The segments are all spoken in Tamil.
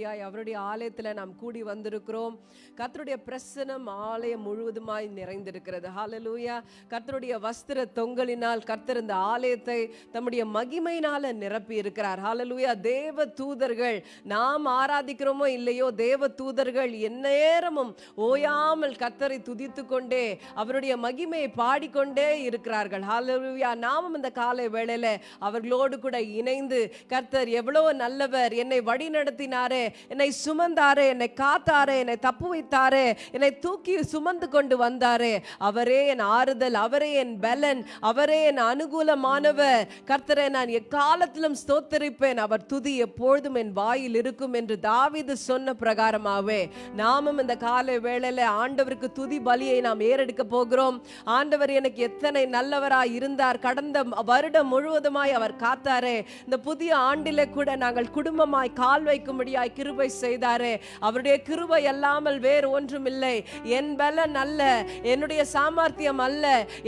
படியாய் அவருடைய ஆலயத்தில் நாம் கூடி வந்திருக்கிறோம். கத்தருடைய பிரசனம் ஆலயம் முழுவதுமாய் நிறைந்திருக்கிறது. ஹாலலூயா கத்தருடைய வஸ்திர தொங்கலினால் கர்த்தர் இந்த ஆலயத்தை தம்முடைய மகிமையினால நிரப்பி இருக்கிறார். ஹாலலூயா தேவ தூதர்கள் நாம் ஆராதிக்கிறோமோ இல்லையோ தேவ தூதர்கள் எந்நேரமும் ஓயாமல் கத்தரை துதித்து கொண்டே அவருடைய மகிமையை பாடிக்கொண்டே இருக்கிறார்கள். ஹாலலூயா நாமும் இந்த காலை வேளையில அவர்களோடு கூட இணைந்து கர்த்தர் எவ்வளவு நல்லவர் என்னை வழி நடத்தினாரே என்னை சுமந்தாரே என்னை காத்தாரே என்னை தப்பு வைத்தாரே என்னை தூக்கி சுமந்து கொண்டு வந்தாரே. அவரே என் ஆறுதல் அவரே என் பலன் அவரே என் அனுகூலமானவர். கர்த்தரை நான் எக்காலத்திலும் ஸ்தோத்தரிப்பேன். அவர் துதி எப்பொழுதும் என் வாயில் இருக்கும் என்று தாவிது சொன்ன பிரகாரமாகவே நாமும் இந்த காலை வேளையில் ஆண்டவருக்கு துதி பலியை நாம் ஏறெடுக்க போகிறோம். ஆண்டவர் எனக்கு எத்தனை நல்லவராய் இருந்தார். கடந்த வருடம் முழுவதுமாய் அவர் காத்தாரே. இந்த புதிய ஆண்டிலே கூட நாங்கள் குடும்பமாய் கால் வைக்கும்படியாய் கிருபை செய்தாரே. அவருடைய கிருபை அல்லாமல் வேறு ஒன்றும் இல்லை. என் பலன் அல்ல என்னுடைய சாமர்த்தியம் அல்ல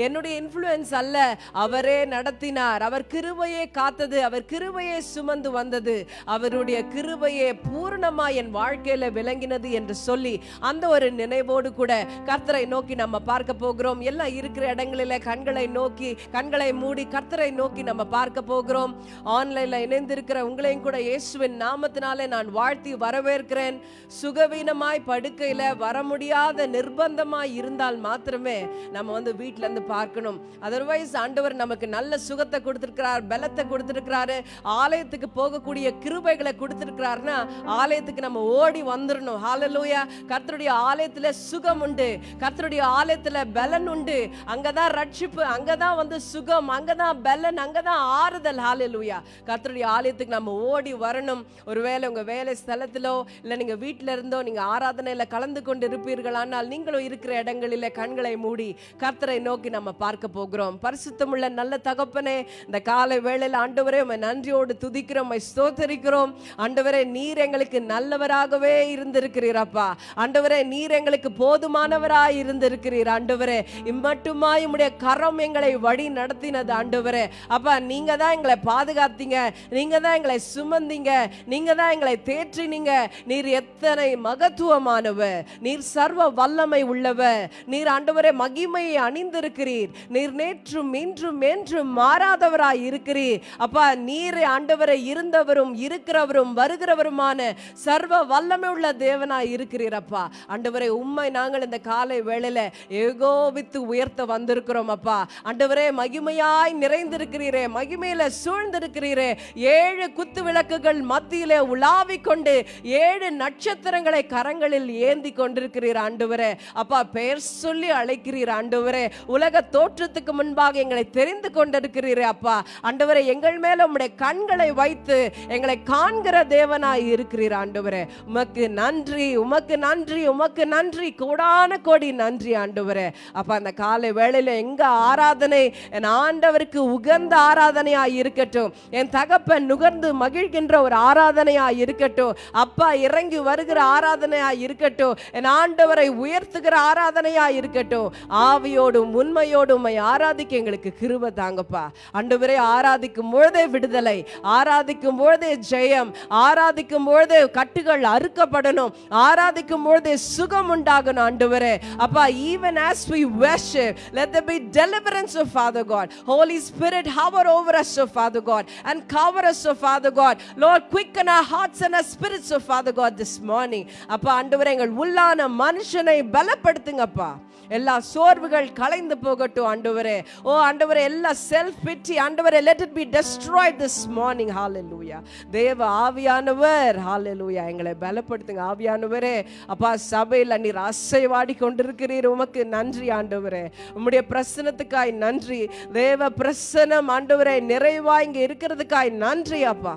என்னுடைய இன்ஃப்ளூயன்ஸ் அல்ல. அவரே நடத்தினார். அவர் கிருபையே காத்தது அவர் கிருபையே சுமந்து வந்தது. அவருடைய கிருபையே பூரணமா என் வாழ்க்கையில விளங்கினது என்று சொல்லி அந்த ஒரு நினைவோடு கூட கர்த்தரை நோக்கி நம்ம பார்க்க போகிறோம். எல்லாம் இருக்கிற இடங்களில கண்களை நோக்கி கண்களை மூடி கர்த்தரை நோக்கி நம்ம பார்க்க போகிறோம். ஆன்லைன்ல இணைந்திருக்கிற உங்களையும் கூட இயேசுவின் நாமத்தினாலே நான் வாழ்த்தி வரவேற்கிறேன். சுகவீனமாய் படுக்கையில வர முடியாத நிர்பந்தமாய் இருந்தால் மாத்திரமே நம்ம வந்து வீட்டிலேருந்து பார்க்கணும். அதர்வைஸ் ஆண்டவர் நமக்கு நல்ல சுகத்தை கொடுத்திருக்கிறார் பலத்தை கொடுத்துருக்கிறாரு. ஆலயத்துக்கு போகக்கூடிய கிருபைகளை கொடுத்திருக்கிறாருன்னா ஆலயத்துக்கு நம்ம ஓடி வந்துடணும் ஹாலலூயா கர்த்தருடைய ஆலயத்துல சுகம் உண்டு. கர்த்தருடைய ஆலயத்துல பலன் உண்டு. அங்கதான் ரட்சிப்பு அங்கதான் வந்து சுகம் அங்கதான் பலன் அங்கதான் ஆறுதல். ஹாலலூயா கர்த்தருடைய ஆலயத்துக்கு நம்ம ஓடி வரணும். ஒருவேளை உங்க வேலை ஸ்தலத்திலோ இல்லை நீங்க வீட்டில் இருந்தோ நீங்க ஆராதனையில கலந்து கொண்டு இருப்பீர்கள் ஆனால் நீங்களும் இருக்கிற இடங்களில் கண்களை மூடி கர்த்தரை நோக்கி நம்ம பார்க்க போகிறோம். பரிசுத்தமுள்ள நல்ல தகப்பனே இந்த காலை வேளையில் ஆண்டவரே உமை நன்றியோடு துதிக்கிறோம் உமை ஸ்தோத்தரிக்கிறோம். ஆண்டவரே நீர் எங்களுக்கு நல்லவராகவே இருந்திருக்கிறீரப்பா. ஆண்டவரே நீர் எங்களுக்கு போதுமானவராக இருந்திருக்கிறீர் ஆண்டவரே. இம்மட்டுமாய் உம்முடைய கரம் எங்களை வழி நடத்தினது ஆண்டவரே. அப்பா நீங்கள் தான் எங்களை பாதுகாத்தீங்க நீங்கள் தான் எங்களை சுமந்தீங்க நீங்கள் தான் எங்களை ஏற்றினீங்க நீர் எத்தனை மகத்துவமானவர். நீர் சர்வ வல்லமை உள்ளவர். நீர் ஆண்டவரே மகிமையை அணிந்திருக்கிறீர். நீர் நேற்றும் இன்றும் என்றும் மாறாதவராய் இருக்கிறீர். அப்பா நீர் ஆண்டவரை இருந்தவரும் இருக்கிறவரும் வருகிறவருமான சர்வ வல்லமை உள்ள தேவனாய் இருக்கிறீர் அப்பா. ஆண்டவரே உண்மை நாங்கள் இந்த காலை வேளையில ஏகோபித்து உயர்த்த வந்திருக்கிறோம் அப்பா. ஆண்டவரே மகிமையாய் நிறைந்திருக்கிறீரே. மகிமையில சூழ்ந்திருக்கிறீரே. ஏழு குத்து விளக்குகள் மத்தியிலே உலாவிக் கொண்டு ஏழு நட்சத்திரங்களை கரங்களில் ஏந்தி கொண்டிருக்கிறீர் ஆண்டவரே. அப்பா பெயர் சொல்லி அழைக்கிறீர் ஆண்டவரே. உலக தோற்றத்துக்கு முன்பாக எங்களை தெரிந்து கொண்டிருக்கிறீரே அப்பா. ஆண்டவரே எங்கள் மேல உம்முடைய கண்களை வைத்து எங்களை காண்கிற தேவனாய் இருக்கிறீர் ஆண்டவரே. உமக்கு நன்றி உமக்கு நன்றி உமக்கு நன்றி. கோடான கோடி நன்றி ஆண்டவரே. அப்பா அந்த காலை வேளையில எங்க ஆராதனை என் ஆண்டவருக்கு உகந்த ஆராதனையாய் இருக்கட்டும். என் தகப்பன் நுகர்ந்து மகிழ்கின்ற ஒரு ஆராதனையாய் இருக்கட்டும். அப்பா இறங்கி வருகிற ஆராதனையா இருக்கட்டும். என் ஆண்டவரை உயர்த்துகிற ஆராதனையா இருக்கட்டும். ஆவியோடும் உண்மையோடும் உண்மை ஆராதிக்க எங்களுக்கு கிருப தாங்கப்பா. ஆண்டவரே ஆராதிக்கும் பொழுதே விடுதலை ஆராதிக்கும் பொழுதே ஜெயம் ஆராதிக்கும் பொழுதே கட்டுகள் அறுக்கப்படணும் ஆராதிக்கும் பொழுதே சுகம் உண்டாகணும் ஆண்டவரே. அப்பா even as we worship let there be deliverance of father god. Holy spirit hover over us oh father god and cover us oh father god. Lord quicken our hearts and our spirits oh father god this morning அப்பா ஆண்டவரே எங்கள் உள்ளான மனுஷனை பலப்படுத்துங்கப்பா. எல்லா சோர்வுகள் கலைந்து போகட்டும் ஆண்டவரே. ஓ ஆண்டவரே எல்லா செல்ஃப் பிட்டி ஆண்டவரே let it be destroyed this morning hallelujah தேவ ஆவியானவர் ஹாலெலூயா எங்களை பலப்படுத்துங்க ஆவியானவரே. அப்பா சபையில் நீர் அசைவாடி கொண்டிருக்கிறீர். உமக்கு நன்றி ஆண்டவரே. உம்முடைய பிரசனத்துக்காய் நன்றி. தேவ பிரசனம் ஆண்டவரே நிறைவா இங்கே இருக்கிறதுக்காய் நன்றி அப்பா.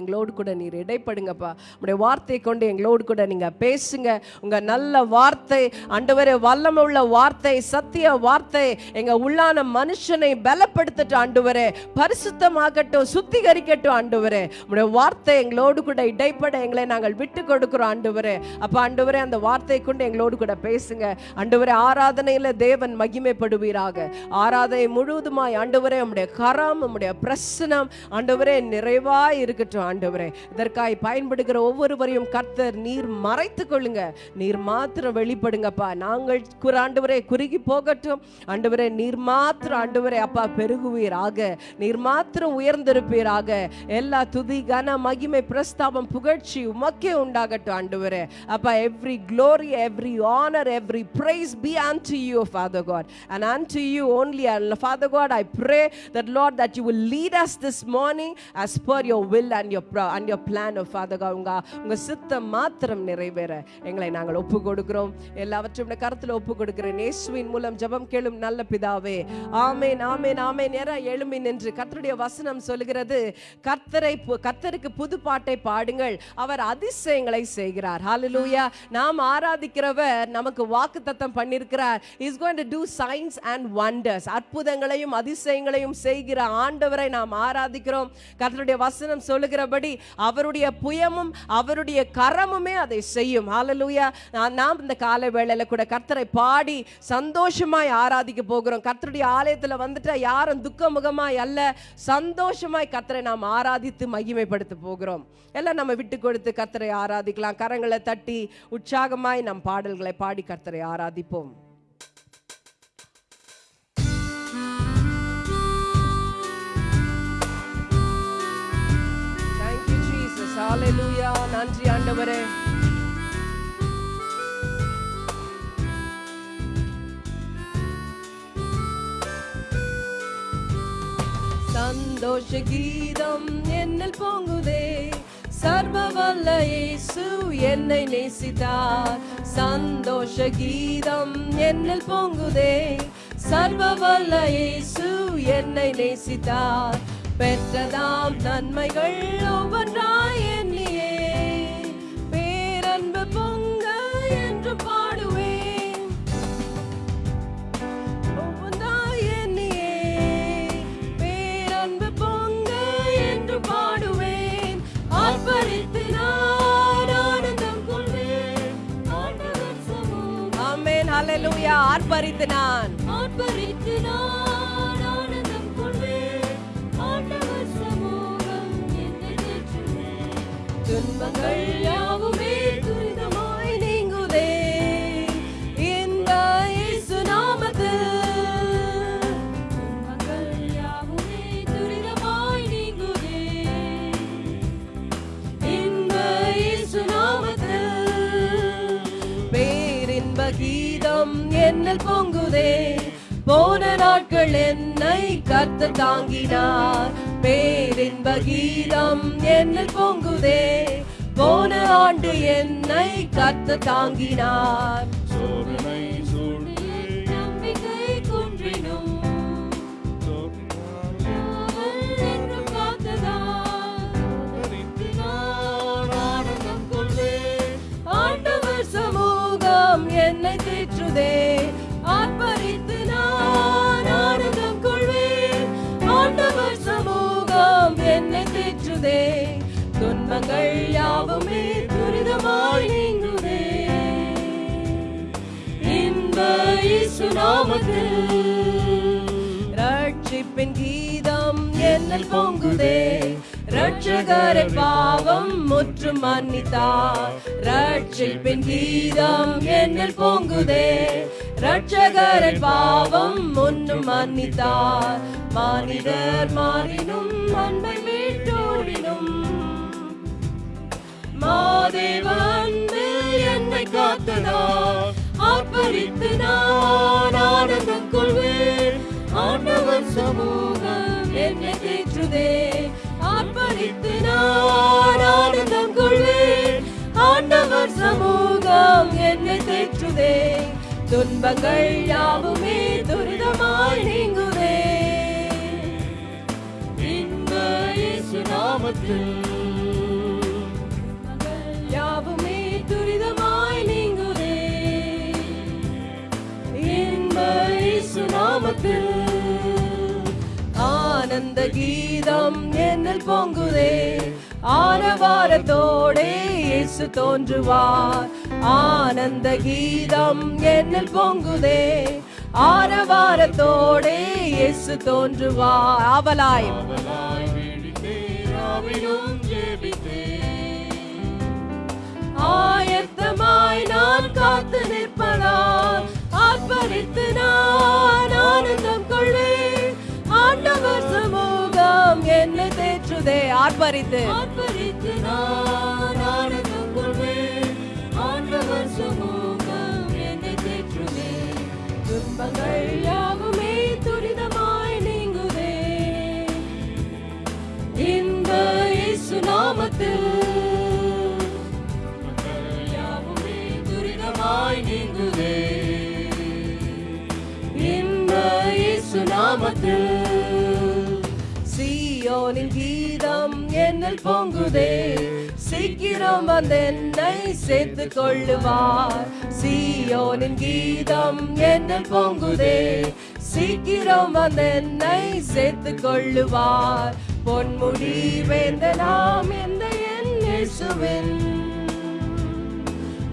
எங்களோடு கூட நீர் இடைப்படுங்கப்பா. உடைய வார்த்தை கொண்டு எங்களோடு கூட நீங்கள் பேசுங்க. உங்கள் நல்ல வார்த்தை ஆண்டவரே வல்லமை உள்ள வார்த்தை சத்திய வார்த்தை எங்கள் உள்ளான மனுஷனை பலப்படுத்தட்டும் ஆண்டவரே. பரிசுத்தமாகட்டும் சுத்திகரிக்கட்டும் ஆண்டவரே. உடைய வார்த்தை எங்களோடு கூட இடைப்பட எங்களை நாங்கள் விட்டு கொடுக்கிறோம் ஆண்டவரே. அப்ப ஆண்டவரே அந்த வார்த்தை கொண்டு எங்களோடு கூட பேசுங்க. ஆண்டவரே ஆராதனையில தேவன் மகிமைப்படுவீராக. ஆராதனை முழுவதுமாய் ஆண்டவரே நம்முடைய கரம் உம்முடைய பிரசனம் ஆண்டவரே நிறைவாக இருக்கட்டும். போகட்டும் ஆண்டவரே. இதற்காய் பயன்படுகிற ஒவ்வொருவரையும் கர்த்தர் நீர் மறைத்து கொள்ளுங்க. நீர் மாத்திரம் வெளிப்படுங்கப்பா. நாங்கள் ஆண்டவரே குறுகி போகட்டும். ஆண்டவரே நீர் மாத்திரம் ஆண்டவரே அப்பா பெருகுவீராக. நீர் மாத்திரம் உயர்ந்திருப்பீராக. எல்லா துதி கன மகிமை பிரஸ்தாபம் புகழ்ச்சி உமக்கே உண்டாகட்டும் ஆண்டவரே. அப்பா every glory every honour every praise be unto you Father God and unto you only Father God I pray that Lord that you will lead us this morning as per your will and pro- and your plan of father god உங்க உங்க சித்தம் மாத்திரம் நிறைவேற. எங்களை நாங்கள் ஒப்பு கொடுக்கிறோம் எல்லாவற்றையும் உடைய ஒப்பு கொடுக்கிறேன் இயேசுவின் மூலம் ஜெபம் கேளும் நல்ல பிதாவே. ஆமென் ஆமென் ஆமென். நேரா எழும்பி நின்று கர்த்தருடைய வசனம் சொல்லுகிறது. கர்த்தரை கர்த்தருக்கு புது பாட்டை பாடுங்கள். அவர் அதிசயங்களை செய்கிறார். ஹalleluya நாம் ஆராதிக்கிறவர் நமக்கு வாக்குத்தத்தம் பண்ணியிருக்கிறார். Is going to do signs and wonders அற்புதங்களையும் அதிசயங்களையும் செய்கிற ஆண்டவரை நாம் ஆராதிக்கிறோம். கர்த்தருடைய வசனம் சொல்லுகிற செய்கிறபடி அவருடைய புயமும் அவருடைய கரமுமே அதை செய்யும். ஆலலூயா நாம் இந்த காலை வேளையில் கூட கர்த்தரை பாடி சந்தோஷமாய் ஆராதிக்க போகிறோம். கர்த்தருடைய ஆலயத்துல வந்துட்டா யாரும் துக்கமுகமாய் அல்ல. சந்தோஷமாய் கர்த்தரை நாம் ஆராதித்து மகிமைப்படுத்த போகிறோம். எல்லாம் நம்ம விட்டு கொடுத்து கர்த்தரை ஆராதிக்கலாம். கரங்களை தட்டி உற்சாகமாய் நம் பாடல்களை பாடி கர்த்தரை ஆராதிப்போம். You, நன்றி ஆண்டவரே. சந்தோஷ கீதம் என்னில் பொங்குதே. சர்வ வல்ல இயேசு என்னை நேசித்தார். சந்தோஷ கீதம் என்னில் பொங்குதே. சர்வ வல்ல இயேசு என்னை நேசித்தார். பெற்றதாம் நன்மைகள் ஒவ்வொன்றாய் எண்ணியே. பேரன்பு பொங்க என்று பாடுவேன் ஒவ்வொன்றாய் எண்ணியே. பேரன்பு பொங்க என்று பாடுவேன். ஆர்ப்பரித்து நான் ஆனந்தம் கொள்வேன். ஆமென். ஹalleluya. ஆர்ப்பரித்து நான். என்னில் பொங்குதே. போன நாட்கள் என்னை கத்த தாங்கினார். பேரின்ப கீதம் என்னில் பொங்குதே. போன ஆண்டு என்னை கத்த தாங்கினார். இயேசு ரட்சிப்பின் கீதம் என்னில் பொங்குதே. ரட்சகரை பாவம் முற்று மன்னித்தார் ரட்சிப்பின் கீதம் என்னில் பொங்குதே. ரட்சகரை பாவம் முன்னு மன்னித்தார் மானிடர் மாறினும் அன்பை மீட்டோடினும். மாதேவன் என்னை காத்ததார் ஆர்ப்பரித்து நான் ஆனந்தம் கொள்வேன். ஆண்டவர் சமூகம் என்னை தேற்றுதே. ஆர்ப்பரித்து நான் ஆனந்தம் கொள்வேன். ஆண்டவர் சமூகம் என்னை தேற்றுதே. துன்பங்கள் யாவுமே துரிதமாய் நீங்குதே. இன்ப இயேசு நாமத்தில் நாமத்தில். ஆனந்த கீதம் என்னில் பொங்குதே. ஆரவாரத்தோடே இயேசு தோன்றுவார். ஆனந்த கீதம் என்னில் பொங்குதே. ஆரவாரத்தோடே இயேசு தோன்றுவார். அவலாய் ஆயத்தமாய் நான் காத்து நிற்பனால் ஆர்ப்பரித்து நான் ஆனந்தம் கொள்வேன். ஆண்டவர் சமூகம் என்னை தேற்றுதே ஆர்ப்பரித்து. ஆர்ப்பரித்து நான் ஆனந்தம் கொள்வேன். ஆண்டவர் சமூகம் என்னை தேற்றுதே. துன்பங்கள் நாமத்தில் சீயோனின் கீதம் என்னில் பொங்குதே. சீக்கிரம் வந்து என்னை சேர்த்து கொள்ளுவார். சீயோனின் கீதம் என்னில் பொங்குதே. சீக்கிரம் வந்து என்னை சேர்த்து கொள்ளுவார். பொன்முடி வேந்தனாம் எந்த என் இயேசுவின்.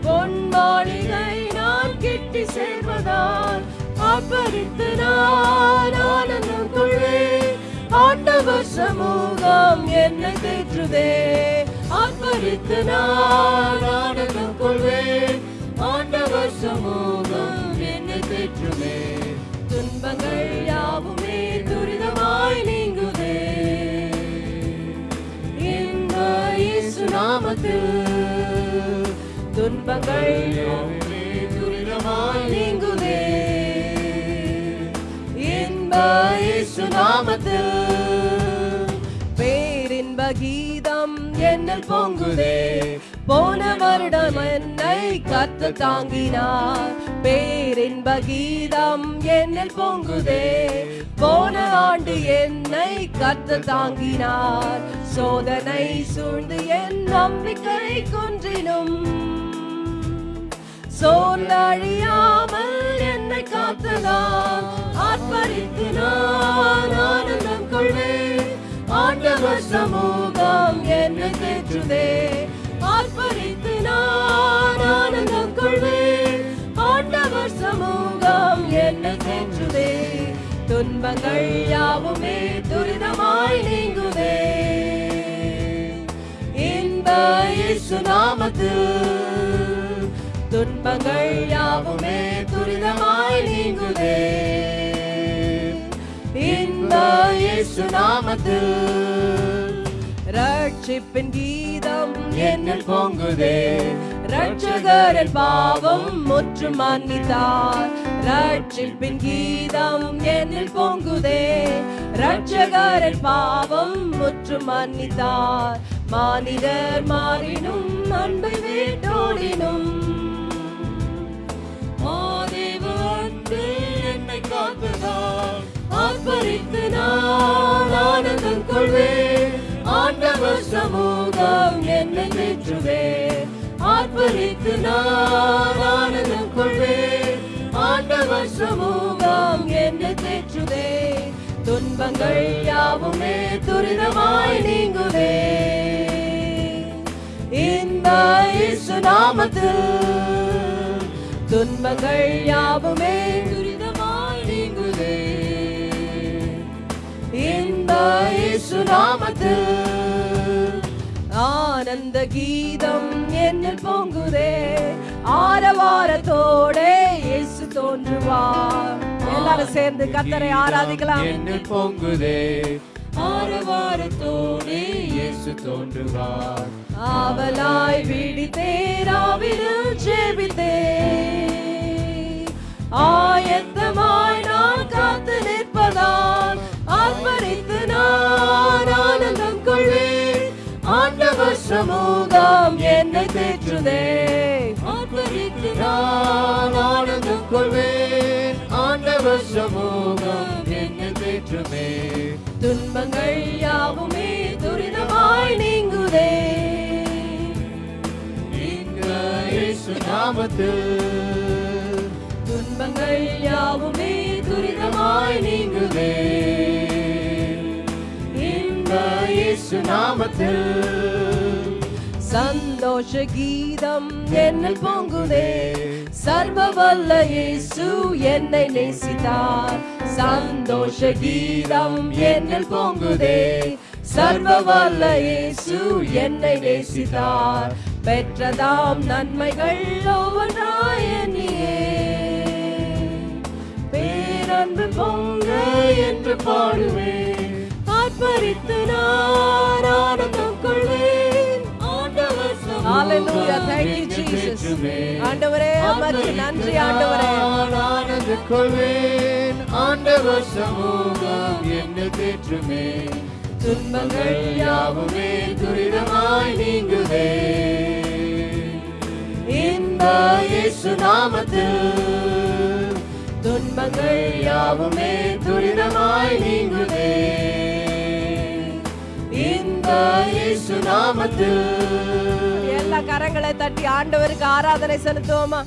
பொன்மாளிகை நான் கிட்டி சேர்வதான் ஆர்ப்பரித்து நான் ஆனந்தம் கொள்வேன் ஆண்டவர் சமூகம் என்னை தேற்றுதே. ஆர்ப்பரித்து நான் ஆனந்தம் கொள்வேன் ஆண்டவர் சமூகம் என்னை தேற்றுமே துன்பங்கள் யாவுமே துரிதமாய் நீங்குதே. இந்த இயேசு நாமத்தில் துன்பங்கள் இயேசு நாமத்தில். பேரின்ப கீதம் என்னில் பொங்குதே. போன வருடம் என்னை கத்து தாங்கினார். பேரின்ப கீதம் என்னில் பொங்குதே. போன ஆண்டு என்னை கத்து தாங்கினார். சோதனை சூழ்ந்து என் நம்பிக்கை குன்றினும். சோர்ந்தழியாமல் என்னை காத்ததால் ஆர்ப்பரித்து நான் ஆனந்தம் கொள்வேன் ஆண்டவர் சமூகம் என்னை தேற்றுதே. ஆர்ப்பரித்து நான் ஆனந்தம் கொள்வேன் ஆண்டவர் சமூகம் என்னை தேற்றுதே. துன்பங்கள் யாவுமே துரிதமாய் நீங்குவே இந்த இயேசு துன்பங்கள் யாவுமே துரிதமாய் நீங்குதே. இந்த இயேசு நாமத்தில். ரட்சிப்பின் கீதம் என்னில் பொங்குதே. ரட்சகரின் பாவம் முற்றும் மன்னித்தார். ரட்சிப்பின் கீதம் என்னில் பொங்குதே. ரட்சகரின் பாவம் முற்றும் மன்னித்தார். மானிடர் மாறினும் அன்பை வீட்டோடினும். மாதேவு அன்பில் என்னை காத்ததால் நான் ஆனந்தம் கொள்வேன். ஆண்டவர் சமூகம் என்னை தேற்றுவே ஆர்ப்பரித்து நான் ஆனந்தம் கொள்வேன். ஆண்டவர் சமூகம் என்னை தேற்றுவே துன்பங்கள் யாவுமே துரிதமாய் நீங்குவே இந்த இயேசு நாமத்தில் துன்பங்கள் யாவுமே நாமத்தில். ஆனந்த கீதம் என்னில் பொங்குதே. ஆரவாரத்தோடே இயேசு தோன்றுவார். எல்லாரும் சேர்ந்து கத்தரை ஆராதிக்கலாம். என்னில் பொங்குதே. ஆரவாரத்தோடே இயேசு தோன்றுவார். ஆவலாய் விழித்தேராவிலும் ஜெபித்தே. ஆயத்தமாய் நான் காத்து நிற்பதால் ஆர்ப்பரித்து நான் ஆனந்தம் கொள்வேன். ஆண்டவர் சமூகம் என்னை தேற்றுதே. ஆர்ப்பரித்து நான் ஆனந்தம் கொள்வேன். ஆண்டவர் சமூகம் என்னை தேற்றுமே துன்பங்கள் யாவுமே துரிதமாய் நீங்குதே. நாமத்தில். துன்பங்கள் யாவுமே துரிதமாய் நீங்குதே. கீதம் என்னில் பொங்குதே. சர்வ வல்ல இயேசு என்னை நேசித்தார். சந்தோஷ கீதம் என்னில் பொங்குதே. சர்வ வல்ல இயேசு என்னை நேசித்தார். பெற்றதாம் நன்மைகள் ஒவ்வொன்றாய் எண்ணியே. பேரன்பு பொங்க என்று பாடுவேன் ஆர்ப்பரித்து நான் ஆனந்தம் கொள்வேன் ஆண்டவர் Hallelujah. சமூகம் Thank you, Jesus. ஆண்டவரே உமக்கு நன்றி ஆண்டவரே நான் ஆனந்து கொள்வேன் ஆண்டவர் சமூகம் என்ன தேற்றுமே துன்பங்கள் யாவுமே துரிதமாய் நீங்குதே இந்த இயேசு நாமத்தில் துன்பங்கள் யாவுமே துரிதமாய் நீங்குதே இந்த இயேசு நாமத்தில். எல்லா கரங்களை தட்டி ஆண்டவருக்கு ஆராதனை செலுத்துவோமா?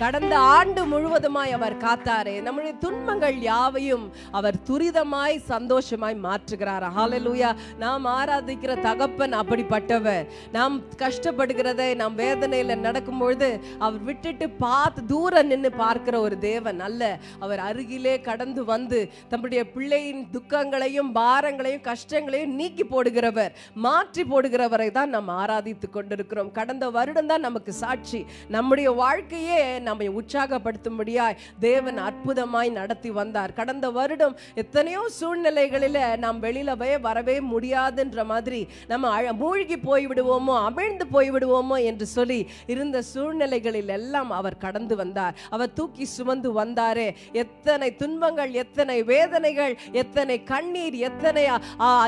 கடந்த ஆண்டு முழுவதுமாய் அவர் காத்தாரே. நம்முடைய துன்பங்கள் யாவையும் அவர் துரிதமாய் சந்தோஷமாய் மாற்றுகிறார்? ஹாலலூயா நாம் ஆராதிக்கிற தகப்பன் அப்படிப்பட்டவர். நாம் கஷ்டப்படுகிறதை நாம் வேதனையில் நடக்கும்பொழுது அவர் விட்டுட்டு பார்த்து தூரம் நின்று பார்க்கிற ஒரு தேவன் அல்ல. அவர் அருகிலே கடந்து வந்து தம்முடைய பிள்ளையின் துக்கங்களையும் பாரங்களையும் கஷ்டங்களையும் நீக்கி போடுகிறவர் மாற்றி போடுகிறவரை தான் நாம் ஆராதித்து கொண்டிருக்கிறோம். கடந்த வருடம் தான் நமக்கு சாட்சி. நம்முடைய வாழ்க்கையே நம்மை உற்சாகப்படுத்தும்படியாய் தேவன் அற்புதமாய் நடத்தி வந்தார். கடந்த வருடம் எத்தனையோ சூழ்நிலைகளில நாம் வெளியில போய் வரவே முடியாதுன்ற மாதிரி நம்ம மூழ்கி போய் விடுவோமோ அமிழ்ந்து போய் விடுவோமோ என்று சொல்லி இருந்த சூழ்நிலைகளில் எல்லாம் அவர் கடந்து வந்தார். அவர் தூக்கி சுமந்து வந்தாரே. எத்தனை துன்பங்கள் எத்தனை வேதனைகள் எத்தனை கண்ணீர் எத்தனை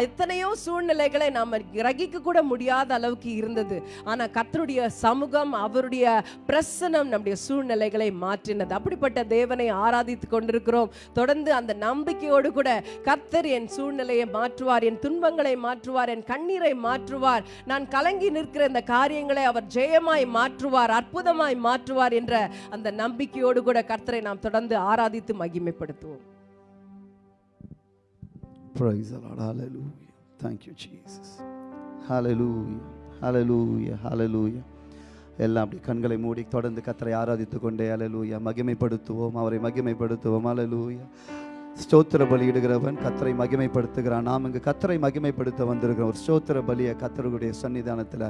எத்தனையோ சூழ்நிலைகளை நாம் கிரகிக்க கூட முடியாத அளவுக்கு இருந்தது. ஆனா கர்த்தருடைய சமூகம் அவருடைய பிரசனம் நம்முடைய சூழ்நிலை சூழ்நிலைகளை மாற்றினது அப்படிப்பட்ட தேவனை ஆராதித்து கொண்டிருக்கிறோம் தொடர்ந்து அந்த நம்பிக்கையோடு கூட கர்த்தர் என் சூழ்நிலையை மாற்றுவார் என் துன்பங்களை மாற்றுவார் என் கண்ணீரை மாற்றுவார் நான் கலங்கி நிற்கிற இந்த காரியங்களை அவர் ஜெயமாய் மாற்றுவார் அற்புதமாய் மாற்றுவார் என்ற அந்த நம்பிக்கையோடு கூட கர்த்தரை நாம் தொடர்ந்து ஆராதித்து மகிமைப்படுத்துவோம் Praise the Lord. Hallelujah. Thank you, Jesus. Hallelujah. Hallelujah. Hallelujah. எல்லாம் அப்படி கண்களை மூடி தொடர்ந்து கத்தரை ஆராதித்து கொண்டே அலலூயா மகிமைப்படுத்துவோம் அவரை மகிமைப்படுத்துவோம் அலலூயா ஸ்தோத்திர பலியிடுகிறவன் கத்தரை மகிமைப்படுத்துகிறான். நாம் இங்கு கத்தரை மகிமைப்படுத்த வந்திருக்கிறோம். ஒரு ஸ்தோத்திர பலியை கத்தருடைய சன்னிதானத்தில்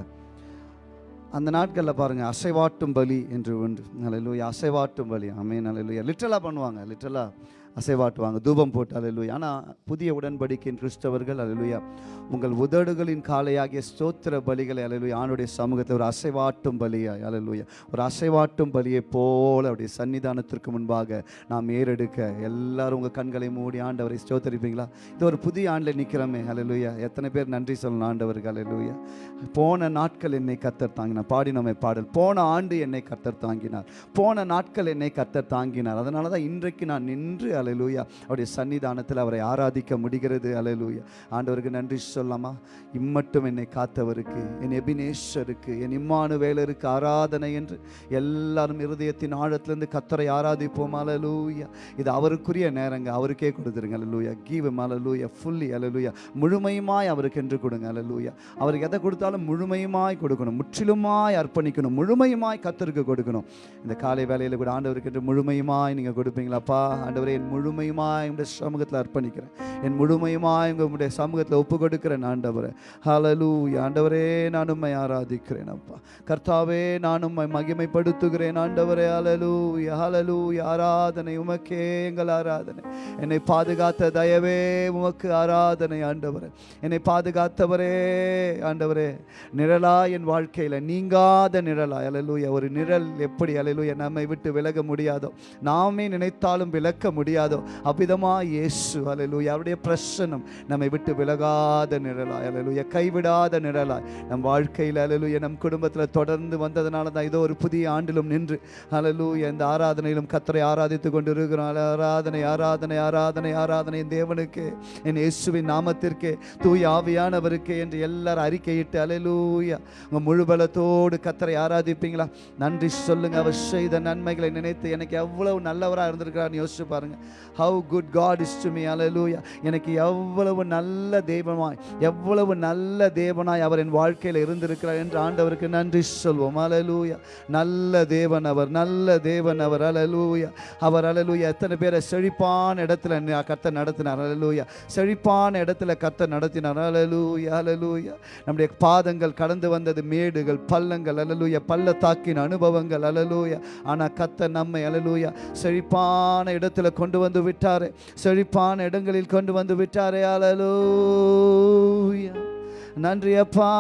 அந்த நாட்களில் பாருங்கள் அசைவாட்டும் பலி என்று ஒன்று அலலூயா அசைவாட்டும் பலி. அமே அலலூயா லிட்டலாக பண்ணுவாங்க லிட்டலாக அசைவாட்டுவாங்க. தூபம் போட்டு அலலுயா ஆனால் புதிய உடன்படிக்கையின் கிறிஸ்தவர்கள் அலலுயா உங்கள் உதடுகளின் காலையாகிய ஸ்தோத்திர பலிகளை அலலுயா ஆணுடைய சமூகத்தை ஒரு அசைவாட்டும் பலியாய் அலலுயா ஒரு அசைவாட்டும் பலியை போல அவருடைய சன்னிதானத்திற்கு முன்பாக நாம் ஏறெடுக்க. எல்லாரும் உங்கள் கண்களை மூடி ஆண்டவரை ஸ்தோத்தரிப்பீங்களா? இது ஒரு புதிய ஆண்டில் நிற்கிறோமே அலலுயா எத்தனை பேர் நன்றி சொல்லணும் ஆண்டவர்கள் அலலுயா போன நாட்கள் என்னை கத்தர் தாங்கினார். பாடினோமே பாடல். போன ஆண்டு என்னை கத்தர் தாங்கினார். போன நாட்கள் என்னை கத்தர் தாங்கினார். அதனால தான் இன்றைக்கு நான் நின்று அலையலூயா அவருடைய சன்னிதானத்தில் அவரை ஆராதிக்க முடிகிறது. அலையலூயா ஆண்டவருக்கு நன்றி சொல்லாமா இம்மட்டும் என்னை காத்தவருக்கு என் எபினேஸ்வருக்கு என் இம்மானுவேலருக்கு ஆராதனை என்று எல்லாரும் இருதயத்தின் ஆழத்திலிருந்து கத்தரை ஆராதிப்போம். அலலூயா இது அவருக்குரிய நேரங்க. அவருக்கே கொடுத்துருங்க. அலலூயா கீவ் அலலூயா ஃபுல்லி அலலூயா முழுமையுமாய் அவருக்கு என்று கொடுங்க. அலலூயா அவருக்கு எதை கொடுத்தாலும் முழுமையுமாய் கொடுக்கணும். முற்றிலுமாய் அர்ப்பணிக்கணும். முழுமையுமாய் கத்தருக்கு கொடுக்கணும். இந்த காலை வேலையில் கூட ஆண்டவருக்கு என்று முழுமையுமாய் நீங்கள் கொடுப்பீங்களாப்பா? ஆண்டவரே என் முழுமையுமாய் உங்களுடைய சமூகத்தில் அர்ப்பணிக்கிறேன். என் முழுமையுமாய் உங்களுடைய சமூகத்தில் ஒப்பு கொடுக்கிறேன் ஆண்டவரே. ஹலலூ ஆண்டவரே நான் உண்மை ஆராதிக்கிறேன் அப்பா. கர்த்தாவே நான் உண்மை மகிமைப்படுத்துகிறேன் ஆண்டவரே. அலலூ ஹலலூ ஆராதனை உமக்கே எங்கள் ஆராதனை. என்னை பாதுகாத்த தயவே உமக்கு ஆராதனை ஆண்டவரே. என்னை பாதுகாத்தவரே ஆண்டவரே. நிழலா என் வாழ்க்கையில் நீங்காத நிழலா அலலூயா ஒரு நிழல் எப்படி அலலூயா நம்மை விட்டு விலக முடியாதோ நாமே நினைத்தாலும் விலக்க முடியாது அவ்விதமா இயேசு அலலூயா அவருடைய பிரசனம் நம்மை விட்டு விலகாத நிழலாய் அலலூயா கைவிடாத நிழலாய். நம் வாழ்க்கையில் அலலூயா நம் குடும்பத்தில் தொடர்ந்து வந்ததுனால தான் இதோ ஒரு புதிய ஆண்டிலும் நின்று அலலூயா இந்த ஆராதனையிலும் கத்தரை ஆராதித்து கொண்டு இருக்கிறோம் ஆராதனை ஆராதனை ஆராதனை ஆராதனை என் தேவனுக்கு என் இயேசுவின் நாமத்திற்கே தூய் ஆவியானவருக்கு என்று எல்லாரும் அறிக்கையிட்டு அலலூயா உங்கள் முழு பலத்தோடு கத்தரை ஆராதிப்பீங்களா? நன்றி சொல்லுங்கள் அவர் செய்த நன்மைகளை நினைத்து எனக்கு எவ்வளவு நல்லவராக இருந்திருக்கிறான்னு யோசிச்சு பாருங்கள் how good God is to me அலலூயா எனக்கு எவ்வளவு நல்ல தெய்வமாய் எவ்வளவு நல்ல தேவனாய் அவர் என் வாழ்க்கையில் இருந்திருக்கிறார் என்று ஆண்டவருக்கு நன்றி சொல்வோம். அலலூயா நல்ல தேவன் அவர் நல்ல தேவன் அவர். அலலூயா அவர் அலலூயா எத்தனை பேரை செழிப்பான இடத்துல கத்தை நடத்தினார். அலலூயா செழிப்பான இடத்துல கத்தை நடத்தினார். அலலூயா அலலூயா நம்முடைய பாதங்கள் கடந்து வந்தது மேடுகள் பள்ளங்கள். அலலூயா பள்ளத்தாக்கின் அனுபவங்கள். அலலூயா ஆனால் கத்தை நம்மை அலலூயா செழிப்பான இடத்துல கொண்டு கொண்டு வந்து விட்டாரே. செழிப்பான இடங்களில் கொண்டு வந்து விட்டாரே. அலலூயா நன்றி அப்பா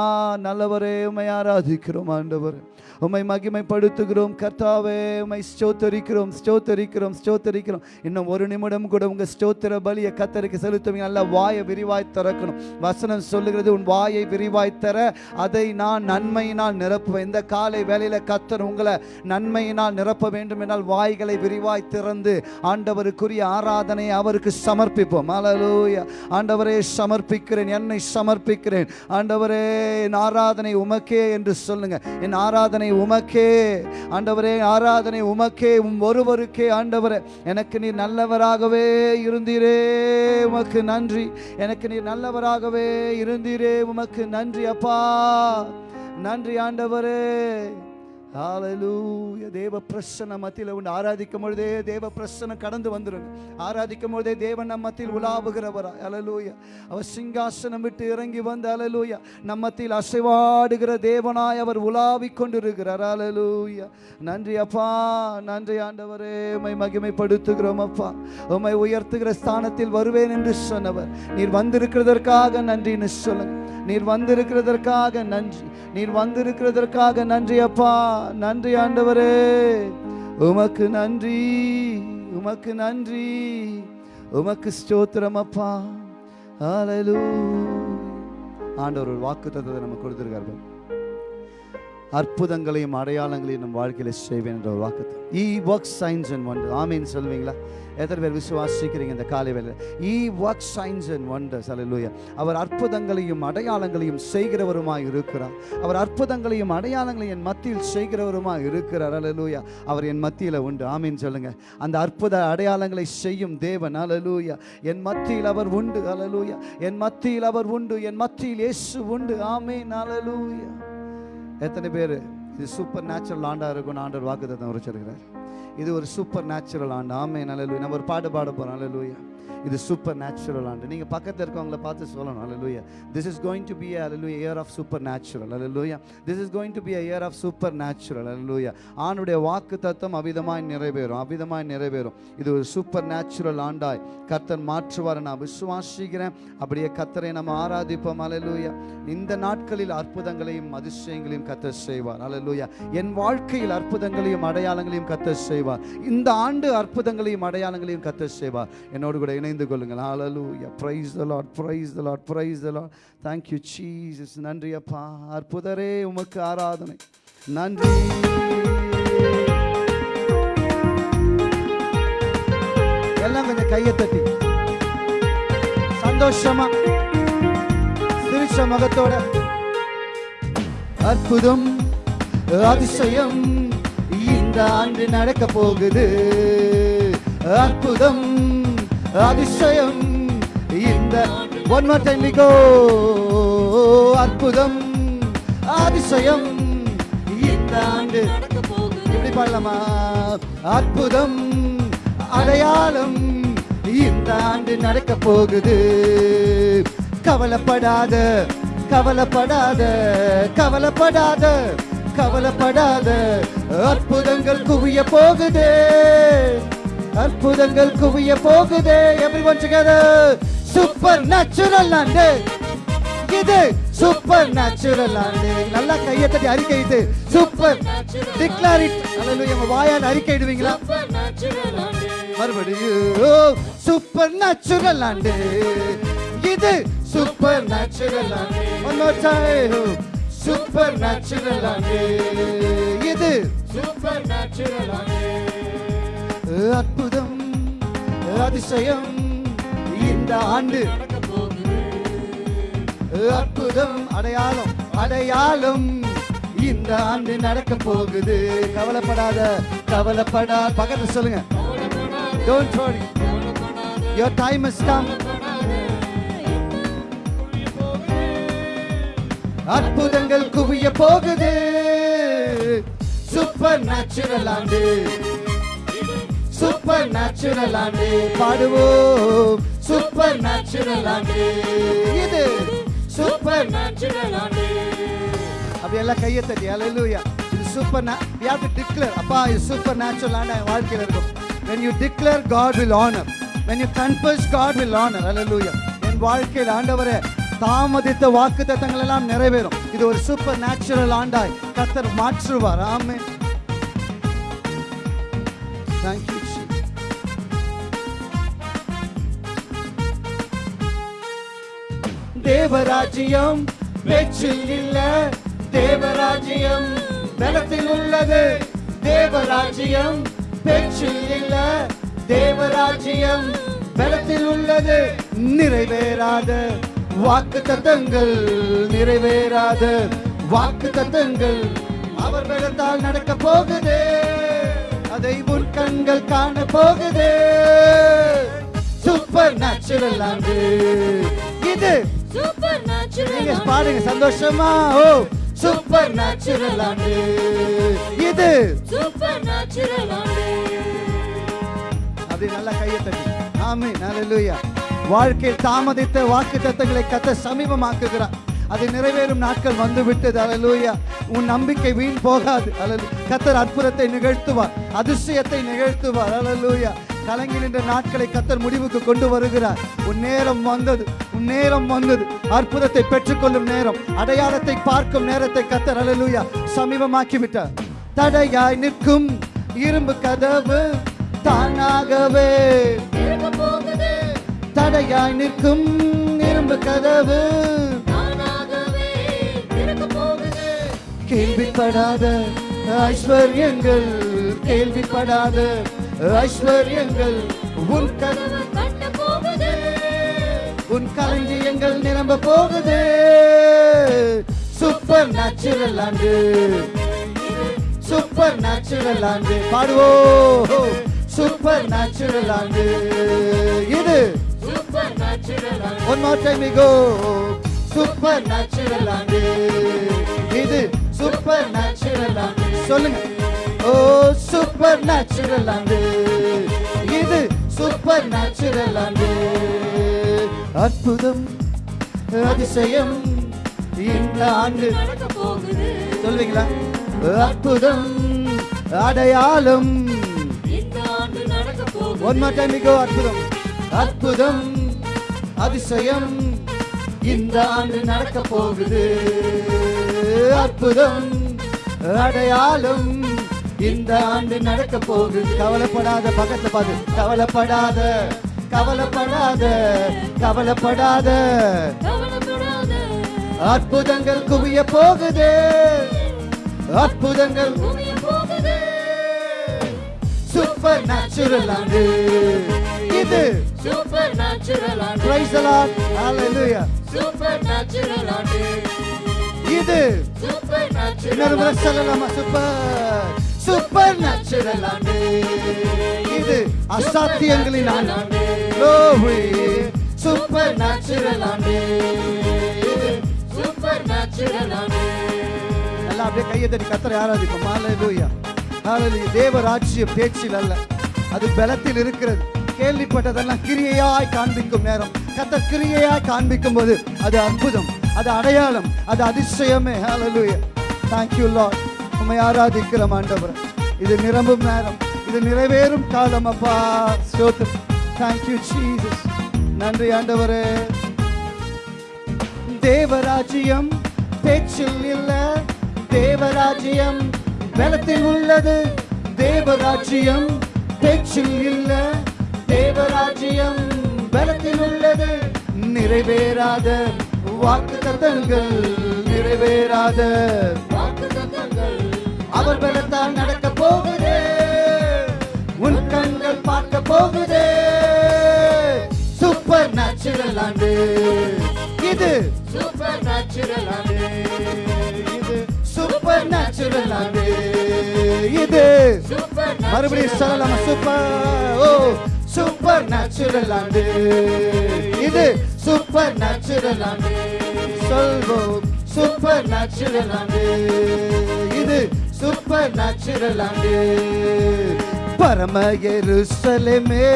நல்லவரே உமை ஆராதிக்கிறோம் ஆண்டவர். உம்மை மகிமைப்படுத்துகிறோம் கர்த்தாவே உம்மை ஸ்டோத்தரிக்கிறோம் ஸ்டோத்தரிக்கிறோம் ஸ்டோத்தரிக்கிறோம் இன்னும் ஒரு நிமிடம் கூட உங்க ஸ்டோத்திர பலியை கத்தருக்கு செலுத்துவீங்க. நல்ல வாயை விரிவாய் திறக்கணும். வசனம் சொல்லுகிறது உன் வாயை விரிவாய் தர அதை நான் நன்மையினால் நிரப்புவேன். இந்த காலை வேலையில் கத்தர் உங்களை நன்மையினால் நிரப்ப வேண்டும் என்றால் வாய்களை விரிவாய் திறந்து ஆண்டவருக்குரிய ஆராதனை அவருக்கு சமர்ப்பிப்போம். அலலூயா ஆண்டவரே சமர்ப்பிக்கிறேன் என்னை சமர்ப்பிக்கிறேன். ஆண்டவரே என் ஆராதனை உமக்கே என்று சொல்லுங்க. என் ஆராதனை உமக்கே ஆண்டவரே ஆராதனை உமக்கே உம் ஒருவருக்கே ஆண்டவரே. எனக்கு நீர் நல்லவராகவே இருந்தீரே உமக்கு நன்றி. எனக்கு நீர் நல்லவராகவே இருந்தீரே உமக்கு நன்றி அப்பா. நன்றி ஆண்டவரே. ஹalleluya தேவ பிரசன்ன மத்தியில் உண்டு. ஆராதிக்கும் பொழுதே தேவ பிரசன்னம் கடந்து வந்துருங்க. ஆராதிக்கும் பொழுதே தேவன் நம்ம மத்தியில் உலாவுகிறவரா. அலலூயா அவர் சிங்காசனம் விட்டு இறங்கி வந்து அலலூயா நம்ம மத்தியில் அசைவாடுகிற தேவனாய் அவர் உலாவிக் கொண்டிருக்கிறார். அலலூயா நன்றி அப்பா. நன்றி ஆண்டவரே. உமை மகிமைப்படுத்துகிறோம் அப்பா. உம்மை உயர்த்துகிற ஸ்தானத்தில் வருவேன் என்று சொன்னவர். நீர் வந்திருக்கிறதற்காக நன்றின்னு சொல்லுங்கள் நீர் வந்திருக்கிறதற்காக நன்றி. நீர் வந்திருக்கிறதற்காக நன்றி அப்பா. நன்றி ஆண்டவரே. உமக்கு நன்றி. உமக்கு நன்றி. உமக்கு ஸ்தோத்திரம் அப்பா. ஹalleluya. ஆண்டவர் ஒரு வாக்கு தத்துவத்தை நம்ம கொடுத்திருக்காரு அற்புதங்களையும் அடையாளங்களையும் நம் வாழ்க்கையில செய்வேன் என்ற ஒரு வாக்கு he work signs and wonder ஆமீன் சொல்வீங்களா எத்தனை பேர் விசுவாசிக்கிறீங்க இந்த காலை வேலையில் he work signs and wonders அல்லேலூயா அவர் அற்புதங்களையும் அடையாளங்களையும் செய்கிறவருமாய் இருக்கிறார். அவர் அற்புதங்களையும் அடையாளங்களையும் என் மத்தியில் செய்கிறவருமாய் இருக்கிறார். அலலூயா அவர் என் மத்தியில் உண்டு. ஆமீன் சொல்லுங்கள் அந்த அற்புத அடையாளங்களை செய்யும் தேவன். அலலூயா என் மத்தியில் அவர் உண்டு. அலலூயா என் மத்தியில் அவர் உண்டு. என் மத்தியில் இயேசு உண்டு. ஆமீன். அலலூயா எத்தனை பேர்? இது சூப்பர் நேச்சுரல் ஆண்டா இருக்கும். ஆண்டர் வாக்குதான் உரைச்சிருக்கிறார். இது ஒரு சூப்பர் நேச்சுரல் ஆண்டு. ஆமே நல்ல நம்ம ஒரு பாட்டு பாட போகிறோம் அல்ல இது சூப்பர் நேச்சுரல் ஆண்டு. நீங்கள் பக்கத்தில் இருக்கவங்கள பார்த்து சொல்லணும். அல்ல this is going to be அல்ல இயர் ஆஃப் சூப்பர் நேச்சுரல் அல்ல this is going to be year of supernatural அல்ல ஆணுடைய வாக்கு தத்துவம் அவிதமாய் நிறைவேறும். அவிதமாய் நிறைவேறும். இது ஒரு சூப்பர் நேச்சுரல் ஆண்டாய். கர்த்தர் மாற்றுவார். நான் விசுவாசிக்கிறேன். அப்படியே கத்தரை நம்ம ஆராதிப்போம். அல்ல இந்த நாட்களில் அற்புதங்களையும் அதிசயங்களையும் கத்தர் செய்வார். அல்லேலூயா என் வாழ்க்கையில் அற்புதங்களையும் அடையாளங்களையும் கத்தர் செய்வார். இந்த ஆண்டு அற்புதங்களையும் அடையாளங்களையும் கத்தர் செய்வார். என்னோடு கூட இணைந்து கொள்ளுங்கள். ஹalleluya praise the Lord praise the Lord praise the Lord thank you you jesus. நன்றி அப்பா. அற்புதரே உமக்கு ஆராதனை. நன்றி. எல்லாம் கொஞ்சம் கையை தட்டி. சந்தோஷமா சிரிச்ச முகத்தோட. அற்புதம் அதிசயம் இந்த ஆண்டு நடக்க போகுது. அற்புதம். அதிசயம். இந்த one more time we go அற்புதம். அதிசயம். இந்த ஆண்டு இப்படி பாடலாமா? அற்புதம். அடையாளம். இந்த ஆண்டு நடக்க போகுது. கவலைப்படாத கவலைப்படாத கவலைப்படாத கவலைப்படாத அற்புதங்கள் குவிய போகுது. அற்புதங்கள் குவிய போகுது everyone together. சூப்பர் நேச்சுரல் ஆண்டு இது சூப்பர் நேச்சுரல் ஆண்டு நல்லா கையை தட்டி அறிக்கையிட்டு சூப்பர் டிக்ளேர் இட் அல்லேலூயா உங்க வாயால் அறிக்கையிடுவீங்களா மறுபடியும் சூப்பர் நேச்சுரல் ஆண்டு இது சூப்பர் நேச்சுரல் ஆண்டு one more time supernatural ஆண்டு இது சூப்பர் நேச்சுரல் அற்புதம் அதிசயம் இந்த ஆண்டு. அற்புதம் அடையாளம் அடையாளம் இந்த ஆண்டு நடக்க போகுது. கவலைப்படாத கவலைப்படா பக்கத்துல சொல்லுங்க. Don't worry. Your time has come. அற்புதங்கள் குவிய போகுது. சூப்பர் நேச்சுரல் ஆண்டு. சூப்பர் நேச்சுரல் ஆண்டு பாடுவோம். சூப்பர் நேச்சுரல் ஆண்டு இது சூப்பர் நேச்சுரல் ஆண்டு அப்படி எல்லாம் கையை தட்டி. அல்லேலூயா இது சூப்பர் have to declare. அப்பா இது சூப்பர் நேச்சுரல் ஆண்டு என் வாழ்க்கையில் இருக்கும். When you declare God will honor. When you confess God will honor. Hallelujah. என் வாழ்க்கையில் ஆண்டவரே தாமதித்த வாக்கு தத்தங்கள் எல்லாம் நிறைவேறும். இது ஒரு சூப்பர் நேச்சுரல் ஆண்டாய். கத்தர் மாற்றுவார். ஆமே தேங்க்யூ தேவராஜ்யம் பேச்சில் இல்ல தேவராஜ்யம் பலத்தில் உள்ளது. தேவராஜ்யம் பேச்சில் இல்ல தேவராஜ்யம் பலத்தில் உள்ளது. நிறைவேறாத வாக்கு தத்தங்கள் நிறைவேறாத வாக்கு தத்தங்கள் அவர் பலத்தால் நடக்க போகுது. அதை உன் கண்கள் காண போகுது. சூப்பர் நேச்சுரல் ஆண்டு இது சூப்பர் நேச்சுரல் பாடுங்க சந்தோஷமா. ஓ சூப்பர் நேச்சுரல் ஆண்டு இது. சூப்பர் நேச்சுரல் ஆண்டு அப்படி நல்லா கையை தட்டி. ஆமே நல்ல வாழ்க்கையில் தாமதித்த வாக்கு தத்தங்களை கத்த சமீபமாக்குகிறார். அது நிறைவேறும் நாட்கள் வந்து விட்டது அலலூயா உன் நம்பிக்கை வீண் போகாது அலலு கத்தர் அற்புதத்தை நிகழ்த்துவார் அதிசயத்தை நிகழ்த்துவார் அலலூயா கலங்கி நின்ற நாட்களை கத்தர் முடிவுக்கு கொண்டு வருகிறார். உன் நேரம் வந்தது உன் நேரம் வந்தது. அற்புதத்தை பெற்றுக்கொள்ளும் நேரம் அடையாளத்தை பார்க்கும் நேரத்தை கத்தர் அலலூயா சமீபமாக்கி விட்டார் தடையாய் நிற்கும் இரும்பு கதவு தானாகவே. தடையாய் நிற்கும் இரும்பு கதவு கேள்விப்படாத ஐஸ்வர்யங்கள் கேள்விப்படாத ஐஸ்வர்யங்கள் உன் கட்ட போகுது. உன் களஞ்சியங்கள் நிரம்ப போகுது. சூப்பர் நேச்சுரல் ஆண்டு சூப்பர் நேச்சுரல் ஆண்டு பாடுவோம் சூப்பர் நேச்சுரல் ஆண்டு இது சூப்பர் நேச்சுரல் ஆண்டு one more time we go supernatural ஆண்டு இது சூப்பர் நேச்சுரல் ஆண்டு சொல்லுங்க. ஓ சூப்பர் நேச்சுரல் ஆண்டு இது சூப்பர் நேச்சுரல் ஆண்டு அற்புதம் அதிசயம் இந்த ஆண்டு. சொல்வீங்களா? அற்புதம் அடையாளம். இந்த ஒன் அற்புதம். அற்புதம் அதிசயம் இந்த ஆண்டு நடக்க போகுது. அற்புதம் அடையாளம். இந்த ஆண்டு நடக்க போகுது. கவலைப்படாத பக்கத்துல பாத்து. கவலைப்படாத கவலைப்படாத கவலைப்படாத. அற்புதங்கள் குவிய போகுது. அற்புதங்கள் சூப்பர் நேச்சுரல் ஆண்டு. இது சூப்பர் நேச்சுரல் ஆண்டு. Hallelujah. சூப்பர் நேச்சுரல் ஆண்டு. இது சூப்பர் இன்னொரு நேச்சுரல் முறை சொல்லலாமா? சூப்பர் சூப்பர் நேச்சுரல் ஆண்டு. இது அசாத்தியங்களின் ஆண்டு. Glory. சூப்பர் நேச்சுரல் ஆண்டே. சூப்பர் நேச்சுரல் நல்லா அப்படியே கையை தட்டி கத்தரை ஆராதிப்போம். ஹalleluya ஹalleluya தேவ ராஜ்யம் பேச்சில் அல்ல. அது பலத்தில் இருக்கிறது. கேள்விப்பட்டதெல்லாம் கிரியையாய் காண்பிக்கும் நேரம். கத்த கிரியையாய் காண்பிக்கும் போது அது அற்புதம் அது அடையாளம் அது அதிசயமே. ஹalleluya தேங்க்யூ you உண்மை ஆராதிக்கிற ஆராதிக்கிறோம் ஆண்டவர். இது நிரம்பும் நேரம். இது நிறைவேறும் காலம் அப்பா. ஸ்தோத்திரம். தேங்க்யூ ஜீசஸ் நன்றி ஆண்டவரே. தேவராஜ்யம் பேச்சில் இல்ல. தேவராஜ்யம் பலத்தில் உள்ளது. தேவராஜ்யம் பேச்சில் இல்ல. தேவராஜ்யம் பலத்தில் உள்ளது. நிறைவேறாத வாக்கு தத்தங்கள் நிறைவேறாத அவர் பலத்தால் நடக்க போகுது. உன் கண்கள் பார்க்க போகுது. சூப்பர் நேச்சுரல் ஆண்டு. இது சூப்பர் நேச்சுரல் ஆண்டு. இது சூப்பர் நேச்சுரல் ஆண்டு. இது சூப்பர் மறுபடியும் சொல்லலாமா? சூப்பர் ஓ சூப்பர் நேச்சுரல் ஆண்டு. இது சூப்பர் நேச்சுரல் ஆண்டு. சொல்வோம். சூப்பர் நேச்சுரல் ஆண்டு. இது சூப்பர் நேச்சுரல் ஆண்டு பரம எருசலமே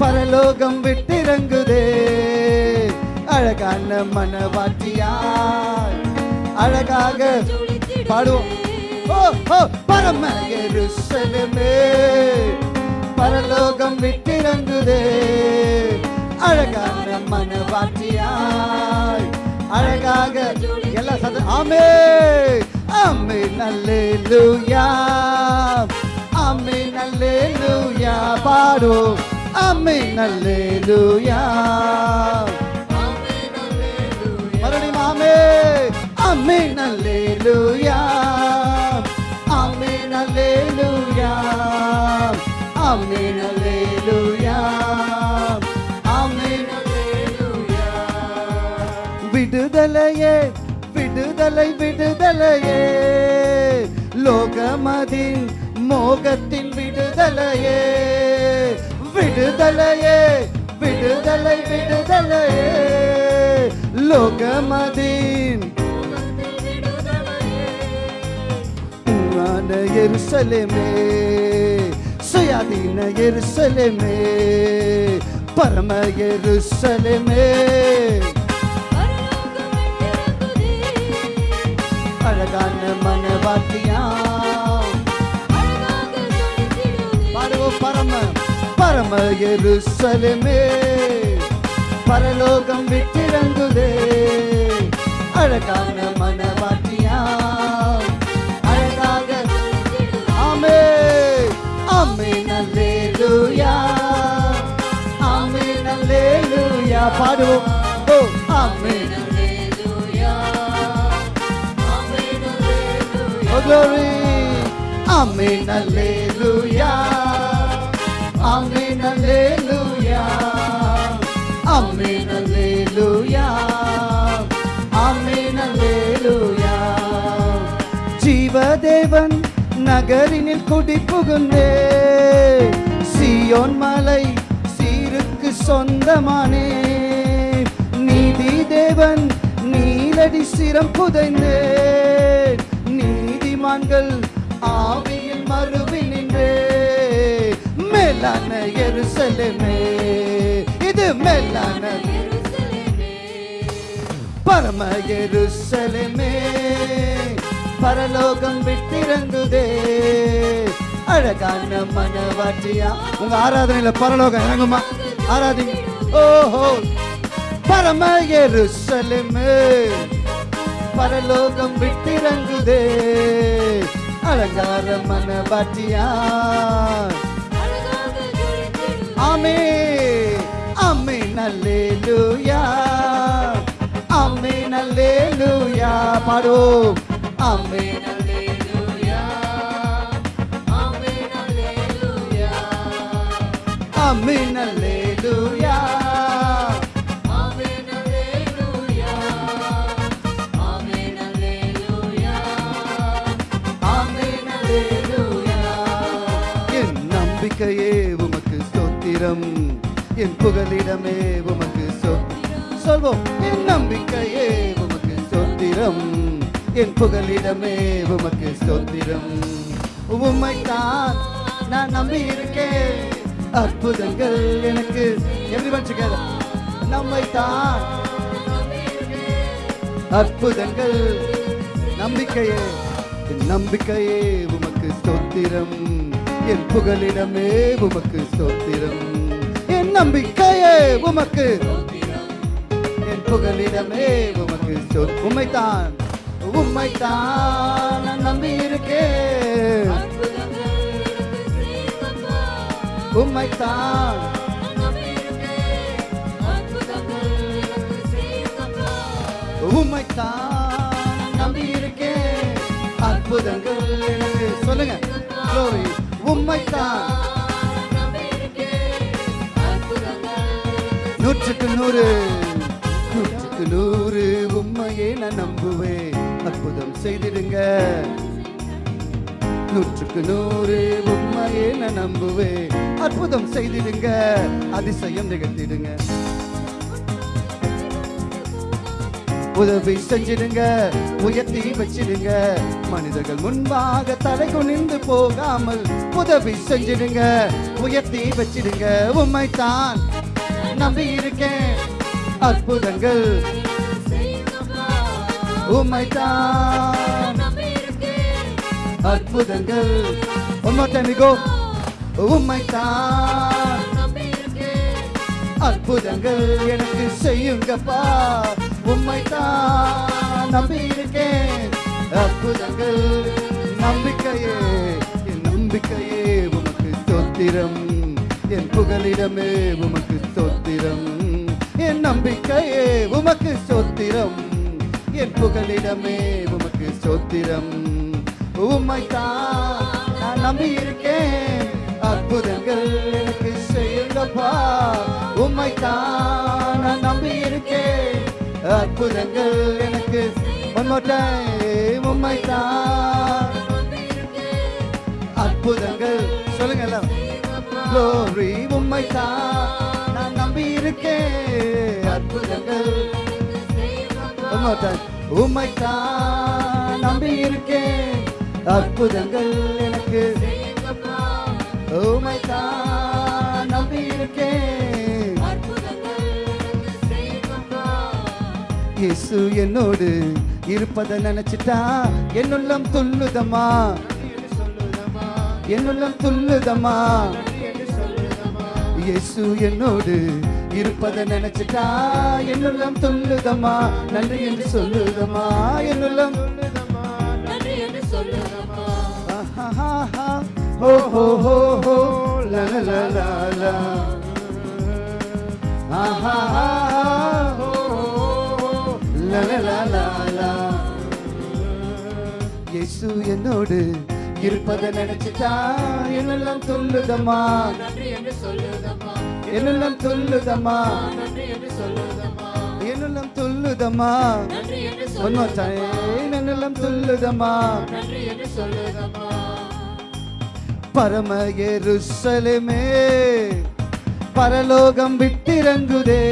பரலோகம் விட்டிறங்குதே அழகான மனவாட்டியார் அழகாக பாடுவோம் பரம எருசலமே பரலோகம் விட்டிறங்குதே அழகான மனவாட்டியாய் அழகாக எல்லா சத ஆமே ஆமே நல்லேலூயா ஆமே நல்லேலூயா பாடும் ஆமே நல்லேலூயா மறுபடியும் ஆமே ஆமே நல்லேலூயா ஆமே நல்லேலூயா ஆமே நல்லேலூயா ஆமே நல்லேலூயா விடுதலையே விடுதலை விடுதலையே. லோகமதின் மோகத்தின் விடுதலையே. விடுதலையே விடுதலை விடுதலையே. லோகமதின் உன்னான எருசலேமே சுயாதீன எருசலேமே பரம எருசலேமே. அழகான மனவாட்டியா பாடுவோம் பரம பரம எருசலேமே. பரலோகம் விட்டிறங்குதே. அழகான மனவாட்டியா அழகாக. ஆமே ஆமே நல்லேலூயா. ஆமே நல்லேலூயா. பாடுவோம். ஓ ஆமே நல்ல glory Amen Alleluia Amen Alleluia Amen Alleluia Amen Alleluia ஜீவதேவன் நகரினில் குடி புகுந்தே சியோன் மலை சீருக்கு சொந்தமானே நீதி தேவன் நீலடி சிரம் புதைந்தே நீதிமான்கள் ஆவியில் மறுவி நின்றே. மேலான எருசலேமே இது மேலான பரம எருசலேமே. பரலோகம் விட்டிறங்குதே. அழகான மனவாட்டியா உங்க ஆராதனையில பரலோகம் இறங்குமா? ஆராதிங்க. ஓஹோ பரம எருசலேமே. பரலோகம் விட்டிறங்குதே. அலங்கார மனவாட்டியா. ஆமே ஆமே நல்லேலூயா. ஆமே நல்லேலூயா. பாடுவோம். ஆமே அம்மே நல்லே புகலிடமே உமக்கு சொல்வோம். என் நம்பிக்கையே உமக்கு சொந்திரம். என் புகலிடமே உமக்கு ஸ்தோத்திரம் உம்மைத்தான் நான் நம்பி இருக்கேன் அற்புதங்கள் எனக்கு. எப்படி டுகெதர் நம்மைத்தான் அற்புதங்கள். நம்பிக்கையே. என் நம்பிக்கையே உமக்கு ஸ்தோத்திரம் என் புகலிடமே உமக்கு ஸ்தோத்திரம் நம்பிக்கையே உமக்கு. என் புகலிடமே உமக்கு ஸ்தோ- உம்மைத்தான் உம்மைத்தான் நான் நம்பி இருக்கேன் உம்மைத்தான். உம்மைத்தான் நம்பி இருக்கேன் அற்புதங்கள் சொல்லுங்க. Glory. உம்மைத்தான். நூற்றுக்கு நூறு நூற்றுக்கு நூறு உண்மையே நான் நம்புவேன். அற்புதம் செய்திடுங்க. நூற்றுக்கு நூறு உண்மையே நான் நம்புவேன். அற்புதம் செய்திடுங்க. அதிசயம் நிகழ்த்திடுங்க. உதவி செஞ்சிடுங்க. உயர்த்தி வச்சிடுங்க. மனிதர்கள் முன்பாக தலை குனிந்து போகாமல் உதவி செஞ்சிடுங்க. உயர்த்தி வச்சிடுங்க. உண்மைத்தான் நம்பி இருக்கேன் அற்புதங்கள் உம்மைத்தான். அற்புதங்கள் உண்மைத்தமிகோ உம்மைத்தான். அற்புதங்கள் எனக்கு செய்யுங்கப்பா. உம்மைத்தான் நம்பி இருக்கேன் அற்புதங்கள் நம்பிக்கையே என் நம்பிக்கையே உமக்கு தோத்திரம். என் புகலிடமே உமக்கு ஸ்தோத்திரம் என் நம்பிக்கையே உமக்கு ஸ்தோத்திரம் என் புகலிடமே உமக்கு ஸ்தோத்திரம் உம்மைத்தான் நான் நம்பி இருக்கேன். அற்புதங்கள் எனக்கு செய்யுங்கப்பா. உம்மைத்தான் நான் நம்பி இருக்கேன். அற்புதங்கள் எனக்கு time. உம்மைத்தான் அற்புதங்கள் சொல்லுங்க எல்லாம். உம்மைத்தான் இருக்கேன் அற்புதங்கள். One more நம்பி இருக்கேன் அற்புதங்கள் எனக்கு. உம்மைத்தான் நம்பி இருக்கேன் இயேசு என்னோடு இருப்பதை நினைச்சிட்டா என்னுள்ளம் துள்ளுதம்மா. என்னுள்ளம் துள்ளுதம்மா. இயேசு என்னோடு இருப்பதை நினைச்சிட்டா என்னுள்ளம் துள்ளுதம்மா நன்றி என்று சொல்லுதம்மா என்னுள்ளம் ஆஹாஹாஹா. ஹோ ஹோ ஹோ ஹோ. ஹோ ஹோ ஹோ. லா லா லா லா லா. இயேசு என்னோடு இருப்பதை நினைச்சிட்டா என்னெல்லாம் சொல்லுதம்மா. என்னெல்லாம் சொல்லுதம்மா? என்னெல்லாம் சொல்லுதம்மா? என்னெல்லாம் சொல்லுதம்மா? பரம எருசலேமே பரலோகம் விட்டிறங்குதே.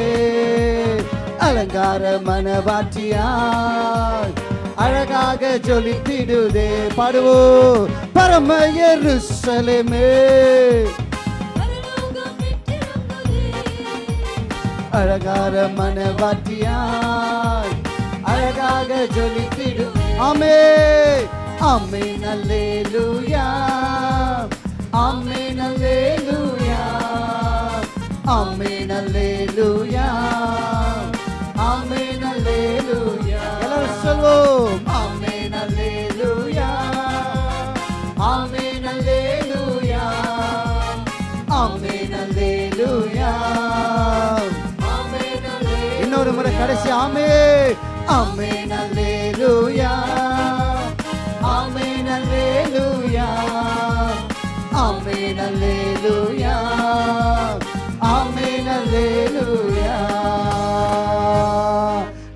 அலங்கார மனவாட்சியாய் அழகாக ஜொலித்திடுதே. பாடுவோ பரம எருசலேமே. அழகார மனவாட்டியாய். அழகாக ஜொலித்திடு. ஆமே ஆமே நல்லேலூயா ஆமே நல்லேலூயா ஆமே நல்லேலூயா ஆமே நல்லேலூயா எல்லாரும் சொல்வோம். ஆமே கடைசி ஆமே ஆமே நல்லேலூயா ஆமே நல்லேலூயா ஆமே நல்லேலூயா ஆமே நல்லேலூயா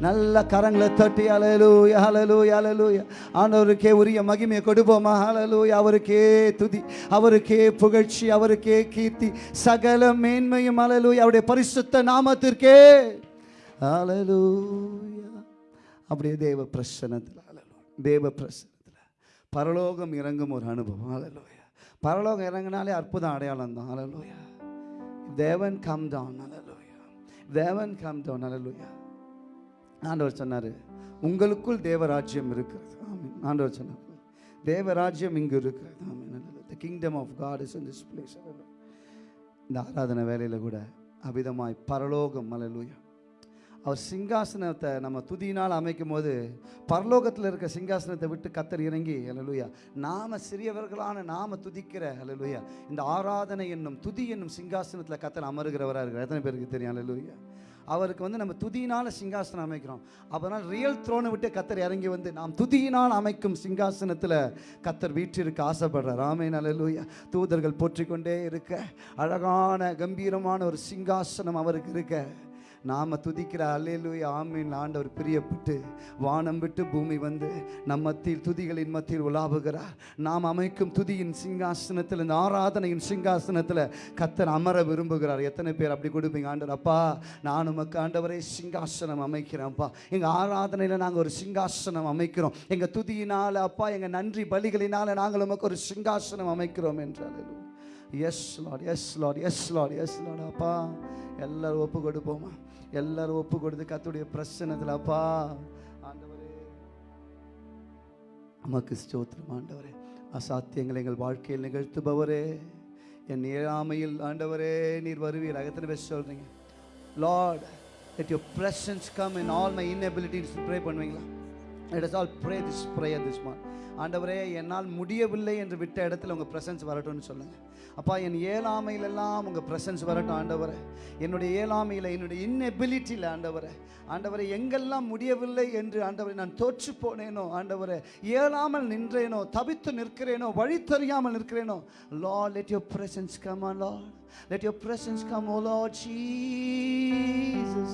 நல்ல கரங்களை தட்டி அலலூயா அலலூயா அலலூயா ஆண்டவருக்கே உரிய மகிமையை கொடுப்போமா? அலலூயா அவருக்கே துதி அவருக்கே புகழ்ச்சி அவருக்கே கீர்த்தி. சகல மேன்மையும் அலலூயா அவருடைய பரிசுத்த நாமத்திற்கே. அலலூயா அப்படியே தேவ பிரசனத்தில் அலலூ தேவ பிரசனத்தில் பரலோகம் இறங்கும் ஒரு அனுபவம் அலலூயா பரலோகம் இறங்கினாலே அற்புதம் அடையாளம் தான் அலலூயா தேவன் கம் டவுன் அலலூயா தேவன் கம் டவுன் அலலூயா ஆண்டவர் சொன்னார் உங்களுக்குள் தேவராஜ்யம் இருக்கிறது. ஆமீன். ஆண்டவர் சொன்னார் தேவராஜ்யம் இங்கு இருக்கிறது. The kingdom of God is in this place இந்த ஆராதனை வேலையில் கூட அபிதமாய் பரலோகம் அலலூயா அவர் சிங்காசனத்தை நம்ம துதியினால் அமைக்கும் போது பரலோகத்தில் இருக்க சிங்காசனத்தை விட்டு கத்தர் இறங்கி அலலுயா நாம சிறியவர்களான நாம துதிக்கிற அலலுயா இந்த ஆராதனை என்னும் துதி என்னும் சிங்காசனத்தில் கத்தர் அமருகிறவராக இருக்கிறார். எத்தனை பேருக்கு தெரியும் அலலுயா அவருக்கு வந்து நம்ம துதியினால் சிங்காசனம் அமைக்கிறோம். அதனால் ரியல் த்ரோனை விட்டு கத்தர் இறங்கி வந்து நாம் துதியினால் அமைக்கும் சிங்காசனத்தில் கத்தர் வீட்டிற்கு ஆசைப்படுற ராமேன் அல்லேலூயா தூதர்கள் போற்றிக்கொண்டே இருக்க அழகான கம்பீரமான ஒரு சிங்காசனம் அவருக்கு இருக்க. நாம துதிக்கிற அலையிலுய் ஆமீன். ஆண்டவர் பிரியப்பட்டு வானம் விட்டு பூமி வந்து நம் மத்தியில் துதிகளின் மத்தியில் உலாவுகிறார். நாம் அமைக்கும் துதியின் சிங்காசனத்தில் இந்த ஆராதனையின் சிங்காசனத்தில் கத்தர் அமர விரும்புகிறார். எத்தனை பேர் அப்படி கொடுப்பீங்க? ஆண்டவர் அப்பா நான் உமக்கு ஆண்டவரே சிங்காசனம் அமைக்கிறேன்ப்பா எங்கள் ஆராதனையில் நாங்கள் ஒரு சிங்காசனம் அமைக்கிறோம். எங்கள் துதியினால் அப்பா எங்கள் நன்றி பலிகளினால் நாங்கள் உமக்கு ஒரு சிங்காசனம் அமைக்கிறோம் என்றார் yes Lord yes Lord yes Lord yes Lord அப்பா. எல்லாரும் ஒப்பு கொடுப்போமா எல்லாரும் ஒப்பு கொடுத்து கத்துடைய பிரச்சனத்தில் அப்பா ஆண்டவரே. உமக்கு ஸ்தோத்திரம் ஆண்டவரே. அசாத்தியங்களை எங்கள் வாழ்க்கையில் நிகழ்த்துபவரே. என் ஏழாமையில் ஆண்டவரே நீர் வருவீர். எத்தனை பேர் சொல்றீங்க. Lord let your presence come in all my inabilities. Pray பண்ணுவீங்களா? Let us all pray this prayer this morning. ஆண்டவரே என்னால் முடியவில்லை என்று விட்ட இடத்துல உங்கள் பிரசன்ஸ் வரட்டும்னு சொல்லுங்கள் அப்பா என் ஏழாமையிலெல்லாம் உங்கள் பிரசன்ஸ் வரட்டும் ஆண்டவரை. என்னுடைய ஏழாமையில் என்னுடைய இன்னெபிலிட்டியில் ஆண்டவரை. ஆண்டவரை எங்கெல்லாம் முடியவில்லை என்று ஆண்டவரை நான் தோற்று போனேனோ ஆண்டவரை ஏழாமல் நின்றேனோ தவித்து நிற்கிறேனோ வழி தெரியாமல் நிற்கிறேனோ லா let your presence come Lord let your presence come oh Lord Jesus.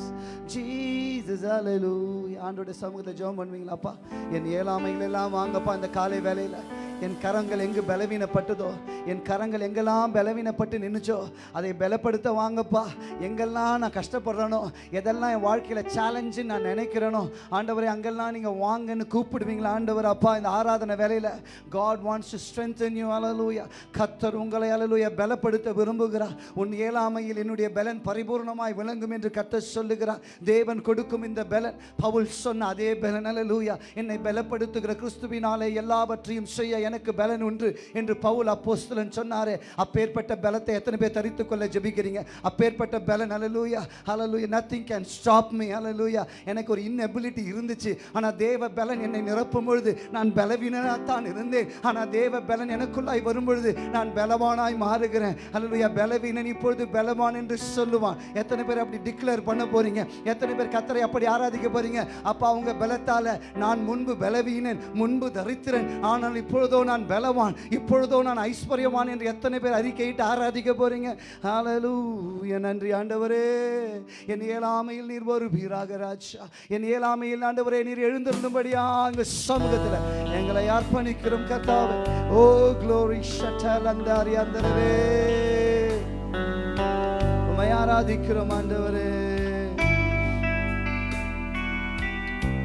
Jesus ஹalleluya ஆண்டோட சமூகத்தில் ஜெபம் பண்ணுவீங்களாப்பா என் ஏழாமைகள் எல்லாம் வாங்கப்பா இந்த காலை வேலையில் என் கரங்கள் எங்கு பலவீனப்பட்டதோ என் கரங்கள் எங்கெல்லாம் பலவீனப்பட்டு நின்றுச்சோ அதை பலப்படுத்த வாங்கப்பா. எங்கெல்லாம் நான் கஷ்டப்படுறேனோ எதெல்லாம் என் வாழ்க்கையில் சேலஞ்சு நான் நினைக்கிறேனோ ஆண்டவரை அங்கெல்லாம் நீங்கள் வாங்கன்னு கூப்பிடுவீங்களா ஆண்டவர் அப்பா? இந்த ஆராதனை வேலையில் God wants to strengthen you அலலூயா கத்தர் உங்களை அலலூயா பலப்படுத்த விரும்புகிறார். உன் ஏழாமையில் என்னுடைய பலன் பரிபூர்ணமாய் விளங்கும் என்று கத்த சொல்லுகிறார். தேவன் கொடுக்கும் இந்த பலன். பவுல் சொன்ன அதே பலன். அலலூயா என்னை பலப்படுத்துகிற கிறிஸ்துவினாலே எல்லாவற்றையும் செய்ய எனக்கு பலன் உண்டு என்று பவுல் அப்போஸ்தலன் சொன்னாரே. அப்பேற்பட்ட பலத்தை எத்தனை பேர் தரித்துக் கொள்ள ஜெபிக்கிறீங்க? அப்பேற்பட்ட பலன். அலலூயா அலலூயா நத்திங் கேன் ஸ்டாப் மீ அலலூயா எனக்கு ஒரு இன்னெபிலிட்டி இருந்துச்சு. ஆனால் தேவ பலன் என்னை நிரப்பும் பொழுது நான் பலவீனத்தான் இருந்தேன். ஆனால் தேவ பலன் எனக்குள்ளாய் வரும் பொழுது நான் பலவானாய் மாறுகிறேன். அலலூயா பலவீனன் இப்பொழுது பலவான் என்று சொல்லுவான். எத்தனை பேர் அப்படி டிக்ளேர் பண்ண போறீங்க? எத்தனை பேர் கத்தரை அப்படி ஆராதிக்க போறீங்க? அப்பா அவங்க பலத்தால நான் முன்பு பலவீனன் முன்பு தரித்திரன். ஆனால் இப்பொழுதோ நான் பலவான் இப்பொழுதோ நான் ஐஸ்வர்யவான் என்று எத்தனை பேர் அறிக்கையிட்டு ஆராதிக்க போறீங்க? ஹalleluya நன்றி ஆண்டவரே. என் ஏழாமையில் நீர் வருவீராக ராஜா. என் ஏழாமையில் ஆண்டவரே நீர் எழுந்திருந்தபடியா அங்க சமூகத்தில் எங்களை அர்ப்பணிக்கிறோம் கர்த்தாவே. Oh, ஓ க்ளோரி ஷட்டல் அந்தாரி அந்தரவே. உம்மை ஆராதிக்கிறோம் ஆண்டவரே.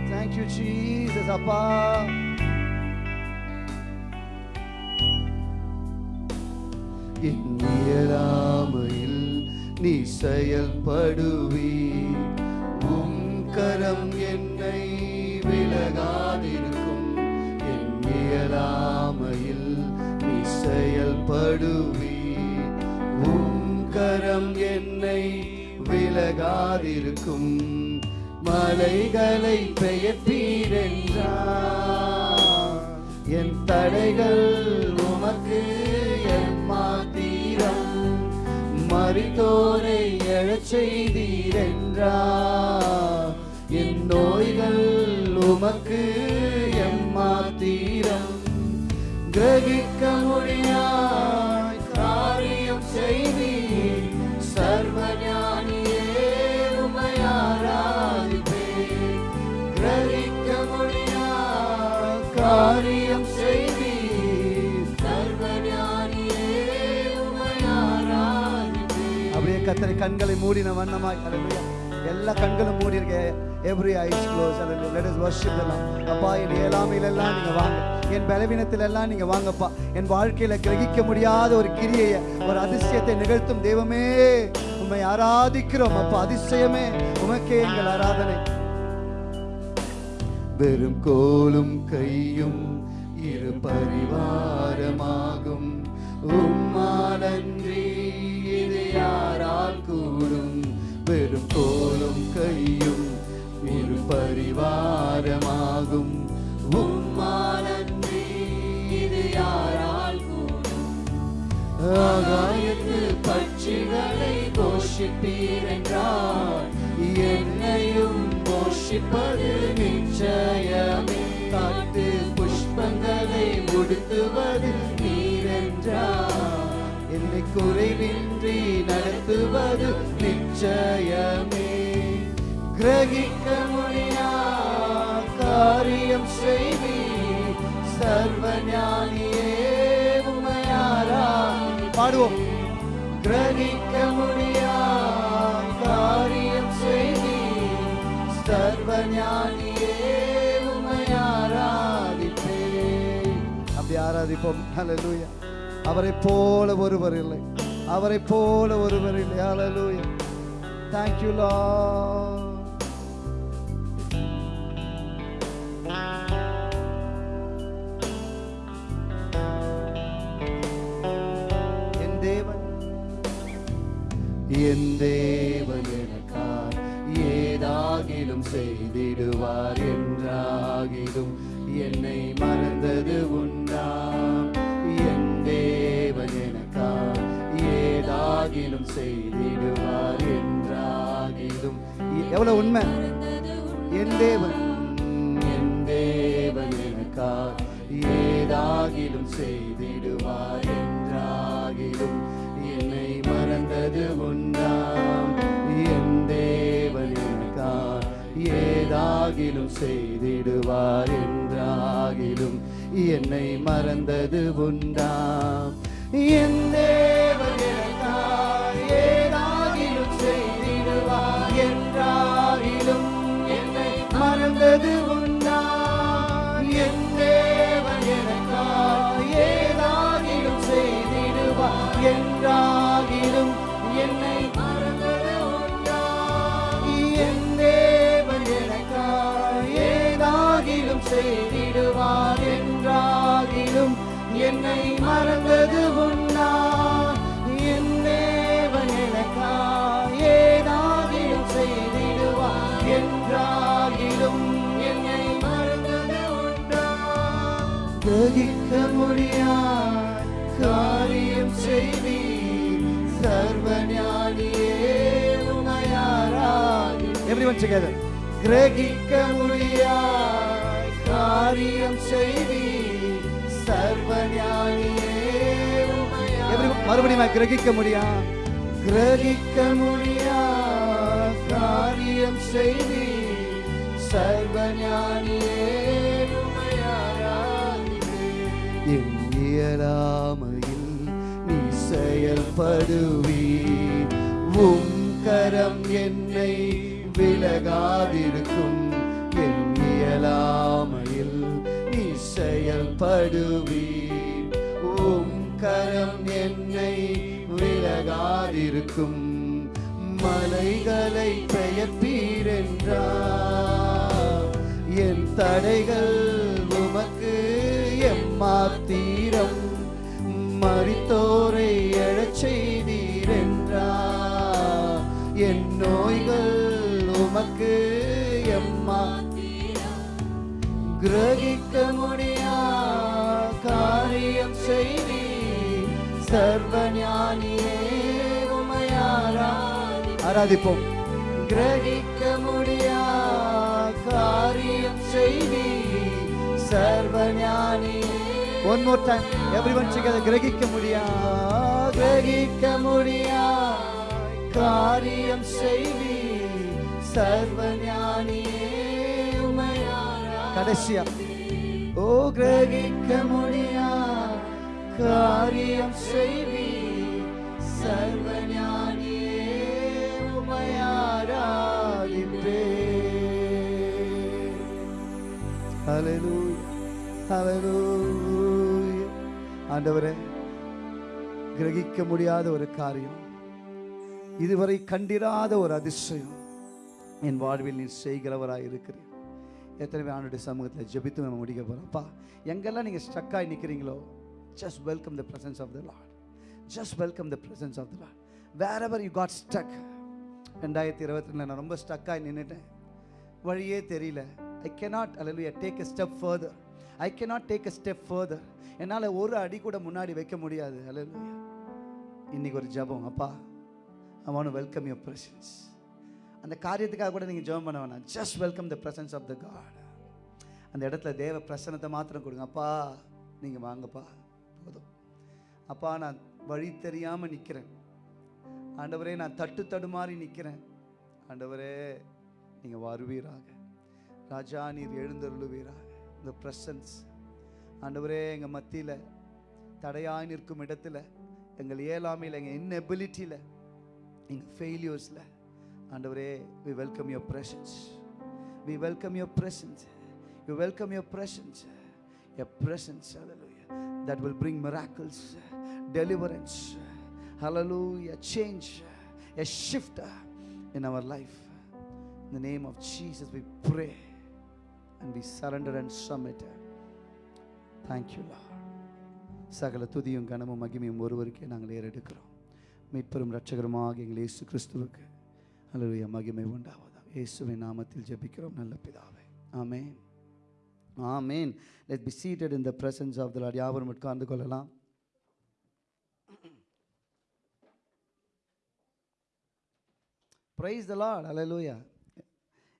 தேங்க்யூ ஜீசஸ் அப்பா. இயலாமையில் நீ செயல்படுவி உம் கரம் என்னை விலகாதிருக்கும். என் இயலாமையில் நீ செயல்படுவி உம் கரம் என்னை விலகாதிருக்கும். மலைகளை பெயர்ப்பீரென்றார் என் தடைகள் உமக்கு என் மாத்தீரம். மறித்தோரை எழச் செய்தீரென்றார். என் நோய்கள் உமக்கு எம் மாத்திரம். கிரகிக்க முடியாய் காரியம் செய்தி சர்வஞானியே உமை கிரகிக்க காரியம் சர்வஞானியே அப்படியே கத்தரை கண்களை மூடின வண்ணமாய் ஹalleluya. எல்லா கண்களும் மூடி இருக்க every eyes close let us worship எல்லாம் அப்பா என் ஏழாமையில எல்லாம் நீங்க வாங்க. என் பலவீனத்தில் எல்லாம் நீங்க வாங்கப்பா. என் வாழ்க்கையில கிரகிக்க முடியாத ஒரு கிரியையை ஒரு அதிசயத்தை நிகழ்த்தும் தெய்வமே. உம்மை ஆராதிக்கிறோம் அப்பா. அதிசயமே. உமக்கே எங்கள் ஆராதனை. வெறும் கோலும் கையும் இரு பரிவாரமாகும். உம்மாலன்றி இது யாரால் கூடும்? செய்யும் ஒரு பரிவாரமாகும். உம்மாலன்றி இது யாரால் ஆகாயத்து பட்சிகளை போஷிப்பீர் என்றார் என்னையும் போஷிப்பது நிச்சயமே. காட்டு புஷ்பங்களை முடுத்துவது நீரென்றார். என்னை குறைவின்றி நடத்துவது நிச்சயமே. கிரகிக்க முடியா காரியம் செய்வீர். சர்வஞானியே உமையாரா பாடுவோம். கிரகிக்க முடியா காரியம் செய்வீர். சர்வஞானியே உமையாராதிப்பே. அப்படி ஆராதிப்போம். ஹலலூயா அவரை போல ஒருவர் இல்லை. அவரை போல ஒருவர் இல்லை. ஹலலூயா தேங்க்யூ லா என் தேவன் எனக்காய் ஏதாகிலும் செய்திடுவார் என்றாகிலும் என்னை மறந்தது உண்டா என் தேவன் எனக்காய் ஏதாகிலும் செய்திடுவார் என்றாகிலும் எவ்வளவு உண்மை? என் தேவன் என் தேவன் எனக்காய் ஏதாகிலும் செய்திடுவார் என்னை மறந்தது உண்ணாம் என் தேவன் எனக்காய் ஏதாகிலும் செய்திடுவார் என்றாகிலும் என்னை மறந்தது உண்டாம். என் தேவன் எனக்காய் ஏதாகிலும் செய்திடுவார் என்றாகிலும் என்னை மறந்தது மறந்தது உண்டா என் தேவன் எனக்காய் ஏதாகிலும் செய்திடுவார் என்றாகிலும் என்னை மறந்தது உண்டா கிரகிக்க முடியாய் காரியம் செய்தி சர்வஞானியே உமையாராய் everyone together. கிரகிக்க முடியாய் காரியம் செய்தி மறுபடியும் கிரகிக்க முடியா? கிரகிக்க முடியா? காரியம் செய்தி சர்வஞானியே என் இயலாமையில் நீ செயல்படுவி உம் கரம் என்னை விலகாதிருக்கும். என் இயலாமையில் நீ செயல்படுவி கரம் என்னை விலகாதிருக்கும். மலைகளை பெயர்ப்பீரென்றார். என் தடைகள் உமக்கு எம்மாத்தீரம் மறித்தோரை எழச் செய்தீரென்றார் என் நோய்கள் உமக்கு எம்மா கிரகிக்க முடியா காரியம் செய்தி சர்வஞானியே ஆராதிப்போம். கிரகிக்க முடியா காரியம் செய்தி. சர்வஞானியே one more time everyone together கிரகிக்க முடியா? கிரகிக்க முடியா காரியம் செய்தி. சர்வஞானியே கடைசியா. ஓ கிரகிக்க முடியா காரியம் செய்வி சர்வஞானியே உமையாராதிப்பே ஹalleluya ஹalleluya ஆண்டவரே கிரகிக்க முடியாத ஒரு காரியம் இதுவரை கண்டிராத ஒரு அதிசயம் என் வாழ்வில் நீ செய்கிறவராக இருக்கிறேன் எத்தனை பேர் ஆண்டுடைய சமூகத்தில் ஜெபித்து நம்ம முடிக்க போகிறோம்ப்பா எங்கெல்லாம் நீங்கள் ஸ்டக்காகி நிற்கிறீங்களோ just welcome the presence of the Lord just welcome the presence of the Lord wherever you got stuck ரெண்டாயிரத்தி இருபத்தி ரெண்டில் நான் ரொம்ப ஸ்டக்காகி நின்றுட்டேன் வழியே தெரியல. ஐ கெனாட் அல்ல take a step further I cannot take a step further என்னால் ஒரு அடி கூட முன்னாடி வைக்க முடியாது. அல்ல இன்னைக்கு ஒரு ஜெபம். அப்பா I want welcome your presence அந்த காரியத்துக்காக கூட நீங்கள் ஜெபம் பண்ண வேணாம். Just welcome the presence of the God அந்த இடத்துல தேவ பிரசனத்தை மாத்திரம் கொடுங்க. அப்பா நீங்கள் வாங்கப்பா. அப்பா நான் வழி தெரியாமல் நிற்கிறேன் ஆண்டவரே நான் தட்டு தடுமாறி நிற்கிறேன் ஆண்டவரே நீங்கள் வருவீராக. ராஜா நீர் எழுந்தருளுவீராக. இந்த பிரசன்ஸ் ஆண்டவரே எங்கள் மத்தியில் தடையாய் நிற்கும் இடத்துல எங்கள் இயலாமையில் எங்கள் இன்னெபிலிட்டியில் எங்கள் ஃபெயிலியர்ஸில் ஆண்டவரே we welcome your presence we welcome your presence you welcome your presence a presence that will bring miracles miracles. Deliverance. Hallelujah. Change a shift in our life. In the name of Jesus we pray and we surrender and submit. Thank you Lord. சகல துதியும் கனமும் மகிமையும் ஒருவருக்கே நாங்கள் ஏறெடுக்கிறோம். மீட்பெரும் ரட்சகருமாக எங்கள் இயேசு கிறிஸ்துவுக்கு அல்லேலூயா மகிமை உண்டாவதாக. இயேசுவின் நாமத்தில் ஜெபிக்கிறோம் நல்ல பிதாவே. ஆமேன் ஆமேன் let be seated in the presence of the Lord யாவரும் உட்கார்ந்து கொள்ளலாம். ப்ரைஸ் த அலலூயா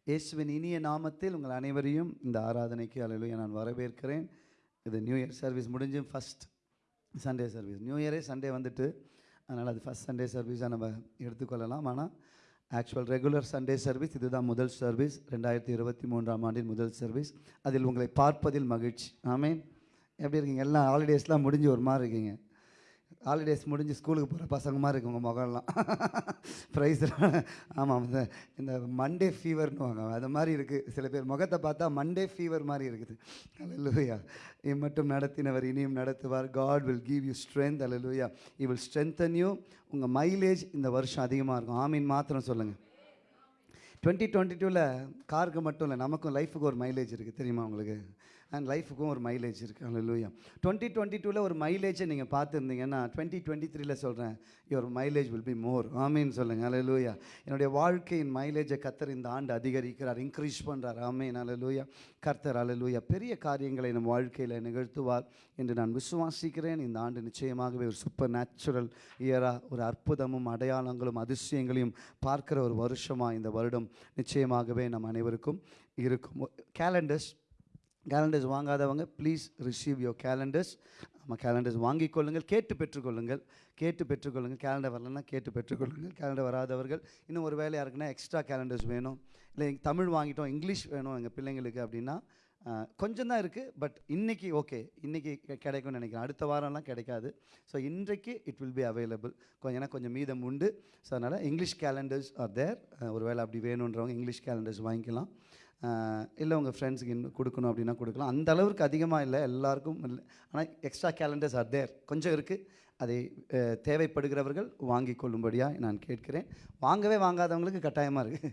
இயேசுவின் இனிய நாமத்தில் உங்கள் அனைவரையும் இந்த ஆராதனைக்கு அலலூயா நான் வரவேற்கிறேன். இது நியூ இயர் சர்வீஸ் முடிஞ்சு ஃபஸ்ட் சண்டே சர்வீஸ் நியூ இயரே சண்டே வந்துட்டு அதனால் அது ஃபஸ்ட் சண்டே சர்வீஸாக நம்ம எடுத்துக்கொள்ளலாம். ஆனால் ஆக்சுவல் ரெகுலர் சண்டே சர்வீஸ் இதுதான் முதல் சர்வீஸ் ரெண்டாயிரத்தி இருபத்தி மூன்றாம் ஆண்டின் முதல் சர்வீஸ் அதில் உங்களை பார்ப்பதில் மகிழ்ச்சி. ஆமேன் எப்படி இருக்கீங்க? எல்லாம் ஹாலிடேஸ்லாம் முடிஞ்சு ஒரு மாதிரி இருக்கீங்க. ஹாலிடேஸ் முடிஞ்சு ஸ்கூலுக்கு போகிற பசங்க மாதிரி இருக்கு உங்கள் முகம்லாம் ப்ரைஸ் ஆமாம் இந்த இந்த மண்டே ஃபீவர்னுவாங்க அது மாதிரி இருக்குது சில பேர் முகத்தை பார்த்தா மண்டே ஃபீவர் மாதிரி இருக்குது. அல்லேலூயா மட்டும் நடத்தினவர் இனியும் நடத்துவார். God will give you strength hallelujah he will strengthen you உங்கள் மைலேஜ் இந்த வருஷம் அதிகமாக இருக்கும். ஆமீன் மாத்திரம் சொல்லுங்கள் டுவெண்ட்டி டுவெண்ட்டி டூவில் காருக்கு மட்டும் இல்லை நமக்கும் லைஃபுக்கு ஒரு மைலேஜ் இருக்குது தெரியுமா உங்களுக்கு? அண்ட் லைஃபுக்கும் ஒரு மைலேஜ் இருக்குது அல்லூயா டுவெண்ட்டி டுவெண்ட்டி டூவில் ஒரு மைலேஜை நீங்கள் பார்த்துருந்தீங்கன்னா டுவெண்ட்டி டுவெண்ட்டி த்ரீல சொல்கிறேன் your mileage will be more ஆமீன் சொல்லுங்கள் அல்லூயா என்னுடைய வாழ்க்கையின் மைலேஜை கத்தர் இந்த ஆண்டு அதிகரிக்கிறார் இன்க்ரீஸ் பண்ணுறார் ஆமீன். அல்லூயா கர்த்தர் அல்லூயா பெரிய காரியங்களை நம் வாழ்க்கையில் நிகழ்த்துவார் என்று நான் விசுவாசிக்கிறேன். இந்த ஆண்டு நிச்சயமாகவே ஒரு சூப்பர் நேச்சுரல் இயராக ஒரு அற்புதமும் அடையாளங்களும் அதிசயங்களையும் பார்க்குற ஒரு வருஷமாக இந்த வருடம் நிச்சயமாகவே நம் அனைவருக்கும் இருக்கும். கேலண்டர்ஸ் கேலண்டர்ஸ் வாங்காதவங்க ப்ளீஸ் ரிசீவ் யோர் கேலண்டர்ஸ் நம்ம கேலண்டர்ஸ் வாங்கிக் கொள்ளுங்கள் கேட்டு பெற்றுக்கொள்ளுங்கள். கேட்டு பெற்றுக்கொள்ளுங்கள். கேலண்டர் வரலன்னா கேட்டு பெற்றுக்கொள்ளுங்கள். கேலண்டர் வராதவர்கள் இன்னும் ஒரு வேலை யாருக்குன்னா எக்ஸ்ட்ரா கேலண்டர்ஸ் வேணும். இல்லை தமிழ் வாங்கிட்டோம் இங்கிலீஷ் வேணும் எங்கள் பிள்ளைங்களுக்கு அப்படின்னா கொஞ்சம் தான் இருக்குது பட் இன்றைக்கி ஓகே இன்றைக்கி கெ- கிடைக்கும்னு நினைக்கிறேன். அடுத்த வாரம்லாம் கிடைக்காது. ஸோ இன்றைக்கு இட் வில் பி அவைலபிள் கொஞ்சம் ஏன்னா கொஞ்சம் மீதம் உண்டு. ஸோ அதனால் இங்கிலீஷ் கேலண்டர்ஸ் ஆர் தேர் ஒரு வேளை அப்படி வேணுன்றவங்க இங்கிலீஷ் கேலண்டர்ஸ் வாங்கிக்கலாம். இல்லை உங்கள் ஃப்ரெண்ட்ஸுக்கு இன்னும் கொடுக்கணும் அப்படின்னா கொடுக்கலாம். அந்த அளவுக்கு அதிகமாக இல்லை எல்லாருக்கும் இல்லை. ஆனால் எக்ஸ்ட்ரா கேலண்டர்ஸ் ஆர் தேர் கொஞ்சம் இருக்குது அதை தேவைப்படுகிறவர்கள் வாங்கி கொள்ளும்படியாக நான் கேட்கிறேன். வாங்கவே வாங்காதவங்களுக்கு கட்டாயமாக இருக்குது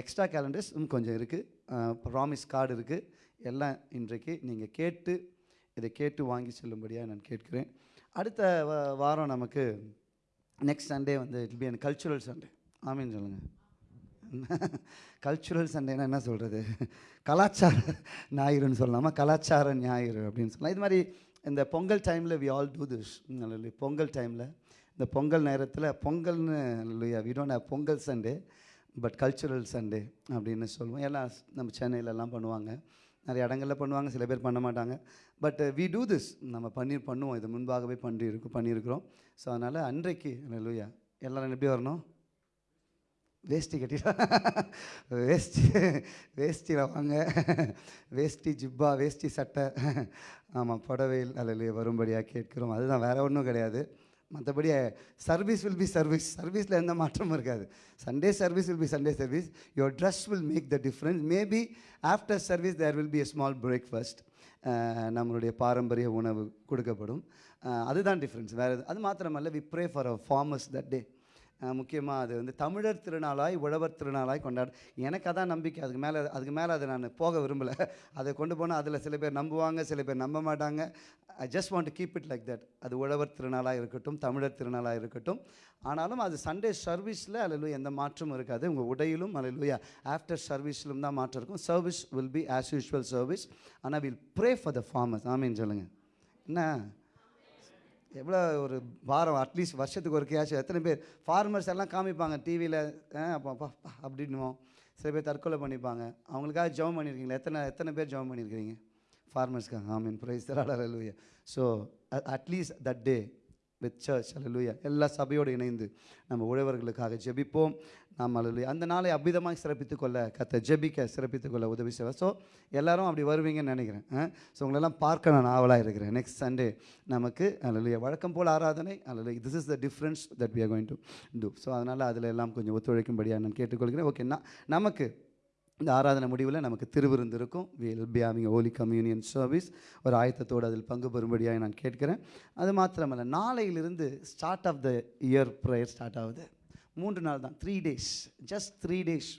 எக்ஸ்ட்ரா கேலண்டர்ஸ் கொஞ்சம் இருக்குது ப்ராமிஸ் கார்டு இருக்குது எல்லாம் இன்றைக்கு நீங்கள் கேட்டு இதை கேட்டு வாங்கி செல்லும்படியாக நான் கேட்கிறேன். அடுத்த வாரம் நமக்கு நெக்ஸ்ட் சண்டே வந்து it be and cultural Sunday ஆமீன் சொல்லுங்கள் கல்ச்சுரல் சண்டேனா என்ன சொல்கிறது கலாச்சார ஞாயிறுன்னு சொல்லலாமா? கலாச்சார ஞாயிறு அப்படின்னு சொல்லலாம். இது மாதிரி இந்த பொங்கல் டைமில் we all do this Pongal டைமில் இந்த பொங்கல் நேரத்தில் பொங்கல்னு இல்லையா we don't have Pongal Sunday but cultural Sunday அப்படின்னு சொல்லுவோம். எல்லாம் நம்ம சென்னையிலலாம் பண்ணுவாங்க. நிறைய இடங்களில் பண்ணுவாங்க சில பேர் பண்ண மாட்டாங்க. பட் வி டூ திஸ் நம்ம பண்ணி பண்ணுவோம். இது முன்பாகவே பண்ணி இருக்கோம் பண்ணியிருக்கிறோம். ஸோ அதனால் அன்றைக்கு லூயா எல்லோரும் எப்படி வரணும்? வேஷ்டி கட்டிடலாம் வேஷ்டி வேஷ்டியில் வாங்க. வேஷ்டி ஜிப்பா வேஷ்டி சட்டை. ஆமாம் புடவையில் அல்ல வரும்படியாக கேட்கிறோம். அதுதான் வேறு ஒன்றும் கிடையாது. மற்றபடி சர்வீஸ் வில் பி சர்வீஸ் சர்வீஸில் எந்த மாற்றமும் இருக்காது. Sunday service will be Sunday service your dress will make the difference maybe after service there will be a small breakfast நம்மளுடைய பாரம்பரிய உணவு கொடுக்கப்படும். அதுதான் டிஃப்ரென்ஸ் வேறு அது மாத்திரமல்ல we pray for a farmers that day முக்கியமாக அது வந்து தமிழர் திருநாளாய் உழவர் திருநாளாய் கொண்டாடு எனக்கு அதான் நம்பிக்கை. அதுக்கு மேலே அதுக்கு மேலே அதை நான் போக விரும்பலை. அதை கொண்டு போனால் அதில் சில பேர் நம்புவாங்க சில பேர் நம்ப மாட்டாங்க. I just want to keep it like that அது உழவர் திருநாளாக இருக்கட்டும் தமிழர் திருநாளாக இருக்கட்டும். ஆனாலும் அது சண்டே சர்வீஸில் அல்ல எந்த மாற்றமும் இருக்காது. உங்கள் உடையிலும் அல்ல ஆஃப்டர் சர்வீஸிலும் தான் மாற்றம் இருக்கும். Service will be as usual service ஆனால் will pray for the farmers ஆமீன் சொல்லுங்கள் என்ன? எவ்வளோ ஒரு வாரம் அட்லீஸ்ட் வருஷத்துக்கு ஒரு கேஷ் எத்தனை பேர் ஃபார்மர்ஸ் எல்லாம் காமிப்பாங்க டிவியில் அப்போ அப்பா அப்படின்னுவோம். சில பேர் தற்கொலை பண்ணிப்பாங்க. அவங்களுக்காக ஜெபம் பண்ணியிருக்கீங்களா? எத்தனை எத்தனை பேர் ஜெபம் பண்ணியிருக்கிறீங்க? ஃபார்மர்ஸ்க்காக ஆமீன் praise தராடலூயா so at least that day with church அல்லூயா எல்லா சபையோடு இணைந்து நம்ம உழவர்களுக்காக ஜெபிப்போம். நாம் அல்லூயா அந்த நாளை அபிதமாக சிறப்பித்து கொள்ள கத்த ஜெபிக்க சிறப்பித்து கொள்ள உதவி செய்வேன் ஸோ எல்லோரும் அப்படி வருவீங்கன்னு நினைக்கிறேன். ஸோ உங்களெல்லாம் பார்க்க நான் ஆவலாக இருக்கிறேன். நெக்ஸ்ட் சண்டே நமக்கு அல்லூயா வழக்கம் போல் ஆராதனை அல்லது this is the difference that we are going to do so அதனால் அதில் எல்லாம் கொஞ்சம் ஒத்துழைக்கும்படியாக நான் கேட்டுக்கொள்கிறேன். ஓகேண்ணா நமக்கு இந்த ஆராதனை முடிவில் நமக்கு திருவிருந்து இருக்கும். Will be having holy communion service ஒரு ஆயத்தத்தோடு அதில் பங்கு பெறும்படியாக நான் கேட்கிறேன். அது மாத்திரமல்ல நாளையிலிருந்து start of the year prayer start ஆகுது. மூன்று நாள் தான் three days just three days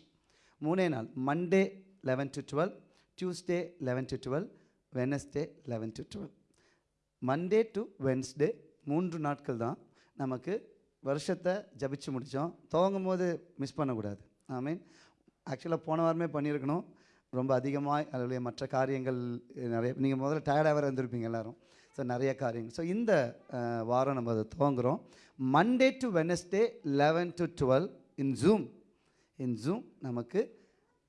மூணே நாள் Monday eleven to twelve Tuesday eleven to twelve Wednesday eleven to twelve Monday to Wednesday மூன்று நாட்கள் தான் நமக்கு வருஷத்தை ஜபிச்சு முடித்தோம் துவங்கும் போது மிஸ் பண்ணக்கூடாது. ஐ மீன் ஆக்சுவலாக போன வாரமே பண்ணியிருக்கணும். ரொம்ப அதிகமாக அதனுடைய மற்ற காரியங்கள் நிறைய நீங்கள் முதல்ல டயர்டாக வேறு இருந்திருப்பீங்க எல்லோரும். ஸோ நிறைய காரியங்கள். ஸோ இந்த வாரம் நம்ம அதை துவங்குறோம். Monday to Wednesday eleven to twelve in Zoom in Zoom நமக்கு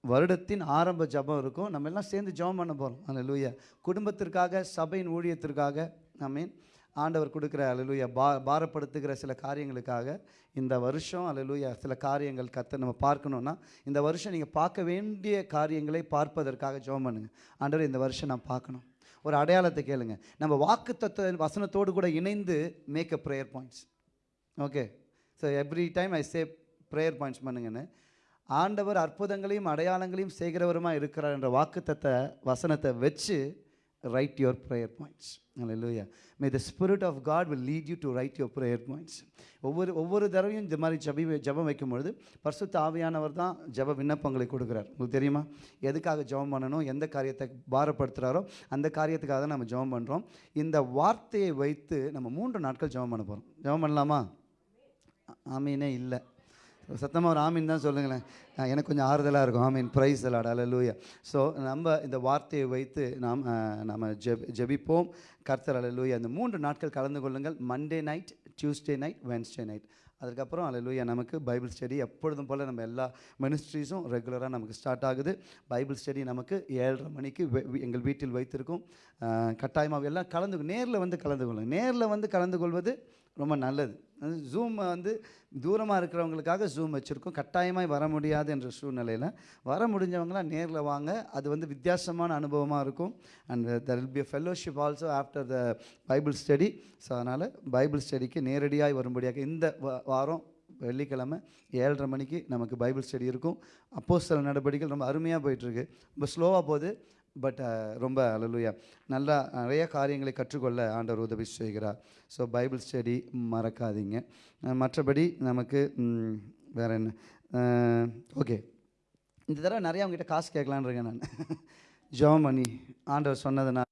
வருடத்தின் ஆரம்ப ஜபம் இருக்கும். நம்ம எல்லாம் சேர்ந்து ஜெபம் பண்ண போகிறோம் அல்லேலூயா குடும்பத்திற்காக சபையின் ஊழியத்திற்காக ஐ மீன் ஆண்டவர் கொடுக்குற அலலூயா பா பாரப்படுத்துகிற சில காரியங்களுக்காக இந்த வருஷம் அலலூயா சில காரியங்கள் கற்று நம்ம பார்க்கணுன்னா இந்த வருஷம் நீங்கள் பார்க்க வேண்டிய காரியங்களை பார்ப்பதற்காக ஜோம் பண்ணுங்க. ஆண்டவர் இந்த வருஷம் நான் பார்க்கணும். ஒரு அடையாளத்தை கேளுங்க. நம்ம வாக்கு தத்துவ வசனத்தோடு கூட இணைந்து make a prayer points okay so every time I say prayer points பண்ணுங்கன்னு ஆண்டவர் அற்புதங்களையும் அடையாளங்களையும் செய்கிறவருமா இருக்கிறார் என்ற வாக்குத்தத்த வசனத்தை வச்சு write your prayer points hallelujah may the Spirit of God will lead you to write your prayer points. ஒவ்வொரு ஒவ்வொரு தடவையும் இந்த மாதிரி ஜபி ஜபம் வைக்கும்பொழுது பரிசுத்த ஆவியானவர் தான் ஜப விண்ணப்பங்களை கொடுக்குறார். உங்களுக்கு தெரியுமா? எதுக்காக ஜெபம் பண்ணணும்? எந்த காரியத்தை பாரப்படுத்துகிறாரோ அந்த காரியத்துக்காக தான் நம்ம ஜெபம் பண்ணுறோம் இந்த வார்த்தையை வைத்து நம்ம மூன்று நாட்கள் ஜெபம் பண்ண போகிறோம் ஜெபம் பண்ணலாமா? ஆமீனே இல்லை. சத்தமாக ஒரு ஆமீன் தான் சொல்லுங்களேன். எனக்கு கொஞ்சம் ஆறுதலாக இருக்கும். ஆமீன். ப்ரைஸ் அலாட் அலலூயா ஸோ நம்ம இந்த வார்த்தையை வைத்து நாம் நம்ம ஜெப் ஜெபிப்போம். கர்த்தர் அலலூயா இந்த மூன்று நாட்கள் கலந்து கொள்ளுங்கள். Monday night Tuesday night Wednesday night அதுக்கப்புறம் அலலூயா நமக்கு பைபிள் ஸ்டடி எப்பொழுதும் போல் நம்ம எல்லா மினிஸ்ட்ரீஸும் ரெகுலராக நமக்கு ஸ்டார்ட் ஆகுது. பைபிள் ஸ்டடி நமக்கு ஏழரை மணிக்கு வெ- எங்கள் வீட்டில் வைத்திருக்கும். கட்டாயமாக எல்லாம் கலந்து நேரில் வந்து கலந்து கொள்ளுங்கள் நேரில் வந்து கலந்து கொள்வது ரொம்ப நல்லது. ஜூம் வந்து தூரமாக இருக்கிறவங்களுக்காக ஜூம் வச்சுருக்கோம். கட்டாயமாக வர முடியாது என்ற சூழ்நிலையில். வர முடிஞ்சவங்களாம் நேரில் வாங்க. அது வந்து வித்தியாசமான அனுபவமாக இருக்கும். And there will be fellowship also after the Bible study so அதனால் பைபிள் ஸ்டடிக்கு நேரடியாக வரும்படியாக இந்த வாரம் வெள்ளிக்கிழமை ஏழரை மணிக்கு நமக்கு பைபிள் ஸ்டடி இருக்கும். அப்போ சில நடவடிக்கைகள் ரொம்ப அருமையாக போயிட்டுருக்கு ரொம்ப ஸ்லோவாக போகுது. பட் uh, ரொம்ப அலலுயா நல்லா நிறைய காரியங்களை கற்றுக்கொள்ள ஆண்டவர் உதவி செய்கிறார். ஸோ பைபிள் ஸ்டடி மறக்காதீங்க. மற்றபடி நமக்கு வேறு என்ன? ஓகே இந்த தடவை நிறையா அவங்ககிட்ட காசு கேட்கலான்னு இருக்கேன் நான். ஜெபம் பண்ணி ஆண்டவர் சொன்னதுனால்.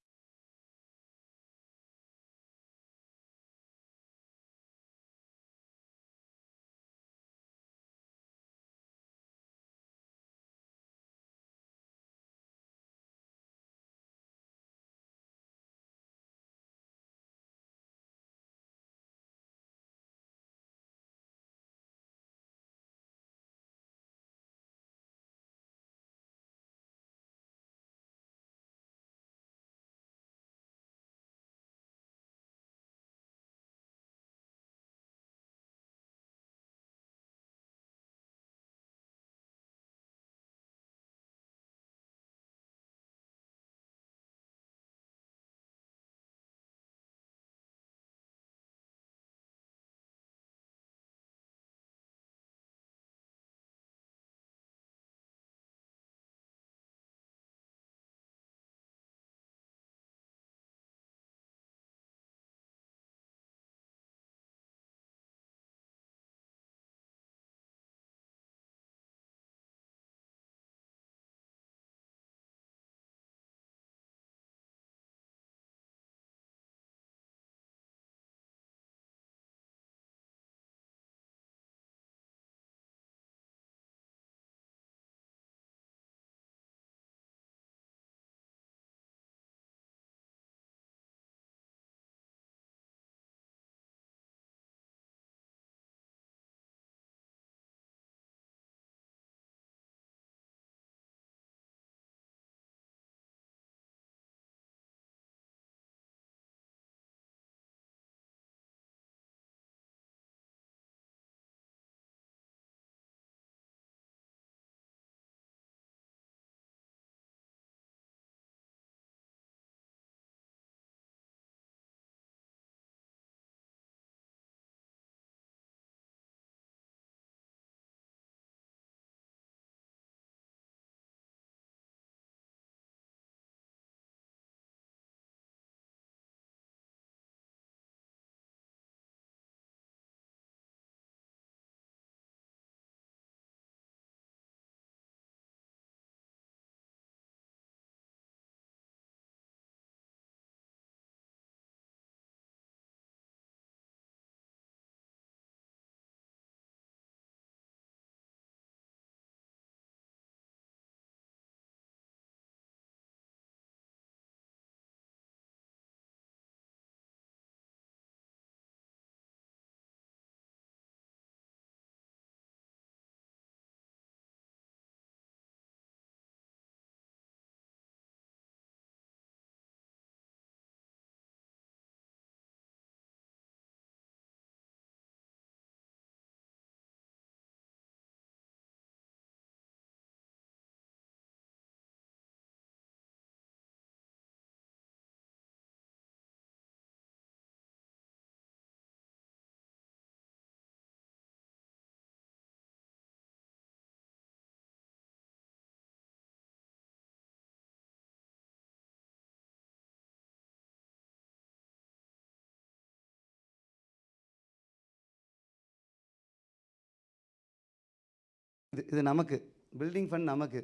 இது இது நமக்கு பில்டிங் ஃபண்ட் நமக்கு.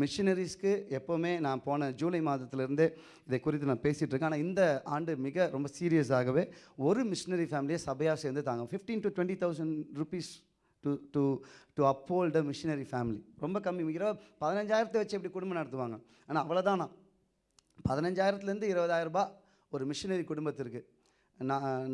மிஷினரிஸ்க்கு எப்போவுமே நான் போன ஜூலை மாதத்துலேருந்தே இதை குறித்து நான் பேசிகிட்டு இருக்கேன். ஆனால் இந்த ஆண்டு மிக ரொம்ப சீரியஸாகவே ஒரு மிஷினரி ஃபேமிலியை சபையாக சேர்ந்து தாங்க. Fifteen to twenty thousand rupees to to to uphold a missionary family ரொம்ப கம்மி. இருபது பதினஞ்சாயிரத்தை வச்சு எப்படி குடும்பம் நடத்துவாங்க. ஆனால் அவ்வளோதானா பதினஞ்சாயிரத்துலேருந்து இருபதாயிரம் ரூபாய் ஒரு மிஷினரி குடும்பத்திற்கு.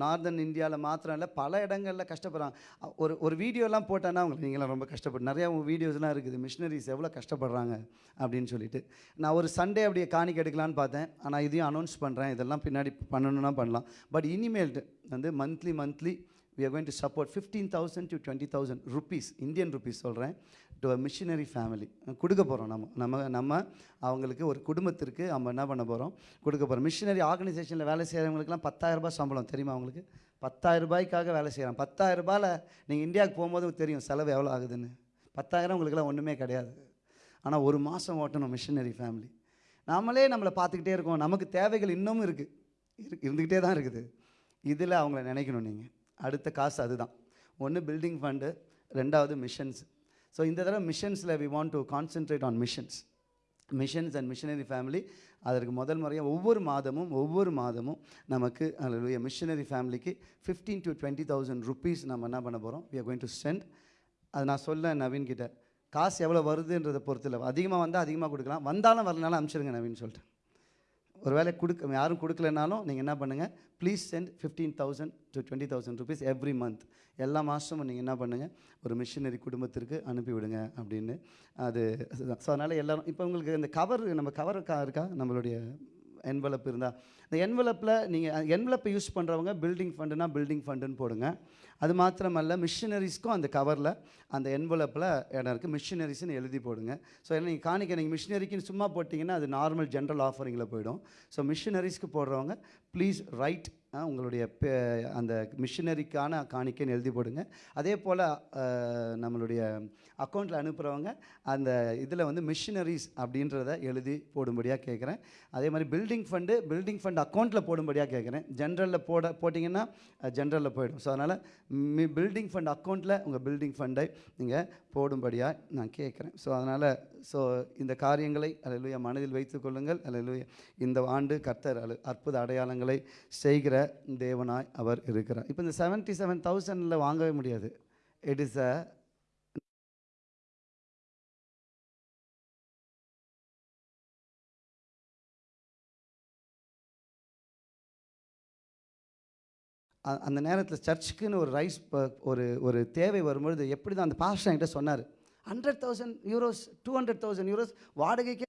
நார்தன் இந்தியாவில் மாத்திரம் இல்லை பல இடங்களில் கஷ்டப்படுறாங்க. ஒரு ஒரு வீடியோலாம் போட்டேன்னா அவங்க நீங்களாம் ரொம்ப கஷ்டப்பட்டு நிறையா வீடியோஸ்லாம் இருக்குது மிஷினரிஸ் எவ்வளோ கஷ்டப்படுறாங்க அப்படின்னு சொல்லிட்டு. நான் ஒரு சண்டே அப்படியே காணிக்க எடுக்கலான்னு பார்த்தேன். ஆனால் இதையும் அனௌன்ஸ் பண்ணுறேன் இதெல்லாம் பின்னாடி பண்ணணும்னா பண்ணலாம். பட் இனிமேல்ட்டு வந்து monthly monthly we are going to support 15000 to 20000 rupees Indian rupees சொல்கிறேன் டு அ மிஷினரி ஃபேமிலி கொடுக்க போகிறோம் நம்ம நம்ம நம்ம அவங்களுக்கு ஒரு குடும்பத்திற்கு நம்ம என்ன பண்ண போகிறோம் கொடுக்க போகிறோம் மிஷினரி ஆர்கனைசேஷனில் வேலை செய்கிறவங்களுக்குலாம் பத்தாயிரம் சம்பளம் தெரியுமா அவங்களுக்கு? பத்தாயிரம் ரூபாய்க்காக வேலை செய்கிறாங்க பத்தாயிரம் ரூபாயில் நீங்கள் இந்தியாவுக்கு போகும்போது தெரியும் செலவு எவ்வளோ ஆகுதுன்னு. பத்தாயிரம் உங்களுக்குலாம் ஒன்றுமே கிடையாது. ஆனால் ஒரு மாதம் ஓட்டணும் மிஷினரி ஃபேமிலி நாமளே நம்மளை பார்த்துக்கிட்டே இருக்கோம். நமக்கு தேவைகள் இன்னமும் இருக்குது இரு இருந்துக்கிட்டே தான் இருக்குது. இதில் அவங்கள நினைக்கணும் நீங்கள் அடுத்த காசு அதுதான். ஒன்று பில்டிங் ஃபண்டு ரெண்டாவது மிஷன்ஸ் ஸோ இந்த தடவை மிஷன்ஸில் we want to concentrate on missions missions and missionary family அதற்கு முதல் முறையாக ஒவ்வொரு மாதமும் ஒவ்வொரு மாதமும் நமக்கு அல்ல மிஷனரி ஃபேமிலிக்கு fifteen to twenty thousand rupees நம்ம என்ன பண்ண போகிறோம் we are going to send அது நான் சொல்ல நவீன் கிட்ட காசு எவ்வளோ வருதுன்றதை பொறுத்து இல்லை. அதிகமாக வந்தால் அதிகமாக கொடுக்கலாம். வந்தாலும் வரலனாலும் அனுப்பிச்சிருங்க நவீன் சொல்லிட்டு. ஒருவேளை கொடுக்க யாரும் கொடுக்கலனாலும் நீங்கள் என்ன பண்ணுங்கள் please send fifteen thousand to twenty thousand rupees every month எல்லா மாதமும் நீங்கள் என்ன பண்ணுங்கள் ஒரு மிஷினரி குடும்பத்திற்கு அனுப்பிவிடுங்க அப்படின்னு அது ஸோ அதனால் எல்லோரும் இப்போ உங்களுக்கு இந்த கவர் நம்ம கவர் இருக்கா? நம்மளுடைய என்வலப் இருந்தால் இந்த என்வலப்பில் நீங்கள் என்வலப்பை யூஸ் பண்ணுறவங்க பில்டிங் ஃபண்டுனா பில்டிங் ஃபண்டுன்னு போடுங்க. அது மாத்திரமல்ல மிஷினரிஸ்க்கும் அந்த கவரில் அந்த என்வலப்பில் இடம் இருக்குது மிஷினரிஸ்னு எழுதி போடுங்க. ஸோ ஏன்னா நீங்கள் காணிக்க நீங்கள் மிஷினரிக்குன்னு சும்மா போட்டிங்கன்னா அது நார்மல் ஜென்ரல் ஆஃபரிங்கில் போயிடும். ஸோ மிஷினரிஸ்க்கு போடுறவங்க ப்ளீஸ் ரைட் உங்களுடைய பே- அந்த மிஷினரிக்கான காணிக்கைன்னு எழுதி போடுங்க. அதே போல் நம்மளுடைய அக்கௌண்ட்டில் அனுப்புகிறவங்க அந்த இதில் வந்து மிஷினரிஸ் அப்படின்றத எழுதி போடும்படியாக கேட்குறேன் அதே மாதிரி பில்டிங் ஃபண்டு பில்டிங் ஃபண்ட் அக்கௌண்ட்டில் போடும்படியாக கேட்குறேன் ஜென்ரலில் போட போட்டிங்கன்னா ஜென்ரலில் போயிடும். ஸோ அதனால் மி பில்டிங் ஃபண்ட் அக்கௌண்ட்டில் உங்கள் பில்டிங் ஃபண்டை நீங்கள் போடும்படியாக நான் கேட்குறேன் ஸோ அதனால் ஸோ இந்த காரியங்களை அலையிலுயா மனதில் வைத்துக்கொள்ளுங்கள் அலையிலுயா இந்த ஆண்டு கர்த்தர் அல்ல அற்புத அடையாளங்களை செய்கிற தேவனாய் அவர் இருக்கிறார். இப்போ இந்த செவன்ட்டி செவன் தௌசண்டில் வாங்கவே முடியாது. இட் இஸ் அ அந்த நேரத்தில் சர்ச்சுக்குன்னு ஒரு ரைஸ் ஒரு ஒரு தேவை வரும்பொழுது எப்படி தான் அந்த பாஸ்டர் என்கிட்ட சொன்னார். Hundred thousand euros two hundred thousand euros வாடகைக்கே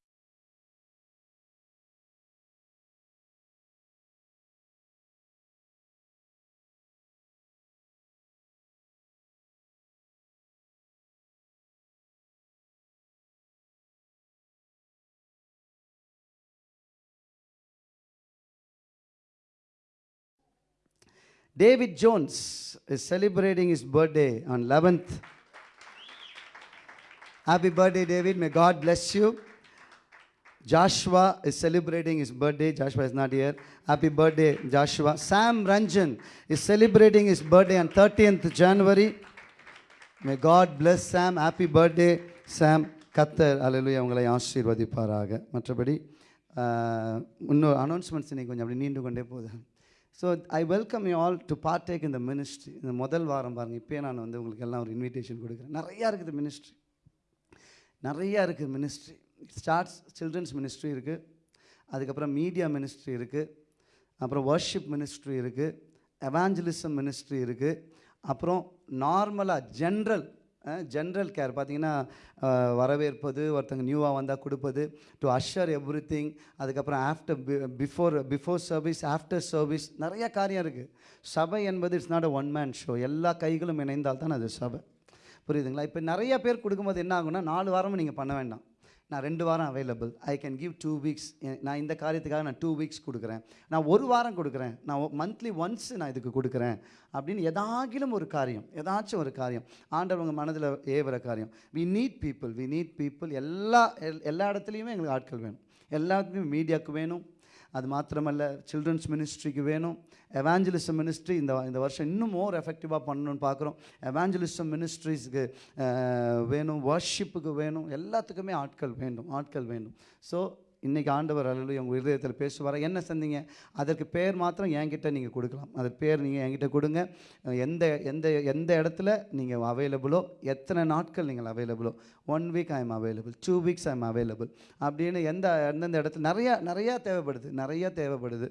David Jones is celebrating his birthday on 11th. Happy birthday, David. May God bless you. Joshua is celebrating his birthday. Joshua is not here. Happy birthday, Joshua. Sam Ranjan is celebrating his birthday on 30th January. May God bless Sam. Happy birthday, Sam. கத்தர் அலையிலுயா உங்களை ஆசீர்வதிப்பாராக மற்றபடி ஆஹ், இன்னொரு அனௌன்ஸ்மெண்ட்ஸ் இன்னைக்கு கொஞ்சம் அப்படி நீண்டு கொண்டே போகுது so I welcome you all to partake இந்த மினிஸ்ட்ரி இந்த முதல் வாரம் பாருங்கள் இப்போயே நான் வந்து உங்களுக்கு எல்லாம் ஒரு இன்விடேஷன் கொடுக்குறேன். நிறையா இருக்குது மினிஸ்ட்ரி நிறையா இருக்குது மினிஸ்ட்ரி ஸ்டார்ட்ஸ் சில்ட்ரன்ஸ் மினிஸ்ட்ரி இருக்குது அதுக்கப்புறம் மீடியா மினிஸ்ட்ரி இருக்குது அப்புறம் வர்ஷிப் மினிஸ்ட்ரி இருக்குது எவாஞ்சலிசம் மினிஸ்ட்ரி இருக்குது அப்புறம் நார்மலாக ஜென்ரல் ஜென்ரல் கேர் பார்த்தீங்கன்னா வரவேற்பது ஒருத்தங்க நியூவாக வந்தால் கொடுப்பது டு அஷர் எவ்ரி திங் அதுக்கப்புறம் after before before service after service நிறைய காரியம் இருக்குது சபை என்பது it's not a one man show எல்லா கைகளும் இணைந்தால் தான் அது சபை. புரியுதுங்களா? இப்போ நிறைய பேர் கொடுக்கும்போது என்ன ஆகும்னா நாலு வாரமும் நீங்கள் பண்ண வேண்டாம். நான் ரெண்டு வாரம் available I can give two weeks நான் இந்த காரியத்துக்காக நான் டூ வீக்ஸ் கொடுக்குறேன். நான் ஒரு வாரம் கொடுக்குறேன். நான் மந்த்லி ஒன்ஸ் நான் இதுக்கு கொடுக்குறேன். அப்படின்னு எதாகிலும் ஒரு காரியம் ஏதாச்சும் ஒரு காரியம். ஆண்டவங்க மனதில் ஏவுற காரியம். We need people we need people எல்லா எல்லா இடத்துலையுமே எங்களுக்கு ஆட்கள் வேணும். எல்லாத்துலேயும் மீடியாவுக்கு வேணும். அது மாத்திரமல்ல சில்ட்ரன்ஸ் மினிஸ்ட்ரிக்கு வேணும். எவாஞ்சலிசம் மினிஸ்ட்ரி இந்த இந்த வருஷம் இன்னும் மோர் எஃபெக்டிவாக பண்ணணும்னு பார்க்குறோம் எவாஞ்சலிசம் மினிஸ்ட்ரிஸ்க்கு வேணும் வர்ஷிப்புக்கு வேணும். எல்லாத்துக்குமே ஆட்கள் வேண்டும் ஆட்கள் வேண்டும். ஸோ இன்றைக்கி ஆண்டவர் அலுவலி உங்கள் இருதயத்தில் பேசுவார்? என்ன செஞ்சீங்க அதற்கு பேர் மாத்திரம் என்கிட்ட நீங்கள் கொடுக்கலாம். அதற்கு பேர் நீங்கள் என்கிட்ட கொடுங்க. எந்த எந்த எந்த இடத்துல நீங்கள் அவைலபிளோ எத்தனை நாட்கள் நீங்கள் அவைலபிளோ one week I am available two weeks I am available அப்படின்னு எந்த எந்தெந்த இடத்துல நிறையா நிறையா தேவைப்படுது நிறையா தேவைப்படுது.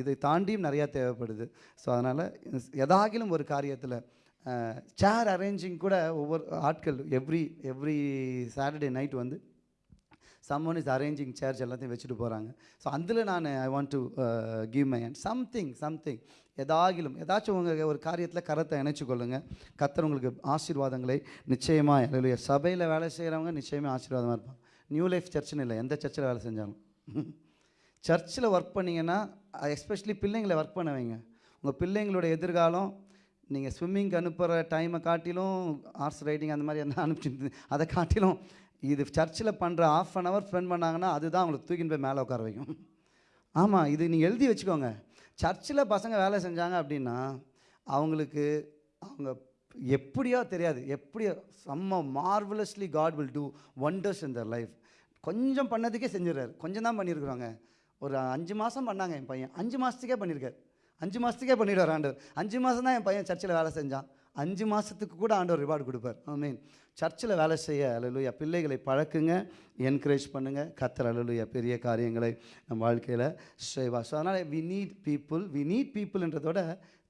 இதை தாண்டியும் நிறையா தேவைப்படுது. ஸோ அதனால் எதாகிலும் ஒரு காரியத்தில் சேர் அரேஞ்சிங் கூட ஒவ்வொரு ஆட்கள் எவ்ரி எவ்ரி சாட்டர்டே நைட் வந்து சம்மன் இஸ் அரேஞ்சிங் சேர்ச் எல்லாத்தையும் வச்சுட்டு போகிறாங்க ஸோ அதில் நான் I want to give my and something something எதாகிலும் ஏதாச்சும் உங்கள் ஒரு காரியத்தில் கரத்தை இணைச்சு கொள்ளுங்கள் கத்தர் உங்களுக்கு ஆசீர்வாதங்களை நிச்சயமாக இல்லை சபையில் வேலை செய்கிறவங்க நிச்சயமாக ஆசீர்வாதமாக இருப்பாங்க. நியூ லைஃப் சர்ச்சுன்னு இல்லை எந்த சர்ச்சில் வேலை செஞ்சாலும். சர்ச்சில் ஒர்க் பண்ணிங்கன்னா எஸ்பெஷலி பிள்ளைங்களை ஒர்க் பண்ண வைங்க. உங்கள் பிள்ளைங்களோட எதிர்காலம் நீங்கள் ஸ்விம்மிங்க்கு அனுப்புகிற டைமை காட்டிலும் ஹார்ஸ் ரைடிங் அந்த மாதிரி என்ன அனுப்பிச்சு அதை காட்டிலும் இது சர்ச்சில் பண்ணுற ஆஃப் அன் ஹவர் ஸ்பெண்ட் பண்ணாங்கன்னா அதுதான் அவங்களுக்கு தூக்கின்னு போய் மேலே உட்கார வைக்கும். ஆமாம் இது நீங்கள் எழுதி வச்சுக்கோங்க. சர்ச்சில் பசங்க வேலை செஞ்சாங்க அப்படின்னா அவங்களுக்கு அவங்க எப்படியோ தெரியாது எப்படியோ செம்ம marvellously God will do wonders in their life கொஞ்சம் பண்ணதுக்கே செஞ்சிடறாரு. கொஞ்சம் தான் பண்ணியிருக்கிறாங்க. ஒரு அஞ்சு மாதம் பண்ணாங்க என் பையன். அஞ்சு மாதத்துக்கே பண்ணியிருக்காரு. அஞ்சு மாதத்துக்கே பண்ணிடுவார் ஆண்டவர். அஞ்சு மாதம் தான் என் பையன் சர்ச்சில் வேலை செஞ்சான். அஞ்சு மாதத்துக்கு கூட ஆண்டவர் ரிவார்டு கொடுப்பார். ஐ மீன் சர்ச்சில் வேலை செய்ய அலலுயா பிள்ளைகளை பழக்குங்க என்கரேஜ் பண்ணுங்கள் கத்தர் அலலுயா பெரிய காரியங்களை நம் வாழ்க்கையில் செய்வா ஸோ அதனால் we need people we need பீப்புள்ன்றதோட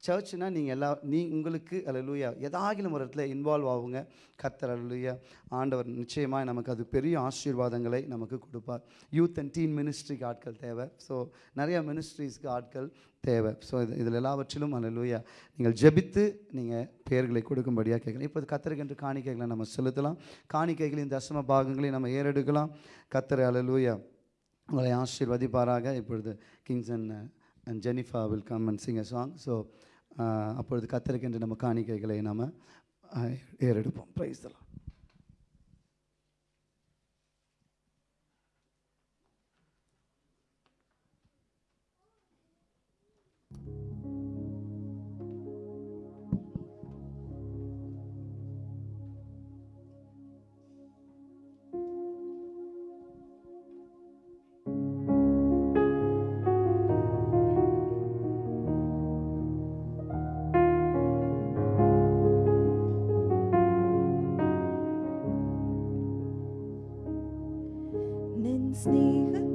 சர்ச்னால் நீங்கள் எல்லா நீ உங்களுக்கு அலலுயா எதாகிலும் ஒரு இடத்துல இன்வால்வ் ஆகுங்க. கத்தர் அலலுயா ஆண்டவர் நிச்சயமாக நமக்கு அது பெரிய ஆசீர்வாதங்களை நமக்கு கொடுப்பார். யூத் அண்ட் டீன் மினிஸ்ட்ரிக்கு ஆட்கள் தேவை. ஸோ நிறையா மினிஸ்ட்ரிஸ்க்கு ஆட்கள் தேவை. ஸோ இது இதில் எல்லாவற்றிலும் அலலுயா நீங்கள் ஜெபித்து நீங்கள் பெயர்களை கொடுக்கும்படியாக கேட்கலாம். இப்போ கத்தருக்கென்று காணிக்கைகளை நம்ம செலுத்தலாம். காணிக்கைகளின் தசம பாகங்களை நம்ம ஏறெடுக்கலாம். கத்தரை அலலுயா உங்களை ஆசீர்வதிப்பாராக. இப்பொழுது kings and and Jennifer will come and sing a song so அப்பொழுது கத்தருக்கென்று நம்ம காணிக்கைகளை நம்ம ஏறெடுப்போம். ப்ரைஸ் தலாம் снега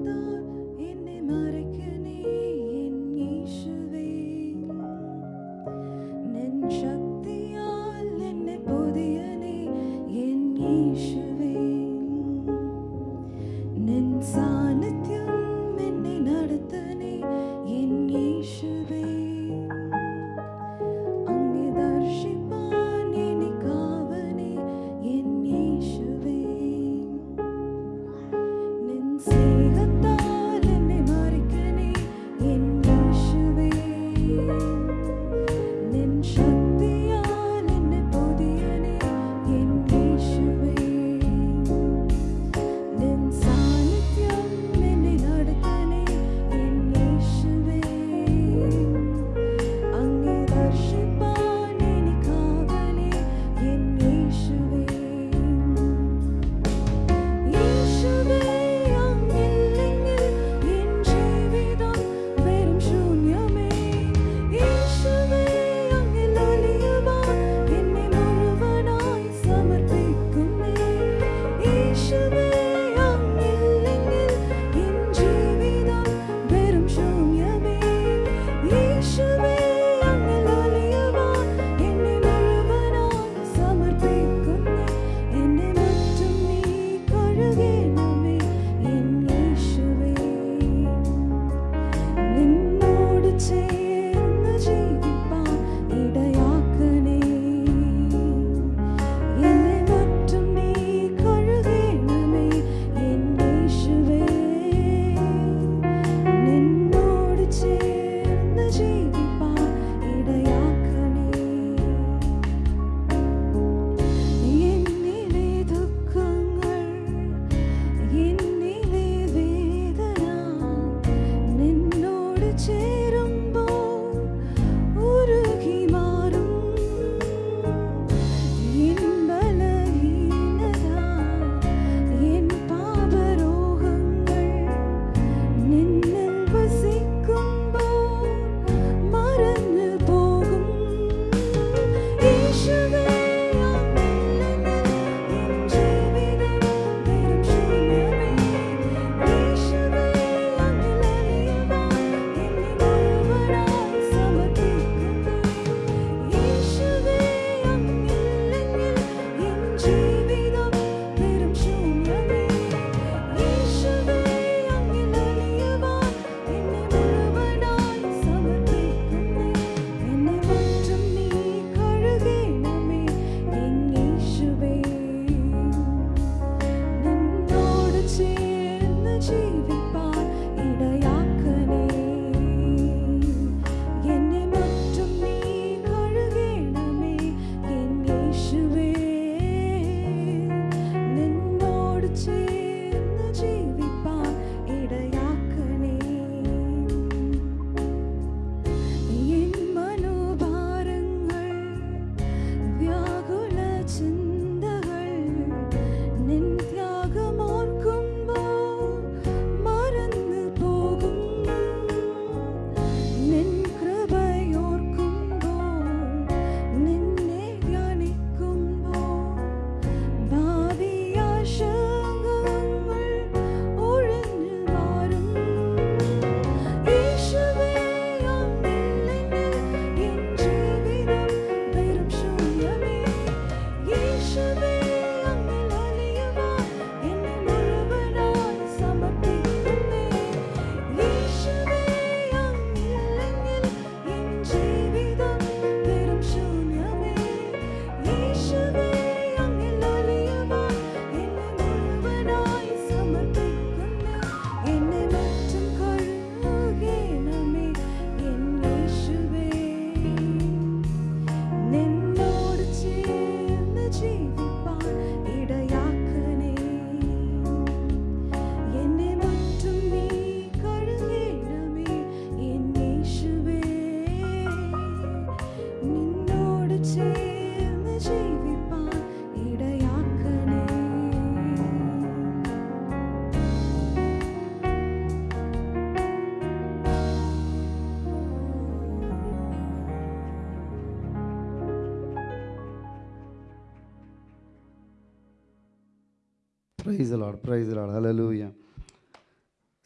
praise the praise a lot hallelujah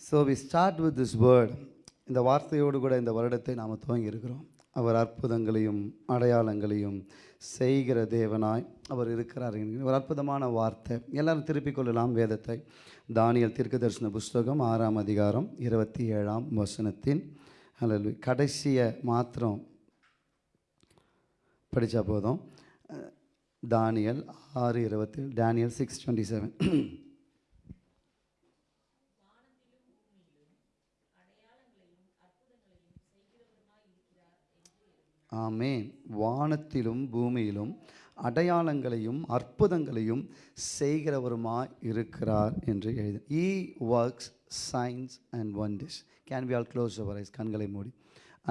so we start with this word இந்த வார்த்தையோடு கூட இந்த வருடத்தை நாம் துவங்கி இருக்கிறோம் அவர் அற்புதங்களையும் அடையாளங்களையும் செய்கிற தேவனாய் அவர் இருக்கிறார் ஒரு அற்புதமான வார்த்தை. எல்லாரும் திருப்பிக் கொள்ளலாம் வேதத்தை. தானியல் தீர்க்கதரிசன புஸ்தகம் ஆறாம் அதிகாரம் இருபத்தி ஏழாம் வசனத்தின் அல்லது கடைசியை மாத்திரம் படித்தா போதும். தானியல் ஆறு இருபத்தி டேனியல் சிக்ஸ் டுவெண்ட்டி செவன் ஆமே வானத்திலும் பூமியிலும் அடையாளங்களையும் அற்புதங்களையும் செய்கிறவருமாய் இருக்கிறார் என்று எழுது. He works signs and wonders can we all close our eyes கண்களை மூடி.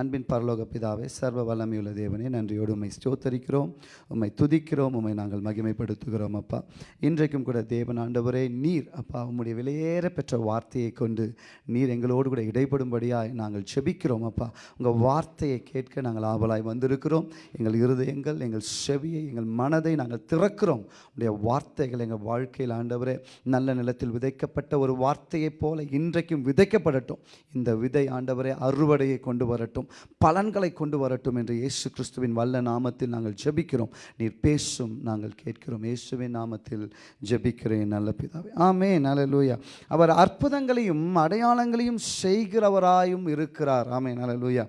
அன்பின் பரலோக பிதாவே சர்வ வல்லமையுள்ள தேவனே நன்றியோடு உண்மை ஸ்தோத்தரிக்கிறோம் உம்மை துதிக்கிறோம் உம்மை நாங்கள் மகிமைப்படுத்துகிறோம் அப்பா. இன்றைக்கும் கூட தேவன் ஆண்டவரே நீர் அப்பா உம்முடைய விலையேற பெற்ற வார்த்தையை கொண்டு நீர் எங்களோடு கூட இடைப்படும்படியாய் நாங்கள் செபிக்கிறோம் அப்பா. உங்கள் வார்த்தையை கேட்க நாங்கள் ஆவலாய் வந்திருக்கிறோம். எங்கள் இருதயங்கள் எங்கள் செவியை எங்கள் மனதை நாங்கள் திறக்கிறோம். உடைய வார்த்தைகள் எங்கள் வாழ்க்கையில் ஆண்டவரே நல்ல நிலத்தில் விதைக்கப்பட்ட ஒரு வார்த்தையைப் போல இன்றைக்கும் விதைக்கப்படட்டும். இந்த விதை ஆண்டவரே அறுவடையை கொண்டு வரட்டும். பலன்களை கொண்டு வரட்டும் என்று இயேசு கிறிஸ்துவின் வல்ல நாமத்தில் நாங்கள் ஜெபிக்கிறோம். நீர் பேசும் நாங்கள் கேட்கிறோம். இயேசுவின் நாமத்தில் ஜெபிக்கிறேன் நல்ல பிதாவே. ஆமே நல்லலூயா அவர் அற்புதங்களையும் அடையாளங்களையும் செய்கிறவராயும் இருக்கிறார். ஆமே நல்லலூயா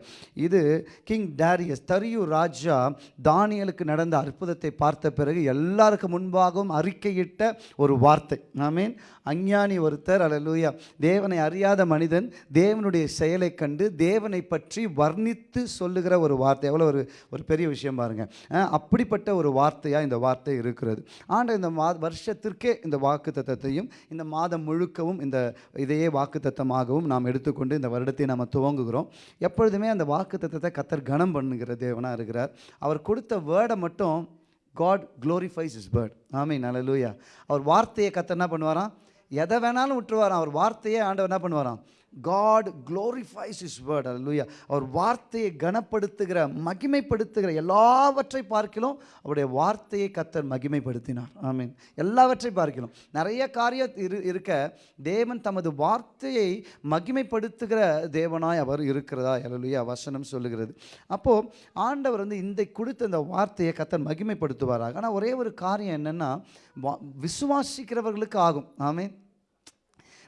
இது கிங் டேரியஸ் தரியு ராஜா தானியலுக்கு நடந்த அற்புதத்தை பார்த்த பிறகு எல்லாருக்கும் முன்பாகவும் அறிக்கையிட்ட ஒரு வார்த்தை. ஆமேன். அஞ்ஞானி ஒருத்தர் அலலூயா தேவனை அறியாத மனிதன் தேவனுடைய செயலை கண்டு தேவனை பற்றி வர்ணித்து சொல்லுகிற ஒரு வார்த்தை. எவ்வளோ ஒரு ஒரு பெரிய விஷயம் பாருங்கள் அப்படிப்பட்ட ஒரு வார்த்தையாக இந்த வார்த்தை இருக்கிறது. ஆண்ட இந்த மா வருஷத்திற்கே இந்த வாக்கு தத்தத்தையும் இந்த மாதம் முழுக்கவும் இந்த இதையே வாக்கு தத்தமாகவும் நாம் எடுத்துக்கொண்டு இந்த வருடத்தை நாம் துவங்குகிறோம். எப்பொழுதுமே அந்த வாக்கு தத்தத்தை கத்தர் கனம் பண்ணுகிற தேவனாக இருக்கிறார். அவர் கொடுத்த வேர்டை மட்டும் காட் க்ளோரிஃபைஸ் இஸ் பேர்ட் ஆமீன் அல்லேலூயா. அவர் வார்த்தையை கத்த என்ன பண்ணுவாராம்? எதை வேணாலும் விட்டுருவாராம். அவர் வார்த்தையே ஆண்டவர் என்ன பண்ணுவாராம்? காட் glorifies his word அல்லேலூயா அவர் வார்த்தையை கனப்படுத்துகிற மகிமைப்படுத்துகிற எல்லாவற்றை பார்க்கிலும் அவருடைய வார்த்தையை கத்தர் மகிமைப்படுத்தினார். ஆமீன். எல்லாவற்றை பார்க்கிலும். நிறைய காரியம் இரு இருக்க தேவன் தமது வார்த்தையை மகிமைப்படுத்துகிற தேவனாய் அவர் இருக்கிறதா? அல்லேலூயா வசனம் சொல்லுகிறது. அப்போது ஆண்டவர் வந்து இந்த கொடுத்த இந்த வார்த்தையை கத்தர் மகிமைப்படுத்துவாராக. ஆனால் ஒரே ஒரு காரியம் என்னென்னா வா- விசுவாசிக்கிறவர்களுக்கு ஆகும். ஆமீன்.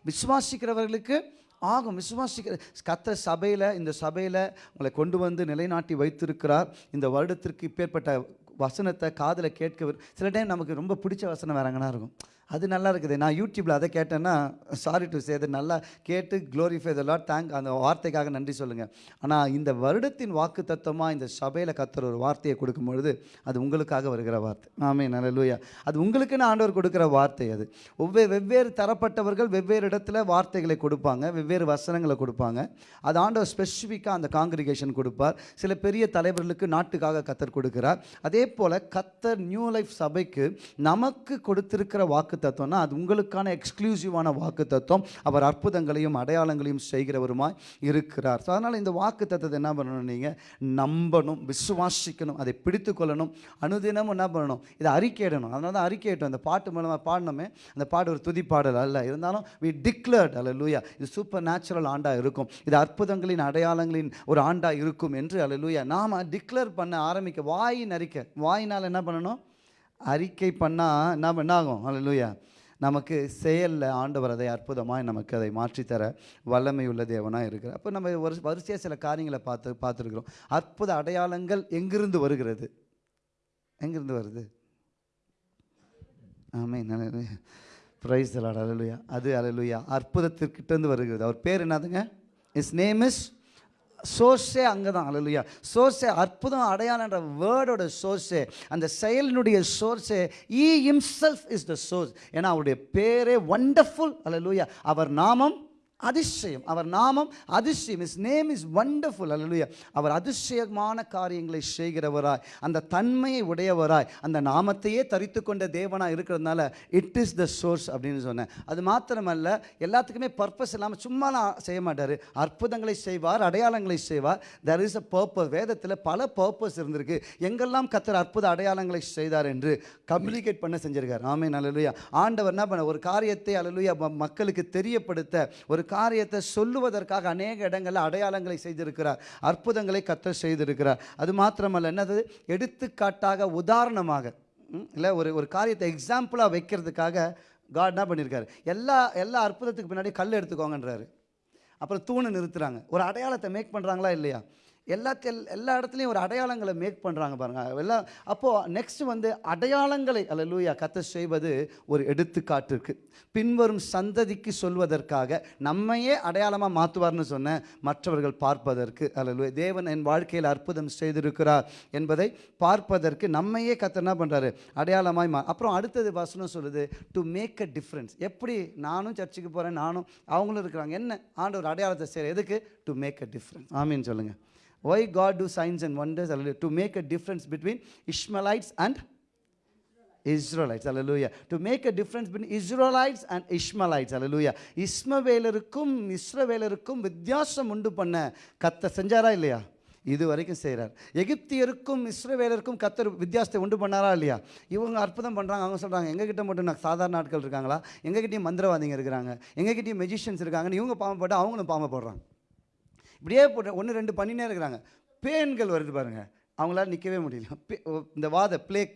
விசுவாசிக்கிறவர்களுக்கு ஆகும். விசுவாசிக்கிற கத்த சபையில் இந்த சபையில் உங்களை கொண்டு வந்து நிலைநாட்டி வைத்திருக்கிறார். இந்த வருடத்திற்கு இப்பேற்பட்ட வசனத்தை காதில் கேட்க சில டைம் நமக்கு ரொம்ப பிடிச்ச வசனம் வேறங்கன்னா இருக்கும். அது நல்லா இருக்குது. நான் யூடியூப்பில் அதை கேட்டேன்னா சாரி டு சே நல்லா கேட்டு க்ளோரிஃபை த லாட் தேங்க் அந்த வார்த்தைக்காக நன்றி சொல்லுங்கள் ஆனால் இந்த வருடத்தின் வாக்கு தத்துவமாக இந்த சபையில் கத்துற ஒரு வார்த்தையை கொடுக்கும் பொழுது அது உங்களுக்காக வருகிற வார்த்தை. ஆமே நல்லலூயா அது உங்களுக்குன்னு ஆண்டவர் கொடுக்குற வார்த்தை அது. ஒவ்வேறு வெவ்வேறு தரப்பட்டவர்கள் வெவ்வேறு இடத்துல வார்த்தைகளை கொடுப்பாங்க வெவ்வேறு வசனங்களை கொடுப்பாங்க. அது ஆண்டவர் ஸ்பெசிஃபிக்காக அந்த காங்கிரிகேஷன் கொடுப்பார். சில பெரிய தலைவர்களுக்கு நாட்டுக்காக கத்தர் கொடுக்கிறார். அதே போல் கத்தர் நியூ லைஃப் சபைக்கு நமக்கு கொடுத்திருக்கிற வாக்கு தத்துவம்னா அது உங்களுக்கான எக்ஸ்க்ளூசிவான வாக்கு தத்துவம் அவர் அற்புதங்களையும் அடையாளங்களையும் செய்கிறவருமாய் இருக்கிறார். ஸோ அதனால் இந்த வாக்கு தத்துவத்தை என்ன பண்ணணும் நீங்கள் நம்பணும் விசுவாசிக்கணும் அதை பிடித்து கொள்ளணும் அனுதினமும் என்ன பண்ணணும்? இதை அறிக்கையிடணும். அதனால தான் அறிக்கையிட்டோம். அந்த பாட்டு மூலமாக பாடினோமே அந்த பாட்டு ஒரு துதி பாடல் அல்ல. இருந்தாலும் வி டிக்ளர்ட் அல்ல லூயா இது சூப்பர் நேச்சுரல் ஆண்டாக இருக்கும். இது அற்புதங்களின் அடையாளங்களின் ஒரு ஆண்டாக இருக்கும் என்று அல்ல லூயா நாம் டிக்ளேர் பண்ண ஆரம்பிக்க வாயின் அறிக்கை வாயினால் என்ன பண்ணணும்? அறிக்கை பண்ணால் என்ன பண்ணாகும் அல்ல நமக்கு செயலில் ஆண்டவர் அதை அற்புதமாக நமக்கு அதை மாற்றித்தர வல்லமை உள்ள தேவனாக இருக்கிற அப்போ நம்ம ஒரு வரிசையாக சில காரியங்களை பார்த்து பார்த்துருக்குறோம். அற்புத அடையாளங்கள் எங்கிருந்து வருகிறது? எங்கிருந்து வருது? ஆமே நல்ல ப்ரைஸ் அலலுயா அது அலலுயா அற்புதத்திற்கிட்டேருந்து வருகிறது. அவர் பேர் என்னதுங்க? இஸ் நேம் இஸ் சோர்ஸே அங்கே தான் அழலுயா சோர்ஸே அற்புதம் அடையாளன்ற வேர்டோட சோர்ஸே அந்த செயலினுடைய சோர்ஸே he himself is the source ஏன்னா அவருடைய பேரே வண்டர்ஃபுல் அழலுயா அவர் நாமம் அதிசயம். அவர் நாமம் அதிசயம். இஸ் நேம் இஸ் வண்டர்ஃபுல் அல்லையா அவர் அதிசயமான காரியங்களை செய்கிறவராய் அந்த தன்மையை உடையவராய் அந்த நாமத்தையே தரித்து கொண்ட தேவனாக இருக்கிறதுனால இட் இஸ் த சோர்ஸ் அப்படின்னு சொன்னேன். அது மாத்திரமல்ல எல்லாத்துக்குமே பர்பஸ் இல்லாமல் சும்மாலாம் செய்ய மாட்டார். அற்புதங்களை செய்வார் அடையாளங்களை செய்வார். தெர் இஸ் அ பர்பஸ் வேதத்தில் பல பர்பஸ் இருந்திருக்கு. எங்கெல்லாம் கத்தர் அற்புத அடையாளங்களை செய்தார் என்று கம்யூனிகேட் பண்ண செஞ்சிருக்கார். ஆமே அல்லேலூயா ஆண்டவர் என்ன பண்ண ஒரு காரியத்தை அல்லேலூயா மக்களுக்கு தெரியப்படுத்த ஒரு காரியத்தை சொல்லுவதற்காக அநேக இடங்களில் அடையாளங்களை செய்திருக்கிறார். அற்புதங்களை கத்த செய்திருக்கிறார். அது மாத்திரமல்ல என்னது? எடுத்துக்காட்டாக உதாரணமாக இல்லை ஒரு ஒரு காரியத்தை எக்ஸாம்பிளாக வைக்கிறதுக்காக காட் என்ன பண்ணியிருக்காரு எல்லா எல்லா அற்புதத்துக்கு பின்னாடி கல் எடுத்துக்கோங்கன்றாரு. அப்புறம் தூணை நிறுத்துறாங்க. ஒரு அடையாளத்தை மேக் பண்ணுறாங்களா இல்லையா? எல்லாத்தையும் எல்லா இடத்துலையும் ஒரு அடையாளங்களை மேக் பண்ணுறாங்க பாருங்கள் எல்லாம் அப்போது நெக்ஸ்ட் வந்து அடையாளங்களை அல்ல லூயா கத்த செய்வது ஒரு எடுத்துக்காட்டுக்கு பின்வரும் சந்ததிக்கு சொல்வதற்காக நம்மையே அடையாளமாக மாற்றுவார்னு சொன்ன மற்றவர்கள் பார்ப்பதற்கு அல்ல தேவன் என் வாழ்க்கையில் அற்புதம் செய்திருக்கிறார் என்பதை பார்ப்பதற்கு நம்மையே கத்த என்ன பண்ணுறாரு அடையாளமாய் மா அப்புறம் அடுத்தது வசனம் சொல்லுது டு மேக் அ டிஃப்ரென்ஸ் எப்படி நானும் சர்ச்சுக்கு போகிறேன் நானும் அவங்களும் இருக்கிறாங்க. என்ன? ஆண்டவர் அடையாளத்தை செய்கிற எதுக்கு? டு மேக் அ டிஃப்ரென்ஸ் ஆமீன் சொல்லுங்கள் Why God do signs and wonders? Hallelujah. To make a difference between Ishmaelites and Israelites hallelujah to make a difference between Israelites and Ishmaelites அல்லேலூயா இஸ்மவேலருக்கும் இஸ்ரவேலருக்கும் வித்தியாசம் உண்டு பண்ண கத்த செஞ்சாரா இல்லையா? இது வரைக்கும் செய்கிறார் எகிப்தியருக்கும் இஸ்ரவேலருக்கும் கத்தர் வித்தியாசத்தை உண்டு பண்ணாரா இல்லையா? இவங்க அற்புதம் பண்ணுறாங்க அவங்க சொல்கிறாங்க எங்ககிட்ட மட்டும் நான் சாதாரண ஆட்கள் இருக்காங்களா? எங்ககிட்டயும் மந்திரவாதிங்க இருக்கிறாங்க. எங்ககிட்டயும் மெஜிஷியன்ஸ் இருக்காங்கன்னு இவங்க பாம்பு போட்டால் அவங்களும் பாவம் போடுறாங்க இப்படியே போட்டு ஒன்று ரெண்டு பண்ணினே இருக்கிறாங்க. பேன்கள் வருது பாருங்கள் அவங்களால நிற்கவே முடியல. பே- இந்த வாத பிளேக்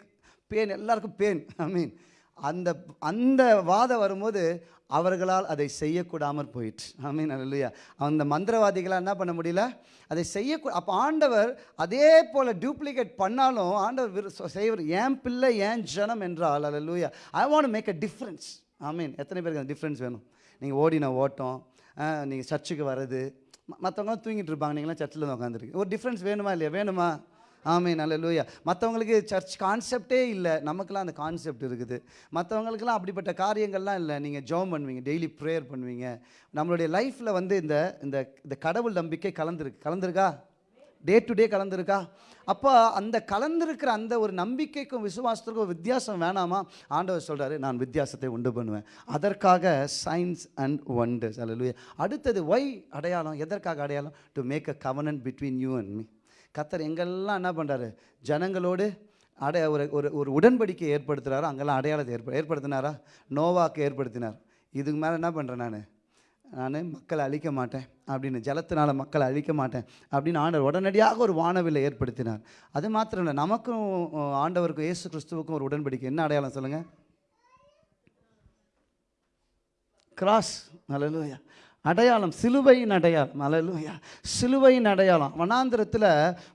பேன் எல்லாருக்கும் பேன் ஐ மீன். அந்த அந்த வாதம் வரும்போது அவர்களால் அதை செய்யக்கூடாமற் போயிட்டு ஐ மீன் இல்லையா அந்த மந்திரவாதிகளாக என்ன பண்ண முடியல? அதை செய்யக்கூ அப்போ ஆண்டவர் அதே போல் டூப்ளிகேட் பண்ணாலும் ஆண்டவர் செய்வர். ஏன் பிள்ளை ஏன் ஜனம் என்றால் அல்லூயா I want make a difference I mean எத்தனை பேருக்கு அந்த டிஃப்ரென்ஸ் வேணும்? நீங்கள் ஓடின ஓட்டம் நீங்கள் சர்ச்சுக்கு வர்றது மற்றவங்க தூங்கிட்டு இருப்பாங்க நீங்களாம் சர்ச்சில் தான் உட்காந்துருக்கு ஒரு டிஃப்ரென்ஸ் வேணுமா இல்லையா? வேணுமா? ஆமே நல்ல லூயா மற்றவங்களுக்கு சர்ச் கான்செப்டே இல்லை. நமக்கெல்லாம் அந்த கான்செப்ட் இருக்குது. மற்றவங்களுக்கெல்லாம் அப்படிப்பட்ட காரியங்கள்லாம் இல்லை. நீங்கள் ஜோம் பண்ணுவீங்க டெய்லி ப்ரேயர் பண்ணுவீங்க. நம்மளுடைய லைஃப்பில் வந்து இந்த இந்த இந்த கடவுள் நம்பிக்கை கலந்துருக்கு கலந்துருக்கா? Day to day கலந்துருக்கா? அப்போ அந்த கலந்துருக்கிற அந்த ஒரு நம்பிக்கைக்கும் விசுவாசத்துக்கும் வித்தியாசம் வேணாமா? ஆண்டவர் சொல்கிறாரு நான் வித்தியாசத்தை உண்டு பண்ணுவேன். அதற்காக சயின்ஸ் அண்ட் ஒண்டர்ஸ் அல்ல அடுத்தது ஒய் அடையாளம்? எதற்காக அடையாளம்? To make a covenant between you and me கத்தர் எங்கெல்லாம் என்ன பண்ணுறாரு ஜனங்களோடு அடைய ஒரு ஒரு ஒரு உடன்படிக்கை ஏற்படுத்துகிறாரோ அங்கெல்லாம் அடையாளத்தை ஏற்ப ஏற்படுத்தினாரா? நோவாக்கு ஏற்படுத்தினார். இதுக்கு மேலே என்ன பண்ணுறேன் நான்? நான் மக்களை அழிக்க மாட்டேன் அப்படின்னு ஜலத்தினால் மக்களை அழிக்க மாட்டேன் அப்படின்னு ஆண்டவர் உடனடியாக ஒரு வானவில்லை ஏற்படுத்தினார். அது மாத்திரம் இல்லை நமக்கும் ஆண்டவருக்கும் இயேசு கிறிஸ்துவுக்கும் ஒரு உடன்படிக்கை. என்ன அடையாளம் சொல்லுங்கள் கிராஸ் நல்ல அடையாளம் சிலுவையின் அடையாளம். அல்லேலூயா சிலுவையின் அடையாளம். வனாந்திரத்தில்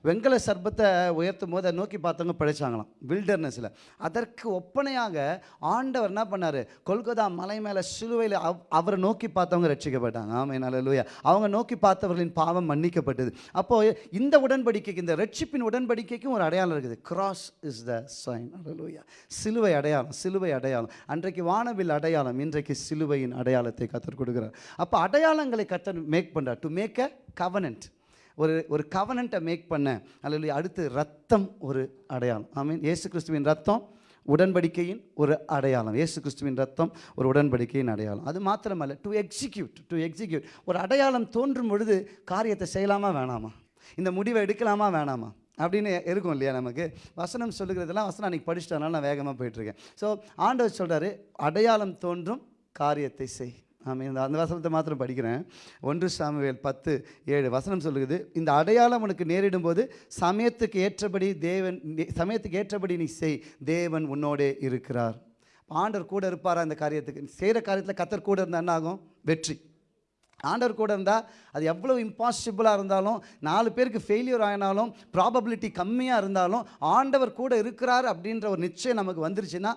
வெங்கல சர்பத்தை உயர்த்தும் போது நோக்கி பார்த்தவங்க பிழைச்சாங்களாம் வில்டர்னஸில் அதற்கு ஒப்பனையாக ஆண்டவர் என்ன பண்ணார்? கொல்கத்தா மலை மேலே சிலுவையில் அவ் அவரை நோக்கி பார்த்தவங்க ரட்சிக்கப்பட்டாங்க. ஆமாம் அல்லேலூயா அவங்க நோக்கி பார்த்தவர்களின் பாவம் மன்னிக்கப்பட்டது. அப்போது இந்த உடன்படிக்கைக்கு இந்த ரட்சிப்பின் உடன்படிக்கைக்கும் ஒரு அடையாளம் இருக்குது. கிராஸ் இஸ் த சைன் அல்லேலூயா சிலுவை அடையாளம் சிலுவை அடையாளம். அன்றைக்கு வானவில் அடையாளம் இன்றைக்கு சிலுவையின் அடையாளத்தை கற்றுக் கொடுக்குறார். அப்போ அடையாளங்களை கத்தர் மேக் பண்ணுறார் டு மேக் அ கவனன்ட் ஒரு ஒரு கவனண்ட்டை மேக் பண்ண அல்லது அடுத்து ரத்தம் ஒரு அடையாளம். ஐ மீன் ஏசு கிறிஸ்துவின் ரத்தம் உடன்படிக்கையின் ஒரு அடையாளம். ஏசு கிறிஸ்துவின் ரத்தம் ஒரு உடன்படிக்கையின் அடையாளம். அது மாத்திரமல்ல டு எக்ஸிக்யூட் டு எக்ஸிக்யூட் ஒரு அடையாளம் தோன்றும் பொழுது காரியத்தை செய்யலாமா வேணாமா? இந்த முடிவை எடுக்கலாமா வேணாமா? அப்படின்னு இருக்கும் இல்லையா நமக்கு? வசனம் சொல்லுகிறதெல்லாம் வசனம் அன்றைக்கி படிச்சிட்டனால நான் வேகமாக போயிட்டுருக்கேன் ஸோ ஆண்டவர் சொல்கிறாரு அடையாளம் தோன்றும் காரியத்தை செய். ஆமாம் இந்த அந்த வசனத்தை மாத்திரம் படிக்கிறேன். ஒன்று சாமுவேல் பத்து ஏழு வசனம் சொல்லுகிறது இந்த அடையாளம் உனக்கு நேரிடும் போது சமயத்துக்கு ஏற்றபடி தேவன் நீ- சமயத்துக்கு ஏற்றபடி நீ செய் தேவன் உன்னோடே இருக்கிறார். ஆண்டவர் கூட இருப்பாரா இந்த காரியத்துக்கு? செய்கிற காரியத்தில் கத்தர் கூட இருந்தால் என்ன ஆகும்? வெற்றி. ஆண்டவர் கூட இருந்தால் அது எவ்வளோ இம்பாசிபிளாக இருந்தாலும் நாலு பேருக்கு ஃபெயிலியர் ஆகினாலும் ப்ராபபிலிட்டி கம்மியாக இருந்தாலும் ஆண்டவர் கூட இருக்கிறார் அப்படின்ற ஒரு நிச்சயம் நமக்கு வந்துருச்சுன்னா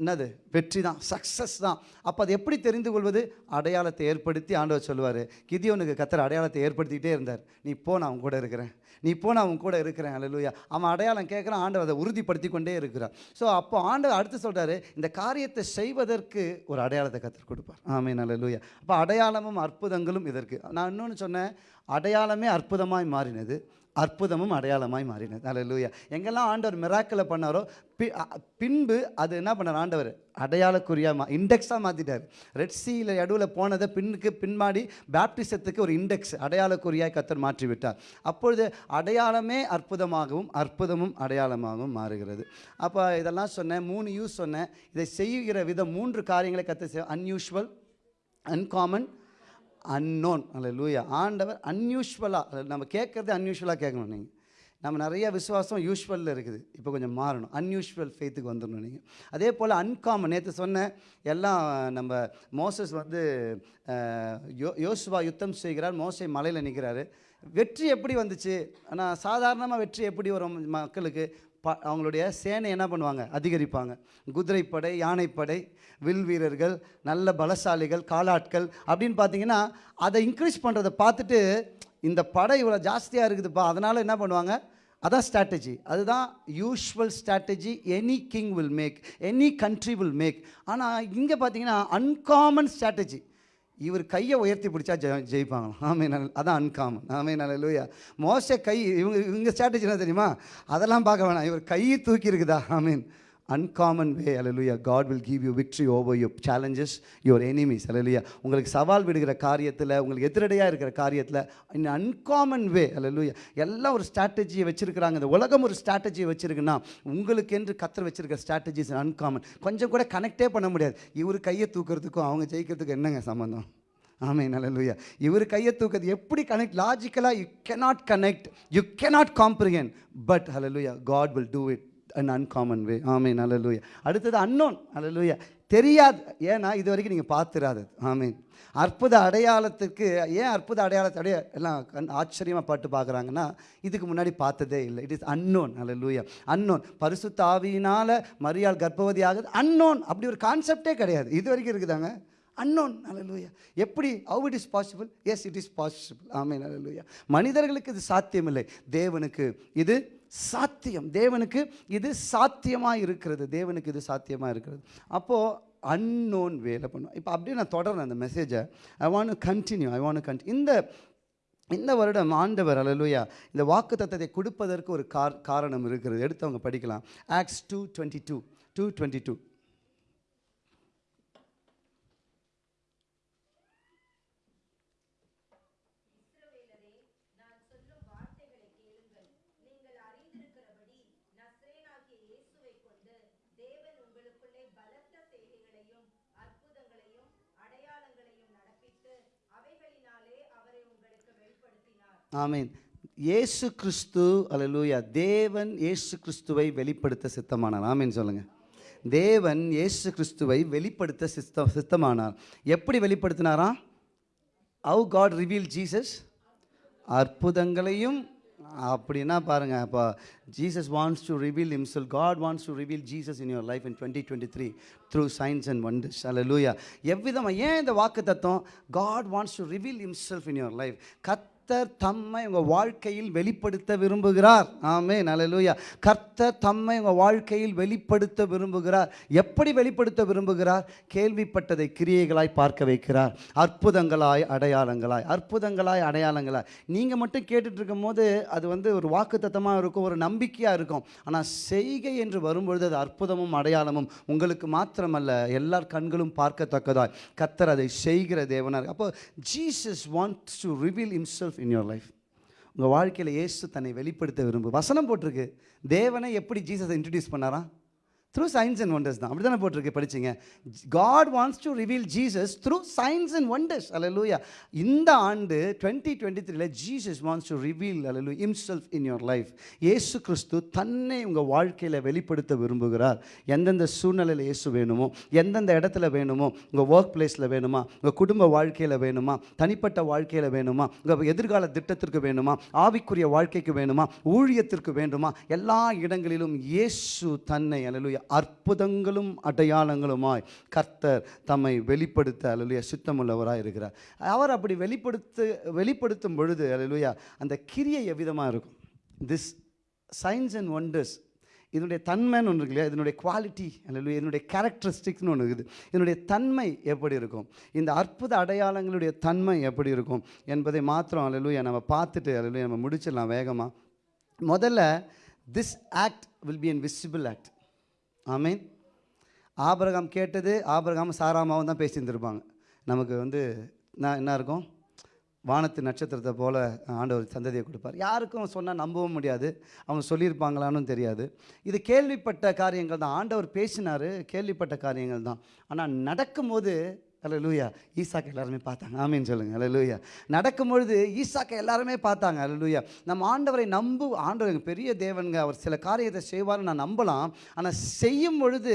என்னது? வெற்றி தான் சக்ஸஸ் தான். அப்போ அது எப்படி தெரிந்து கொள்வது? அடையாளத்தை ஏற்படுத்தி ஆண்டவர் சொல்லுவார். கிதியோனுக்கு கத்தர் அடையாளத்தை ஏற்படுத்திக்கிட்டே இருந்தார். நீ போ நான் அவங்க கூட இருக்கிறேன். நீ போ நான் உன் கூட இருக்கிறேன். அல்லேலூயா அவன் அடையாளம் கேட்குறான். ஆண்டவர் அதை உறுதிப்படுத்தி கொண்டே இருக்கிறான் ஸோ அப்போ ஆண்டவர் அடுத்து சொல்கிறாரு இந்த காரியத்தை செய்வதற்கு ஒரு அடையாளத்தை கத்தர் கொடுப்பார். ஆமே அல்லேலூயா அப்போ அடையாளமும் அற்புதங்களும் இதற்கு. நான் இன்னொன்று சொன்னேன். அடையாளமே அற்புதமாய் மாறினது. அற்புதமும் அடையாளமாய் மாறினது. அல்லேலூயா எங்கெல்லாம் ஆண்டவர் மிராக்கில் பண்ணாரோ பி பின்பு அது என்ன பண்ணார் ஆண்டவர்? அடையாளக்குறியாக மா இண்டெக்ஸாக மாற்றிட்டார் ரெட் சீல நடுவில் போனதை பின்னுக்கு பின்மாடி பேப்டிசத்துக்கு ஒரு இண்டெக்ஸ் அடையாளக்குறியாக கத்தர் மாற்றி விட்டார் அப்பொழுது அடையாளமே அற்புதமாகவும் அற்புதமும் அடையாளமாகவும் மாறுகிறது. அப்போ இதெல்லாம் சொன்னேன் மூணு யூஸ் சொன்னேன். இதை செய்கிற விதம் மூன்று காரியங்களை கற்று அன்யூஷுவல் அன்காமன் அன்னோன் அல்ல லூயா ஆண்டவர் அன்யூஷுவலாக நம்ம கேட்குறது அன்யூஷுவலாக கேட்கணும் நீங்கள் நம்ம நிறைய விசுவாசம் யூஷுவலில் இருக்குது. இப்போ கொஞ்சம் மாறணும். அன்யூஷுவல் ஃபெய்த்துக்கு வந்துடணும் நீங்கள் அதே போல் அன்காமன் நேற்று சொன்னேன் எல்லாம் நம்ம மோசஸ் வந்து யோ யோசுவா யுத்தம் செய்கிறார். மோசை மலையில் நிற்கிறாரு வெற்றி எப்படி வந்துச்சு? ஆனால் சாதாரணமாக வெற்றி எப்படி வரும் மக்களுக்கு? ப அவங்களுடைய சேனை என்ன பண்ணுவாங்க? அதிகரிப்பாங்க. குதிரைப்படை யானைப்படை வில் வீரர்கள் நல்ல பலசாலிகள் காலாட்கள் அப்படின்னு பார்த்தீங்கன்னா அதை இன்க்ரீஸ் பண்ணுறதை பார்த்துட்டு இந்த படை இவ்வளோ ஜாஸ்தியாக இருக்குதுப்பா அதனால் என்ன பண்ணுவாங்க? அதான் ஸ்ட்ராட்டஜி அதுதான் usual strategy any king will make any country will make ஆனால் இங்கே பார்த்தீங்கன்னா அன்காமன் ஸ்ட்ராட்டஜி இவர் கையை உயர்த்தி பிடிச்சா ஜெ ஜெயிப்பாங்களாம். ஆமே நல்ல அதான் அன்காமன் ஆமே நல்ல லூயா மோச கை இவங்க இவங்க ஸ்ட்ராட்டஜி என்ன தெரியுமா? அதெல்லாம் பார்க்க வேணாம். இவர் கையை தூக்கி இருக்குதா ஆமீன். Uncommon way hallelujah God will give you victory over your challenges your enemies அலலுயா உங்களுக்கு சவால் விடுகிற காரியத்தில் உங்களுக்கு எதிரடையாக இருக்கிற காரியத்தில் இன் அன்காமன் வே அலலுயா எல்லாம் ஒரு ஸ்ட்ராட்டஜியை வச்சுருக்கிறாங்க. இந்த உலகம் ஒரு ஸ்ட்ராட்டஜியை வச்சுருக்குன்னா உங்களுக்கு என்று கத்தர் வச்சிருக்கிற ஸ்ட்ராட்டஜிஸ் அன்காமன் கொஞ்சம் கூட கனெக்டே பண்ண முடியாது. இவர் கையை தூக்கிறதுக்கும் அவங்க ஜெயிக்கிறதுக்கும் என்னங்க சம்மந்தம் ஆமே நல்லலுயா இவர் கையை தூக்குறது எப்படி connect லாஜிக்கலாக you cannot connect you cannot comprehend but hallelujah God will do it an uncommon way ஆமீன் ஹalleluya அடுத்தது அன்னோன் ஹalleluya தெரியாது. ஏன்னா இது வரைக்கும் நீங்கள் பார்த்துராதது. ஆமீன் அற்புத அடையாளத்துக்கு ஏன் அற்புத அடையாளத்தை அடைய எல்லாம் கண் ஆச்சரியமாக பாட்டு பார்க்குறாங்கன்னா இதுக்கு முன்னாடி பார்த்ததே இல்லை. It is unknown hallelujah unknown பரிசு தாவியினால் மரியாள் கர்ப்பவதி ஆகுது அன்னோன் அப்படி ஒரு கான்செப்டே கிடையாது. இது வரைக்கும் இருக்குதாங்க? அன்னோன் அல்லேலூயா எப்படி? How it is possible yes it is possible ஆமேன் அல்லேலூயா மனிதர்களுக்கு இது சாத்தியமில்லை. தேவனுக்கு இது சாத்தியம். தேவனுக்கு இது சாத்தியமாக இருக்கிறது. தேவனுக்கு இது சாத்தியமாக இருக்கிறது. அப்போது அன்னோன் வேலை பண்ணுவோம் இப்போ அப்படியே நான் தொடர்றேன் அந்த மெசேஜை I want continue I want கண்டி இந்த இந்த வருடம் ஆண்டவர் அலலுயா இந்த வாக்கு தத்தத்தை கொடுப்பதற்கு ஒரு கார் காரணம் இருக்கிறது. எடுத்தவங்க படிக்கலாம். Acts two twenty two two twenty two ஆமீன். இயேசு கிறிஸ்து அலலூயா தேவன் இயேசு கிறிஸ்துவை வெளிப்படுத்த சித்தமானார். ஆமீன் சொல்லுங்கள் தேவன் இயேசு கிறிஸ்துவை வெளிப்படுத்த சித்த சித்தமானார். எப்படி வெளிப்படுத்தினாரா? ஹவு காட் ரிவீல் ஜீசஸ் அற்புதங்களையும் அப்படின்னா பாருங்கள் அப்போ Jesus wants to reveal himself God wants to reveal Jesus in your life in twenty twenty three through signs and wonders அல்ல லூயா எவ்விதமாக ஏன் இந்த வாக்கு தத்துவம் God wants to reveal himself in your life கத் கர்த்தர் தம்மை உங்கள் வாழ்க்கையில் வெளிப்படுத்த விரும்புகிறார். ஆமே நல்லலூயா கர்த்தர் தம்மை உங்கள் வாழ்க்கையில் வெளிப்படுத்த விரும்புகிறார். எப்படி வெளிப்படுத்த விரும்புகிறார்? கேள்விப்பட்டதை கிரியைகளாய் பார்க்க வைக்கிறார். அற்புதங்களாய் அடையாளங்களாய் அற்புதங்களாய் அடையாளங்களாய். நீங்கள் மட்டும் கேட்டுட்டு இருக்கும் போது அது வந்து ஒரு வாக்குத்தத்தமாக இருக்கும் ஒரு நம்பிக்கையாக இருக்கும். ஆனால் செய்கை என்று வரும்பொழுது அது அற்புதமும் அடையாளமும் உங்களுக்கு மாத்திரமல்ல எல்லார் கண்களும் பார்க்கத்தக்கதாய். கர்த்தர் அதை செய்கிற தேவனார். அப்போ Jesus wants to reveal himself in your life உங்கள் வாழ்க்கையில் இயேசு தன்னை வெளிப்படுத்த விரும்பு. வசனம் போட்டிருக்கு. தேவனை எப்படி ஜீசஸ் இன்ட்ரடியூஸ் பண்ணாரா? த்ரூ சயின்ஸ் அண்ட் ஒண்டர்ஸ் தான். அப்படி தானே போட்டிருக்கு படிச்சிங்க? God wants to reveal Jesus through signs and wonders அலலூயா இந்த ஆண்டு டுவெண்ட்டி டுவெண்ட்டி த்ரீல ஜீசஸ் வாண்ட்ஸ் டு ரிவீல் அலலு இம்செல்ஃப் இன் யுவர் லைஃப் ஏசு கிறிஸ்து தன்னை உங்கள் வாழ்க்கையில் வெளிப்படுத்த விரும்புகிறார். எந்தெந்த சூழ்நிலையில் இயேசு வேணுமோ எந்தெந்த இடத்துல வேணுமோ உங்கள் ஒர்க் பிளேஸில் வேணுமா உங்கள் குடும்ப வாழ்க்கையில் வேணுமா தனிப்பட்ட வாழ்க்கையில் வேணுமா உங்கள் எதிர்கால திட்டத்திற்கு வேணுமா ஆவிக்குரிய வாழ்க்கைக்கு வேணுமா ஊழியத்திற்கு வேண்டுமா எல்லா இடங்களிலும் இயேசு தன்னை அலலுயா அற்புதங்களும் அடையாளங்களுமாய் கர்த்தர் தம்மை வெளிப்படுத்த அல்லலுயா சுத்தமுள்ளவராக இருக்கிறார். அவர் அப்படி வெளிப்படுத்து வெளிப்படுத்தும் பொழுது அல்லலுயா அந்த கிரியை எவ்விதமாக இருக்கும்? திஸ் சயின்ஸ் அண்ட் ஒண்டர்ஸ் இதனுடைய தன்மைன்னு ஒன்று இருக்கு இல்லையா இதனுடைய குவாலிட்டி அல்லது இதனுடைய கேரக்டரிஸ்டிக்ஸ்னு ஒன்று இருக்குது. இதனுடைய தன்மை எப்படி இருக்கும்? இந்த அற்புத அடையாளங்களுடைய தன்மை எப்படி இருக்கும் என்பதை மாத்திரம் அல்லலுயா நம்ம பார்த்துட்டு அல்லலுயா நம்ம முடிச்சிடலாம் வேகமாக முதல்ல this act will be an visible act ஆமீன். ஆபரகாம் கேட்டது ஆபிரகாம் சாராமாவும் தான் பேசியிருந்துருப்பாங்க. நமக்கு வந்து நான் என்ன இருக்கும்? வானத்து நட்சத்திரத்தை போல் ஆண்டவர் சந்ததியை கொடுப்பார். யாருக்கும் சொன்னால் நம்பவும் முடியாது. அவங்க சொல்லியிருப்பாங்களான்னு தெரியாது. இது கேள்விப்பட்ட காரியங்கள் தான். ஆண்டவர் பேசினார் கேள்விப்பட்ட காரியங்கள் தான். ஆனால் நடக்கும்போது ஹலோ லூயா ஈசாக்கை எல்லாருமே பார்த்தாங்க. ஆமீன்னு சொல்லுங்க. ஹலோ லூயா நடக்கும்பொழுது ஈசாக்கை எல்லாருமே பார்த்தாங்க. அல்ல லூயா நம்ம ஆண்டவரை நம்பு ஆண்டவர் பெரிய தேவனுங்க அவர் சில காரியத்தை செய்வார்னு நான் நம்பலாம். ஆனால் செய்யும் பொழுது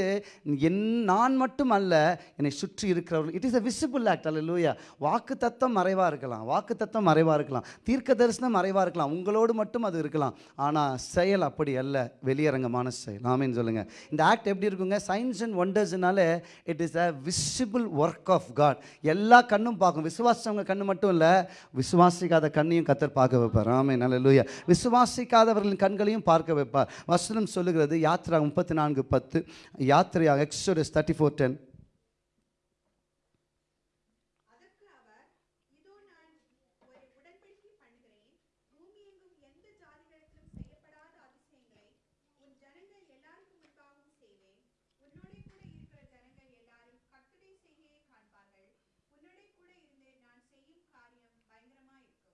என் நான் மட்டும் அல்ல என்னை சுற்றி இருக்கிறவர்கள் it is a visible act அல்ல லூயா வாக்கு தத்தம் மறைவாக இருக்கலாம். வாக்கு தத்தம் மறைவாக இருக்கலாம். தீர்க்க தரிசனம் மறைவாக இருக்கலாம். உங்களோடு மட்டும் அது இருக்கலாம். ஆனால் செயல் அப்படி அல்ல. வெளியரங்கமான செயல். ஆமின்னு சொல்லுங்கள் இந்த ஆக்ட் எப்படி இருக்குங்க? Signs and ஒண்டர்ஸ்னால it is a visible work of God எல்லா கண்ணும் பார்க்கும். விசுவாசவங்க கண்ணு மட்டும் இல்லை விசுவாசிக்காத கண்ணையும் கத்தர் பார்க்க வைப்பார். ஆமே நல்ல லூயா விசுவாசிக்காதவர்களின் கண்களையும் பார்க்க வைப்பார். வசனம் சொல்லுகிறது யாத்ரா முப்பத்தி நான்கு பத்து யாத்திரையாக எக்ஸோடஸ் தேர்ட்டி ஃபோர் டென் அதற்கு அவர் இதோ நான் ஒரு உடன்படிக்கை பண்ணுகிறேன் பூமியெங்கும் எந்த ஜாதிகளிடத்திலும் செய்யப்படாத அதிசயங்களை உன் ஜனங்கள் எல்லாருக்கும் முன்பாகவும் செய்வேன் உன்னோடே கூட இருக்கிற ஜனங்கள் எல்லாரும் கர்த்தருடைய செய்கையை காண்பார்கள் உன்னோடே கூட இருந்து நான் செய்யும் காரியம் பயங்கரமா இருக்கும்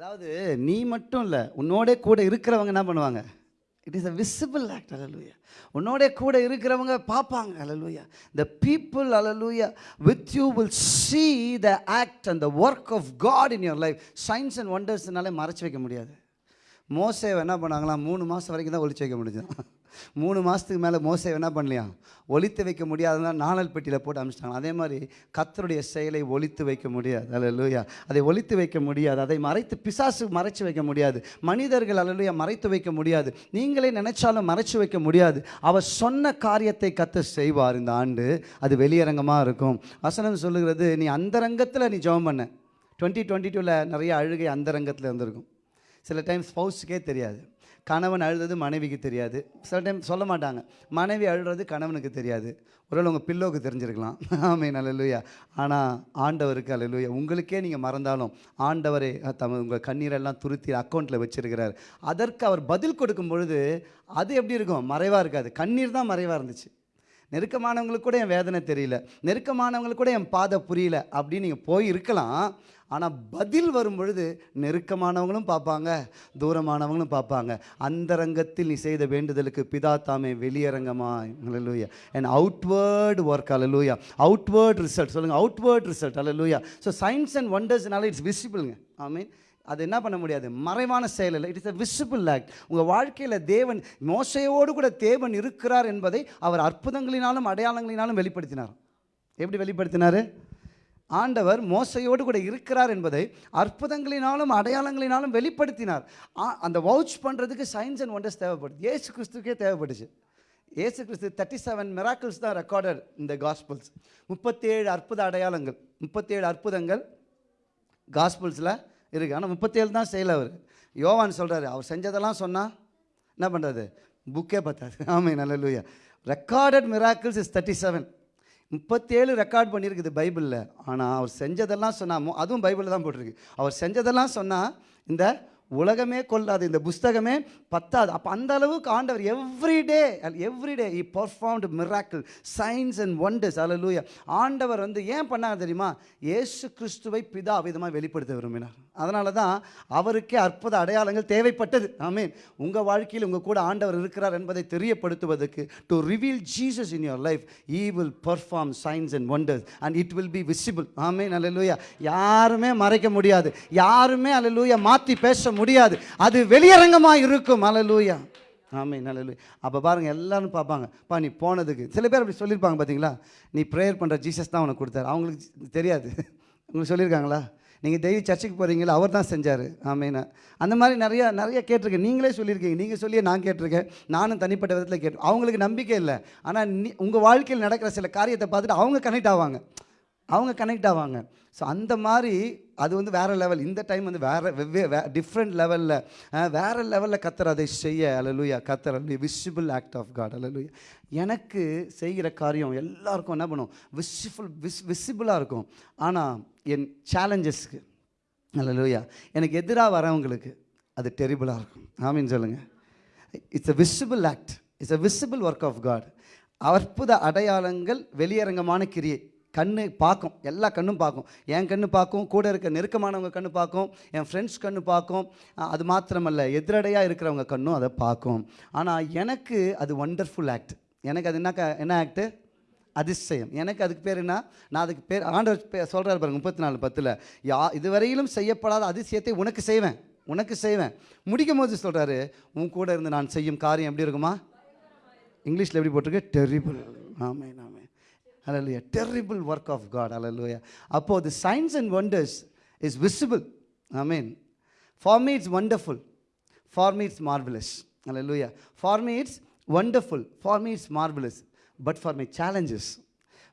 அதாவது நீ மட்டும் இல்லை உன்னோட கூட இருக்கிறவங்க என்ன பண்ணுவாங்க? It is a visible act அலலூயா உன்னோட கூட இருக்கிறவங்க பார்ப்பாங்க அலலூயா the people hallelujah with you will see the act and the work of God in your life signs and ஒண்டர்ஸ்னாலே மறைச்சி வைக்க முடியாது. மோசேவை என்ன பண்ணாங்களாம் மூணு மாதம் வரைக்கும் தான் ஒழிச்சு வைக்க முடிஞ்சது மூணு மாதத்துக்கு மேலே மோசை என்ன பண்ணலையா? ஒழித்து வைக்க முடியாதுன்னா நாணல் பெட்டியில் போட்டு அனுப்பிச்சிட்டாங்க அதே மாதிரி கத்தருடைய செயலை ஒழித்து வைக்க முடியாது. அல்ல அதை ஒழித்து வைக்க முடியாது. அதை மறைத்து பிசாசு மறைச்சு வைக்க முடியாது. மனிதர்கள் அல்ல மறைத்து வைக்க முடியாது. நீங்களே நினைச்சாலும் மறைச்சு வைக்க முடியாது. அவர் சொன்ன காரியத்தை கத்த செய்வார். இந்த ஆண்டு அது வெளியரங்கமாக இருக்கும். வசனம் சொல்லுகிறது நீ அந்தரங்கத்தில் நீ ஜெபம் பண்ண. டுவெண்ட்டி டுவெண்ட்டி டூவில் நிறைய அழுகை அந்தரங்கத்தில் இருந்திருக்கும். சில டைம் ஸ்பௌஸுக்கே தெரியாது. கணவன் அழுறது மனைவிக்கு தெரியாது. சில டைம் சொல்ல மாட்டாங்க. மனைவி அழுறது கணவனுக்கு தெரியாது. ஒருவேளை உங்கள் பில்லோவுக்கு தெரிஞ்சிருக்கலாம். ஆமே நல்லலுயா ஆனால் ஆண்டவருக்கு அல்லலுயா உங்களுக்கே நீங்கள் மறந்தாலும் ஆண்டவரே தம் உங்கள் கண்ணீரெல்லாம் துருத்தி அக்கௌண்ட்டில் வச்சுருக்கிறார். அதற்கு அவர் பதில் கொடுக்கும் பொழுது அது எப்படி இருக்கும்? மறைவாக இருக்காது. கண்ணீர் தான் மறைவாக இருந்துச்சு. நெருக்கமானவங்களுக்கு கூட என் வேதனை தெரியல. நெருக்கமானவங்களுக்கு கூட என் பாதை புரியல. அப்படின்னு நீங்கள் போய் இருக்கலாம் ஆனால் பதில் வரும் பொழுது நெருக்கமானவங்களும் பார்ப்பாங்க தூரமானவங்களும் பார்ப்பாங்க. அந்தரங்கத்தில் நீ செய்த வேண்டுதலுக்கு பிதா தாமே வெளியரங்கமா அலலூயா அண்ட் அவுட்வேர்டு ஒர்க் அலலூயா அவுட்வேர்ட் ரிசல்ட் சொல்லுங்கள் அவுட்வேர்ட் ரிசல்ட் அலலூயா ஸோ சயின்ஸ் அண்ட் ஒண்டர்ஸ்னால இட்ஸ் விசிபிளுங்க ஐ மீன் அது என்ன பண்ண முடியாது? மறைவான செயல் இல்லை it is a visible act உங்கள் வாழ்க்கையில் தேவன் மோசையோடு கூட தேவன் இருக்கிறார் என்பதை அவர் அற்புதங்களினாலும் அடையாளங்களினாலும் வெளிப்படுத்தினார். எப்படி வெளிப்படுத்தினார்? ஆண்டவர் மோசையோடு கூட இருக்கிறார் என்பதை அற்புதங்களினாலும் அடையாளங்களினாலும் வெளிப்படுத்தினார். அந்த வவுச் பண்ணுறதுக்கு சயின்ஸ் அண்ட் ஒண்டர்ஸ் தேவைப்படுது. ஏசு கிறிஸ்துக்கே தேவைப்பட்டுச்சு ஏசு கிறிஸ்து தேர்ட்டி செவன் மிராக்கிள்ஸ் தான் ரெக்கார்டட் இந்த காஸ்பிள்ஸ் முப்பத்தேழு அற்புத அடையாளங்கள். முப்பத்தேழு அற்புதங்கள் காஸ்பிள்ஸில் இருக்குது ஆனால் முப்பத்தேழு தான் செய்யலை அவர். யோவான் சொல்கிறாரு அவர் செஞ்சதெல்லாம் சொன்னால் என்ன பண்ணுறது புக்கே பார்த்தாரு ஆமாம் நல்ல லூயா recorded miracles is thirty seven முப்பத்தேழு ரெக்கார்ட் பண்ணியிருக்குது பைபிளில். ஆனால் அவர் செஞ்சதெல்லாம் சொன்னால் அதுவும் பைபிளில் தான் போட்டிருக்கு. அவர் செஞ்சதெல்லாம் சொன்னால் இந்த உலகமே கொள்ளாது இந்த புஸ்தகமே பத்தாது. அப்போ அந்த அளவுக்கு ஆண்டவர் everyday everyday he performed miracle signs and wonders அலலூயா ஆண்டவர் வந்து ஏன் பண்ணாங்க தெரியுமா? இயேசு கிறிஸ்துவை பிதா விதமாக வெளிப்படுத்த விரும்பினார். அதனால தான் அவருக்கே அற்புத அடையாளங்கள் தேவைப்பட்டது. ஆமீன். உங்கள் வாழ்க்கையில் உங்கள் கூட ஆண்டவர் இருக்கிறார் என்பதை தெரியப்படுத்துவதற்கு to reveal Jesus in your life he will perform signs and wonders and it will be visible ஆமீன். அல்லேலூயா யாருமே மறைக்க முடியாது. யாருமே அல்லேலூயா மாற்றி பேச முடியாது. அது வெளியரங்கமாக இருக்கும். அலலூயா ஆமே நல்ல அப்போ பாருங்கள் எல்லாரும் பார்ப்பாங்க. பா நீ போனதுக்கு சில பேர் அப்படி சொல்லியிருப்பாங்க பார்த்தீங்களா நீ ப்ரேயர் பண்ணுற ஜீசஸ் தான் உனக்கு கொடுத்தாரு. அவங்களுக்கு தெரியாது. உங்களுக்கு சொல்லியிருக்காங்களா? நீங்கள் தெய்வ சர்ச்சுக்கு போகிறீங்களா அவர் தான் செஞ்சார். ஆமீனா. அந்த மாதிரி நிறையா நிறைய கேட்டிருக்கேன். நீங்களே சொல்லியிருக்கீங்க. நீங்கள் சொல்லியே நான் கேட்டிருக்கேன். நானும் தனிப்பட்ட விதத்தில் கேட்டு அவங்களுக்கு நம்பிக்கை இல்லை. ஆனால் நீ உங்கள் வாழ்க்கையில் நடக்கிற சில காரியத்தை பார்த்துட்டு அவங்க கனெக்ட் ஆவாங்க. அவங்க கனெக்ட் ஆவாங்க. ஸோ அந்த மாதிரி அது வந்து வேறு லெவல் இந்த டைம் வந்து வேறு வெவ்வே வே டிஃப்ரெண்ட் லெவலில் வேறு லெவலில் கத்தர் அதை செய்ய அலலுயா கத்தர் அல்ல விஷிபிள் ஆக்ட் ஆஃப் காட் அலலுயா எனக்கு செய்கிற காரியம் எல்லாருக்கும் என்ன பண்ணும்? விஷிஃபுல் விஸ் விசிபிளாக இருக்கும். ஆனால் என் சேலஞ்சஸ்க்கு அலலுயா எனக்கு எதிராக வரவங்களுக்கு அது டெரிபிளாக இருக்கும். ஆமின்னு சொல்லுங்கள் it's a visible act it's a visible work of God அற்புத அடையாளங்கள் வெளியரங்கமான கிரியை கண்ணு பார்க்கும். எல்லா கண்ணும் பார்க்கும். என் கண்ணு பார்க்கும் கூட இருக்க நெருக்கமானவங்க கண்ணு பார்க்கும் என் ஃப்ரெண்ட்ஸ் கண்ணு பார்க்கும். அது மாத்திரமல்ல எதிரடையாக இருக்கிறவங்க கண்ணும் அதை பார்க்கும். ஆனால் எனக்கு அது ஒண்டர்ஃபுல் ஆக்ட் எனக்கு அது என்ன என்ன ஆக்ட்டு அதிசயம். எனக்கு அதுக்கு பேர் என்ன? நான் அதுக்கு பேர் ஆண்டவர் பே சொல்கிறார் பாருங்க முப்பத்தி நாலு பத்தில். யா இதுவரையிலும் செய்யப்படாத அதிசயத்தை உனக்கு செய்வேன். உனக்கு செய்வேன். முடிக்கும் போது சொல்கிறாரு உன் கூட இருந்து நான் செய்யும் காரியம் எப்படி இருக்குமா? இங்கிலீஷில் எப்படி போட்டிருக்கு? டெரிபிள் ஆமே ஆமே அலலுயா டெரிபிள் ஒர்க் ஆஃப் காட் அலலுயா அப்போது the signs and wonders is visible ஆமீன் for me it's wonderful for me it's marvellous hallelujah for me it's wonderful for me it's marvellous but for my challenges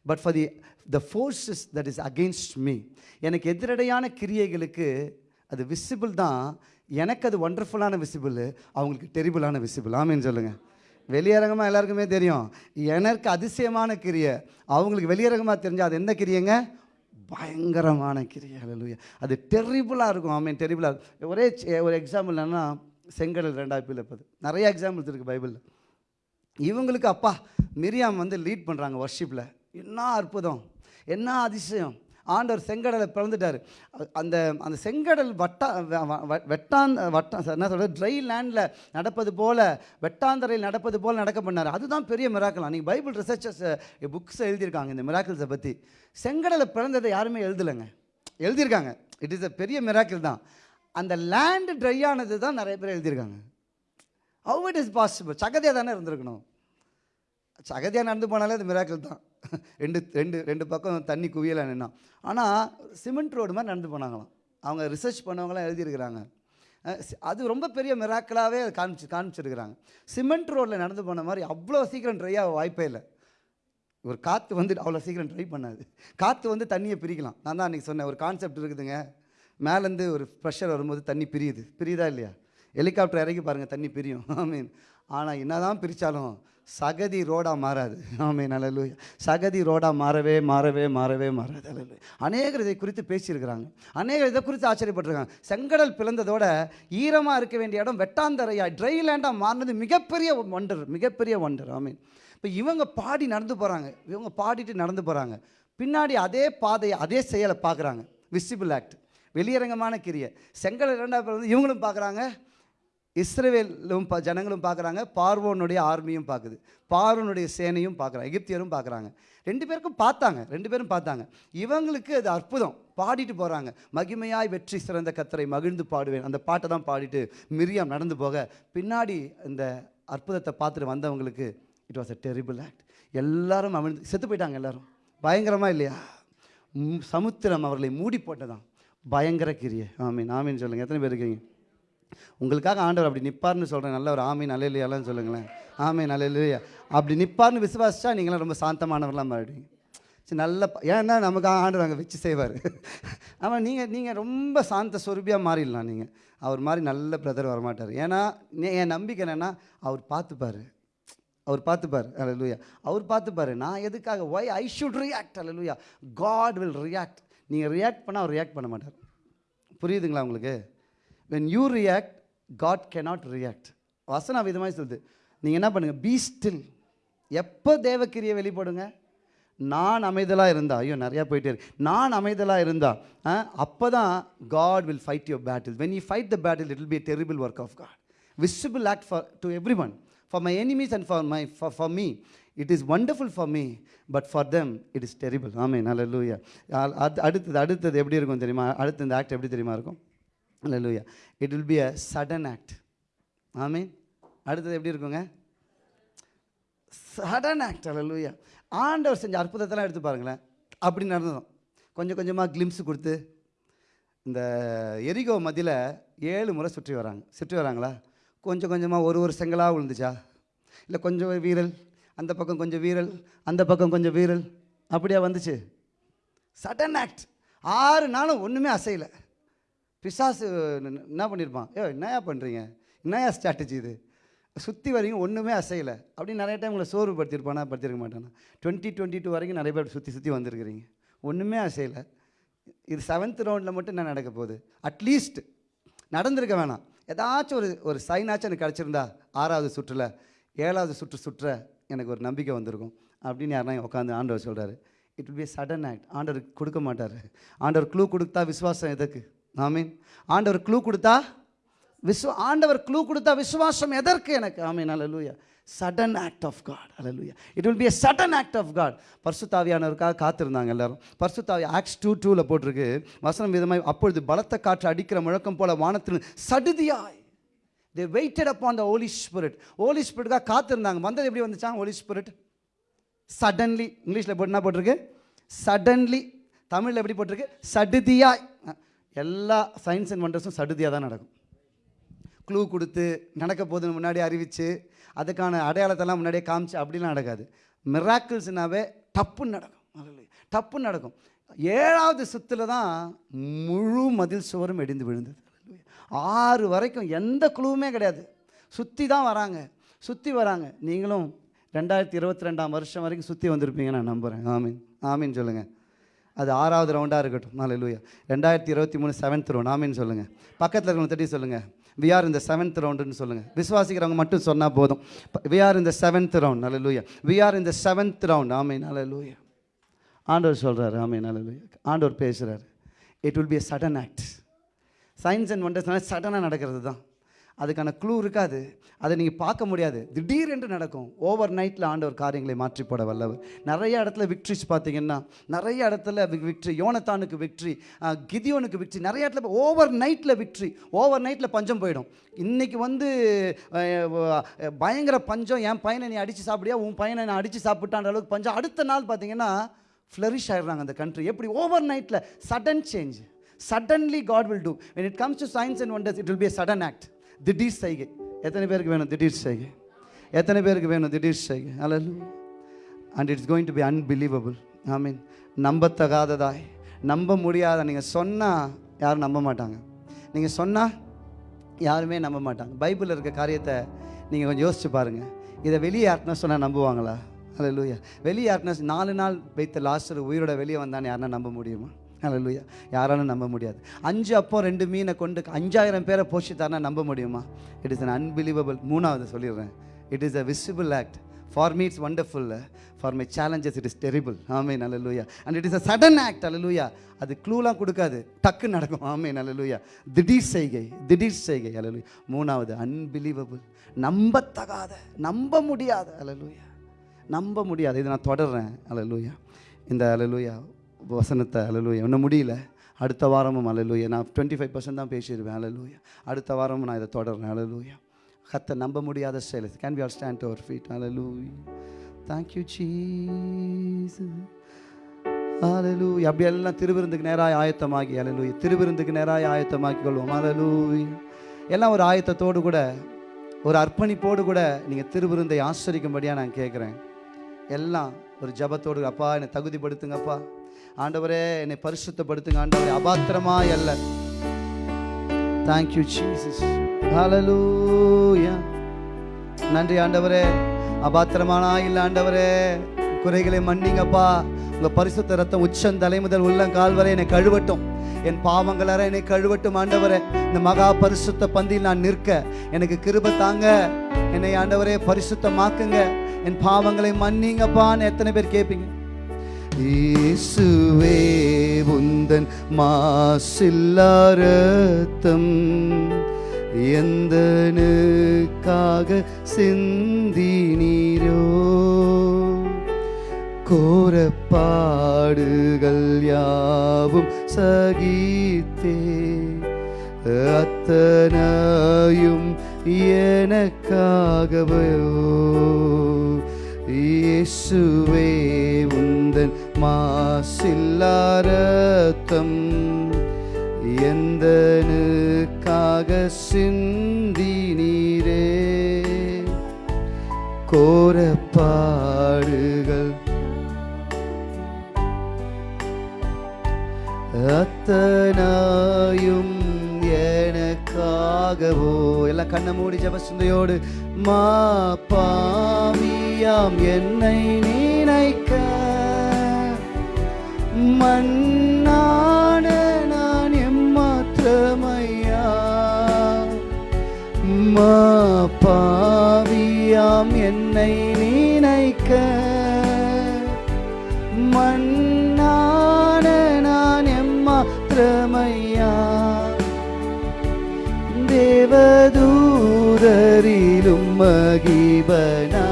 but for the the forces that is against me எனக்கு எதிரடையான கிரியைகளுக்கு அது விசிபிள் தான். எனக்கு அது ஒண்டர்ஃபுல்லான விசிபிள் அவங்களுக்கு டெரிபிளான விசிபிள் ஆமீன் சொல்லுங்கள் வெளியரங்கமாக எல்லாருக்குமே தெரியும். எனக்கு அதிசயமான கிரியை. அவங்களுக்கு வெளியரங்கமாக தெரிஞ்சால் அது என்ன கிரியைங்க? பயங்கரமான கிரியை. ஹalleluya. அது டெரிபிளாக இருக்கும். ஐ மீன் டெரிபிளாக இருக்கும். ஒரே ஒரு எக்ஸாம்பிள் என்னன்னா செங்கடல் ரெண்டாயிரத்தி பிள்ளைப்பது நிறைய எக்ஸாம்பிள்ஸ் இருக்குது பைபிளில். இவங்களுக்கு அப்பா மிரியாம் வந்து லீட் பண்ணுறாங்க ஒர்ஷிப்பில் என்ன அற்புதம். என்ன அதிசயம். ஆண்டவர் செங்கடலை பிறந்துட்டார். அந்த அந்த செங்கடல் வட்டா வெட்டாந்த வட்டம் என்ன சொல்கிறது ட்ரை லேண்டில் நடப்பது போல் வெட்டாந்தரையில் நடப்பது போல் நடக்க பண்ணார். அதுதான் பெரிய மிராக்கலாம் நீங்கள் பைபிள் ரிசர்ச்சர்ஸ் புக்ஸ் எழுதியிருக்காங்க இந்த மிராக்கிள்ஸை பற்றி செங்கடலை பிறந்ததை யாருமே எழுதலைங்க. எழுதியிருக்காங்க. இட் இஸ் அ பெரிய மிராக்கிள் தான். அந்த லேண்டு ட்ரை ஆனது தான் நிறைய பேர் எழுதியிருக்காங்க. ஹவு இட் இஸ் பாசிபிள் சகதியாக தானே இருந்திருக்கணும். சகதியாக நடந்து போனாலே அது மிராக்கிள் தான். ரெண்டு ரெண்டு ரெண்டு பக்கம் தண்ணி குவியலை நின்னா ஆனால் சிமெண்ட் ரோடு மாதிரி நடந்து போனாங்களாம். அவங்க ரிசர்ச் பண்ணவங்களாம் எழுதியிருக்கிறாங்க. அது ரொம்ப பெரிய மிராக்களாகவே காமிச்சு காமிச்சிருக்கிறாங்க. சிமெண்ட் ரோட்டில் நடந்து போன மாதிரி அவ்வளோ சீக்கிரம் ட்ரை ஆக வாய்ப்பே இல்லை. ஒரு காற்று வந்து அவ்வளோ சீக்கிரம் ட்ரை பண்ணாது. காற்று வந்து தண்ணியை பிரிக்கலாம். நான் தான் அன்றைக்கி சொன்னேன் ஒரு கான்செப்ட் இருக்குதுங்க. மேலேருந்து ஒரு ப்ரெஷர் வரும்போது தண்ணி பிரியுது. பிரியுதா இல்லையா? ஹெலிகாப்டர் இறக்கி பாருங்கள் தண்ணி பிரியும். ஆமீன் ஆனால் என்னதான் பிரித்தாலும் சகதி ரோடாக மாறாது. ஆமே அல்லேலூயா சகதி ரோடாக மாறவே மாறவே மாறவே மாறாது. அல்லேலூயா அநேகர் இதை குறித்து பேசியிருக்கிறாங்க. அநேகர் இதை குறித்து ஆச்சரியப்பட்டிருக்காங்க. செங்கடல் பிளந்ததோட ஈரமாக இருக்க வேண்டிய இடம் வெட்டாந்தரையா ட்ரை லேண்டாக மாறினது மிகப்பெரிய ஒண்டர் மிகப்பெரிய ஒண்டர் ஆமீன். இப்போ இவங்க பாடி நடந்து போகிறாங்க இவங்க பாடிட்டு நடந்து போகிறாங்க பின்னாடி அதே பாதையை அதே செயலை பார்க்குறாங்க. விசிபிள் ஆக்ட் வெளியரங்கமான கிரியை. செங்கல் இரண்டாவது வந்து இவங்களும் பார்க்குறாங்க. இஸ்ரேவேலும் ப ஜனங்களும் பார்க்குறாங்க பார்வோனுடைய ஆர்மியும் பார்க்குது. பார்வனுடைய சேனையும் பார்க்குறாங்க எகிப்தியரும் பார்க்குறாங்க. ரெண்டு பேருக்கும் பார்த்தாங்க ரெண்டு பேரும் பார்த்தாங்க. இவங்களுக்கு அது அற்புதம். பாடிட்டு போகிறாங்க மகிமையாய் வெற்றி சிறந்த கத்தரை மகிழ்ந்து பாடுவேன். அந்த பாட்டை தான் பாடிட்டு மிரியாம் நடந்து போக பின்னாடி இந்த அற்புதத்தை பார்த்துட்டு வந்தவங்களுக்கு it was a terrible act எல்லாரும் அமிழ்ந்து செத்து போயிட்டாங்க எல்லாரும். பயங்கரமாக இல்லையா? சமுத்திரம் அவர்களை மூடி போட்டதான் பயங்கர கிரியை. ஆமீன் ஆமீன் சொல்லுங்கள் எத்தனை பேர் இருக்கீங்க? உங்களுக்காக ஆண்டவர் அப்படி நிற்பார்னு சொல்கிறேன் நல்ல ஒரு ஆமீன் அலையிலையாலாம் சொல்லுங்களேன். ஆமீன் அலையிலையா அப்படி நிற்பார்னு விசுவாசிச்சா நீங்களாம் ரொம்ப சாந்தமானவர்களாக மாறிடுவீங்க. சரி நல்ல ஏன்னா நமக்கு ஆண்டவர் அங்கே வச்சு செய்வார். ஆமாம் நீங்கள் நீங்கள் ரொம்ப சாந்த சொருபியாக மாறிடலாம் நீங்கள் அவர் மாதிரி நல்ல பிரதர் வரமாட்டார். ஏன்னா என் நம்பிக்கை என்னென்னா அவர் பார்த்துப்பார். அவர் பார்த்துப்பார். அலலுயா அவர் பார்த்துப்பாரு. நான் எதுக்காக ஒய் ஐ ஷுட் ரியாக்ட் அலலுயா காட் வில் ரியாக்ட் நீங்கள் ரியாக்ட் பண்ணால் அவர் ரியாக்ட் பண்ண மாட்டார். புரியுதுங்களா உங்களுக்கு? When you react God cannot react வசனம் விதமாக சொல்லுது. நீங்கள் என்ன பண்ணுங்கள் பீ ஸ்டில் எப்போ தேவக்கிரியை வெளிப்படுங்க? நான் அமைதலாக இருந்தா. ஐயோ நிறையா போயிட்டே இருக்கு. நான் அமைதலாக இருந்தா அப்போ தான் God will fight your battle when you fight the battle it will be terrible work of God visible act for to every one for my enemies and for my for me it is wonderful for me but for them it is terrible ஆமே நல்ல லூயா அடுத்தது அடுத்தது எப்படி இருக்கும் தெரியுமா? அடுத்து இந்த ஆக்ட் எப்படி தெரியுமா இருக்கும்? அல்லூயா it will be a sudden act ஆமீன் அடுத்தது எப்படி இருக்குங்க? சடன் ஆக்ட் அல்லூயா ஆண்டவர் செஞ்ச அற்புதத்தெல்லாம் எடுத்து பாருங்களேன். அப்படி நடந்ததும். கொஞ்சம் கொஞ்சமாக கிளிம்ஸ் கொடுத்து இந்த எரிகோ மதியில் ஏழு முறை சுற்றி வராங்க. சுற்றி வராங்களா? கொஞ்சம் கொஞ்சமாக ஒரு ஒரு செங்கலாக விழுந்துச்சா? இல்லை கொஞ்சம் வீரல் அந்த பக்கம் கொஞ்சம் வீரல் அந்த பக்கம் கொஞ்சம் வீரல். அப்படியா வந்துச்சு? சடன் ஆக்ட் ஆறு நாளும் ஒன்றுமே அசையலை. பிசாசு என்ன பண்ணியிருப்பான் ஏ என்னையா பண்ணுறீங்க என்னையா ஸ்ட்ராட்டஜி இது? சுற்றி வரைக்கும் ஒன்றுமே அசையலை. அப்படின்னு நிறைய டைம் உங்களை சோர்வு படுத்திருப்பானா? படுத்திருக்க மாட்டானா? டுவெண்ட்டி டுவெண்ட்டி டூ வரைக்கும் நிறைய பேர் சுற்றி சுற்றி வந்திருக்கிறீங்க. ஒன்றுமே அசையலை. இது செவன்த் ரவுண்டில் மட்டும் என்ன நடக்க போகுது? அட்லீஸ்ட் நடந்திருக்க வேணாம். ஏதாச்சும் ஒரு ஒரு சைனாச்சும் எனக்கு கிடச்சிருந்தா ஆறாவது சுற்றில் ஏழாவது சுற்று சுற்ற எனக்கு ஒரு நம்பிக்கை வந்திருக்கும். அப்படின்னு யாருனா உட்காந்து ஆண்டவர் சொல்கிறாரு it will be sudden act ஆண்டவர் கொடுக்க மாட்டார். ஆண்டவர் க்ளூ கொடுத்தா விசுவாசம் எதுக்கு ஆமீன். ஆண்டவர் க்ளூ கொடுத்தா விஸ்வ ஆண்டவர் க்ளூ கொடுத்தா விசுவாசம் எதற்கு எனக்கு? ஆமீன். அலலூயா sudden act of God hallelujah it will be a sudden act of God பர்சுத்தாவியானவருக்காக காத்திருந்தாங்க எல்லாரும். பர்சுத்தாவி ஆக்ஸ் டூ டூவில் போட்டிருக்கு. வசனம் விதமாக அப்பொழுது பலத்த காற்று அடிக்கிற முழக்கம் போல வானத்தில் சடுதியாய். They waited upon the holy spirit holy ஸ்பிரிட்டுக்காக காத்திருந்தாங்க. வந்தது எப்படி வந்துச்சான் ஹோலி ஸ்பிரிட் சடன்லி இங்கிலீஷில் போட்டு என்ன போட்டிருக்கு? சடன்லி தமிழில் எப்படி போட்டிருக்கு? சடுதியாய். எல்லா சயின்ஸ் அண்ட் வண்டர்ஸும் சடுதியாக தான் நடக்கும். க்ளூ கொடுத்து நடக்க போகுதுன்னு முன்னாடி அறிவித்து அதுக்கான அடையாளத்தெல்லாம் முன்னாடியே காமிச்சு அப்படிலாம் நடக்காது. மிராக்கிள்ஸ்னாவே டப்புன்னு நடக்கும். டப்புன்னு நடக்கும். ஏழாவது சுத்தில் தான் முழு மதில் சுவரும் இடிந்து விழுந்தது. ஆறு வரைக்கும் எந்த குழுவுமே கிடையாது. சுற்றி தான் வராங்க. சுற்றி வராங்க. நீங்களும் ரெண்டாயிரத்தி இருபத்தி ரெண்டாம் வருஷம் வரைக்கும் சுற்றி வந்திருப்பீங்க நான் நம்புகிறேன் ஆமீன். ஆமீன் சொல்லுங்கள் அது ஆறாவது ரவுண்டாக இருக்கட்டும். ஹalleluya ரெண்டாயிரத்தி இருபத்தி மூணு செவன்த் ரவுண்ட் ஆமின்னு சொல்லுங்கள் பக்கத்தில் இருக்கவங்க தட்டி சொல்லுங்கள் வி ஆர் இந்த செவன்த் ரவுண்டுன்னு சொல்லுங்கள் விசுவாசிக்கிறவங்க மட்டும் சொன்னால் போதும். We are in the seventh round நல்ல லூயா we are in the seventh round ஆமை நல்ல லூயா ஆண்டவர் சொல்கிறாரு நல்ல லூயா ஆண்டவர் பேசுகிறாரு it will be a sudden act signs and ஒண்டர்ஸ்னால சடனாக நடக்கிறது தான் அதுக்கான க்ளூ இருக்காது. அதை நீங்கள் பார்க்க முடியாது. திடீரென்று நடக்கும். ஓவர் நைட்டில் ஆண்டவர் காரியங்களை மாற்றி போட வல்லவர். நிறைய இடத்துல விக்ட்ரிஸ் பார்த்தீங்கன்னா நிறைய இடத்துல விக்ட்ரி யோனத்தானுக்கு விக்ட்ரி கிதியோனுக்கு விக்ட்ரி நிறைய இடத்துல ஓவர் நைட்டில் விக்ட்ரி ஓவர் நைட்டில் பஞ்சம் போயிடும். இன்றைக்கி வந்து பயங்கர பஞ்சம். என் பையனை நீ அடித்து சாப்பிடியா உன் பையனை நான் அடித்து சாப்பிட்டான்ற அளவுக்கு பஞ்சம். அடுத்த நாள் பார்த்தீங்கன்னா ஃப்ளரிஷ் ஆயிடுறாங்க அந்த கண்ட்ரி எப்படி? ஓவர் நைட்டில் sudden change suddenly God will do when it comes to signs and wonders it will be a sudden திடீர் செய்கை. எத்தனை பேருக்கு வேணும் திடீர் செய்கை? எத்தனை பேருக்கு வேணும் திடீர் செய்கை? அல்ல and it's going to be unbelievable I mean நம்பத்தகாததாய். நம்ப முடியாத நீங்கள் சொன்னால் யாரும் நம்ப மாட்டாங்க. நீங்கள் சொன்னால் யாருமே நம்ப மாட்டாங்க. பைபிளில் இருக்க காரியத்தை நீங்கள் கொஞ்சம் யோசிச்சு பாருங்கள் இதை வெளியே யாருன்னா சொன்னால் நம்புவாங்களா? அல்ல வெளியே யாருன்னா நாலு நாள் வைத்த லாஸ்டர் உயிரோட வெளியே வந்தான்னு யாருன்னா நம்ப முடியுமா? அல்ல யாராலும் நம்ப முடியாது. அஞ்சு அப்போ ரெண்டு மீனை கொண்டு அஞ்சாயிரம் பேரை போஷித்தாருன்னா நம்ப முடியுமா? இட் இஸ் அன் அன்பிலீவபிள் மூணாவது சொல்லிடுறேன். It is a visible act for me it's wonderful for my challenges it is terrible ஆமே நல்லலூயா and it is a sudden act அல்லலூயா அது க்ளூலாம் கொடுக்காது. டக்கு நடக்கும். ஆமே நல்லலூயா திடீர் செய்கை திடீர் செய்கை. அல்லலூயா மூணாவது அன்பிலீவபிள் நம்பத்தகாத நம்ப முடியாத. அல்லலூயா நம்ப முடியாது. இதை நான் தொடர்றேன். அல்லலூயா இந்த அல்லலூயா வசனத்தை அலலூயா இன்னும் முடியல. அடுத்த வாரமும் அல்லலூயா நான் டுவெண்ட்டி ஃபைவ் பர்சன்ட் தான் பேசிடுவேன் அல்லலூயா அடுத்த வாரமும் நான் இதை தொடர்றேன் அல்லலூயா கத்த நம்ப முடியாத செயல். Can we all stand our feet அல்லலூயா thank you Jesus hallelujah அப்படி எல்லாம் திருவிருந்துக்கு நேராக ஆயத்தமாகி ஹalleluya திருவிருந்துக்கு நேராக ஆயத்தமாக்கி கொள்வோம். ஹalleluya எல்லாம் ஒரு ஆயத்தத்தோடு கூட ஒரு அர்ப்பணிப்போடு கூட நீங்கள் திருவிருந்தை ஆசிரிக்கும்படியாக நான் கேட்குறேன் எல்லாம் ஒரு ஜபத்தோடு அப்பா என்னை தகுதிப்படுத்துங்கப்பா. ஆண்டவரே என்னை பரிசுத்தப்படுத்துங்க. ஆண்டவரே அபாத்திரமா அல்ல. தேங்க்யூ ஜீசஸ் ஹalleluya நன்றி ஆண்டவரே. அபாத்திரமானா இல்லை ஆண்டவரே. குறைகளை மன்னிங்கப்பா. உங்கள் பரிசுத்த ரத்தம் உச்சம் தலை முதல் உள்ளங்கால் வரை என்னை கழுவட்டும். என் பாவங்களார என்னை கழுவட்டும் ஆண்டவரே. இந்த மகா பரிசுத்த பந்தியில் நான் நிற்க. எனக்கு கிருப தாங்க. என்னை ஆண்டவரே பரிசுத்தமாக்குங்க. என் பாவங்களை மன்னிங்கப்பான்னு எத்தனை பேர் கேட்பீங்க இயேசுவே உந்தன் மாசில்லாரத்தம். எந்தனுக்காக சிந்தினீரோ? கோரப்பாடுகள் யாவும் சகித்தே. அத்தனையும் எனக்காகவோ? இயேசுவே உந்தன் மாசில்லாரத்தம் எந்தனுக்காக சிந்தி நீரே கோரப்பாடுகள் அத்தனாயும் எனக்காகவோ? எல்லாம் கண்ணை மூடி ஜபசிந்தையோடு மா பாவியாம் என்னை நினைக்க. மண்ணான நான் எம்மாத்திரமையா? மா பாவியாம் என்னை நினைக்க. மகிபனா.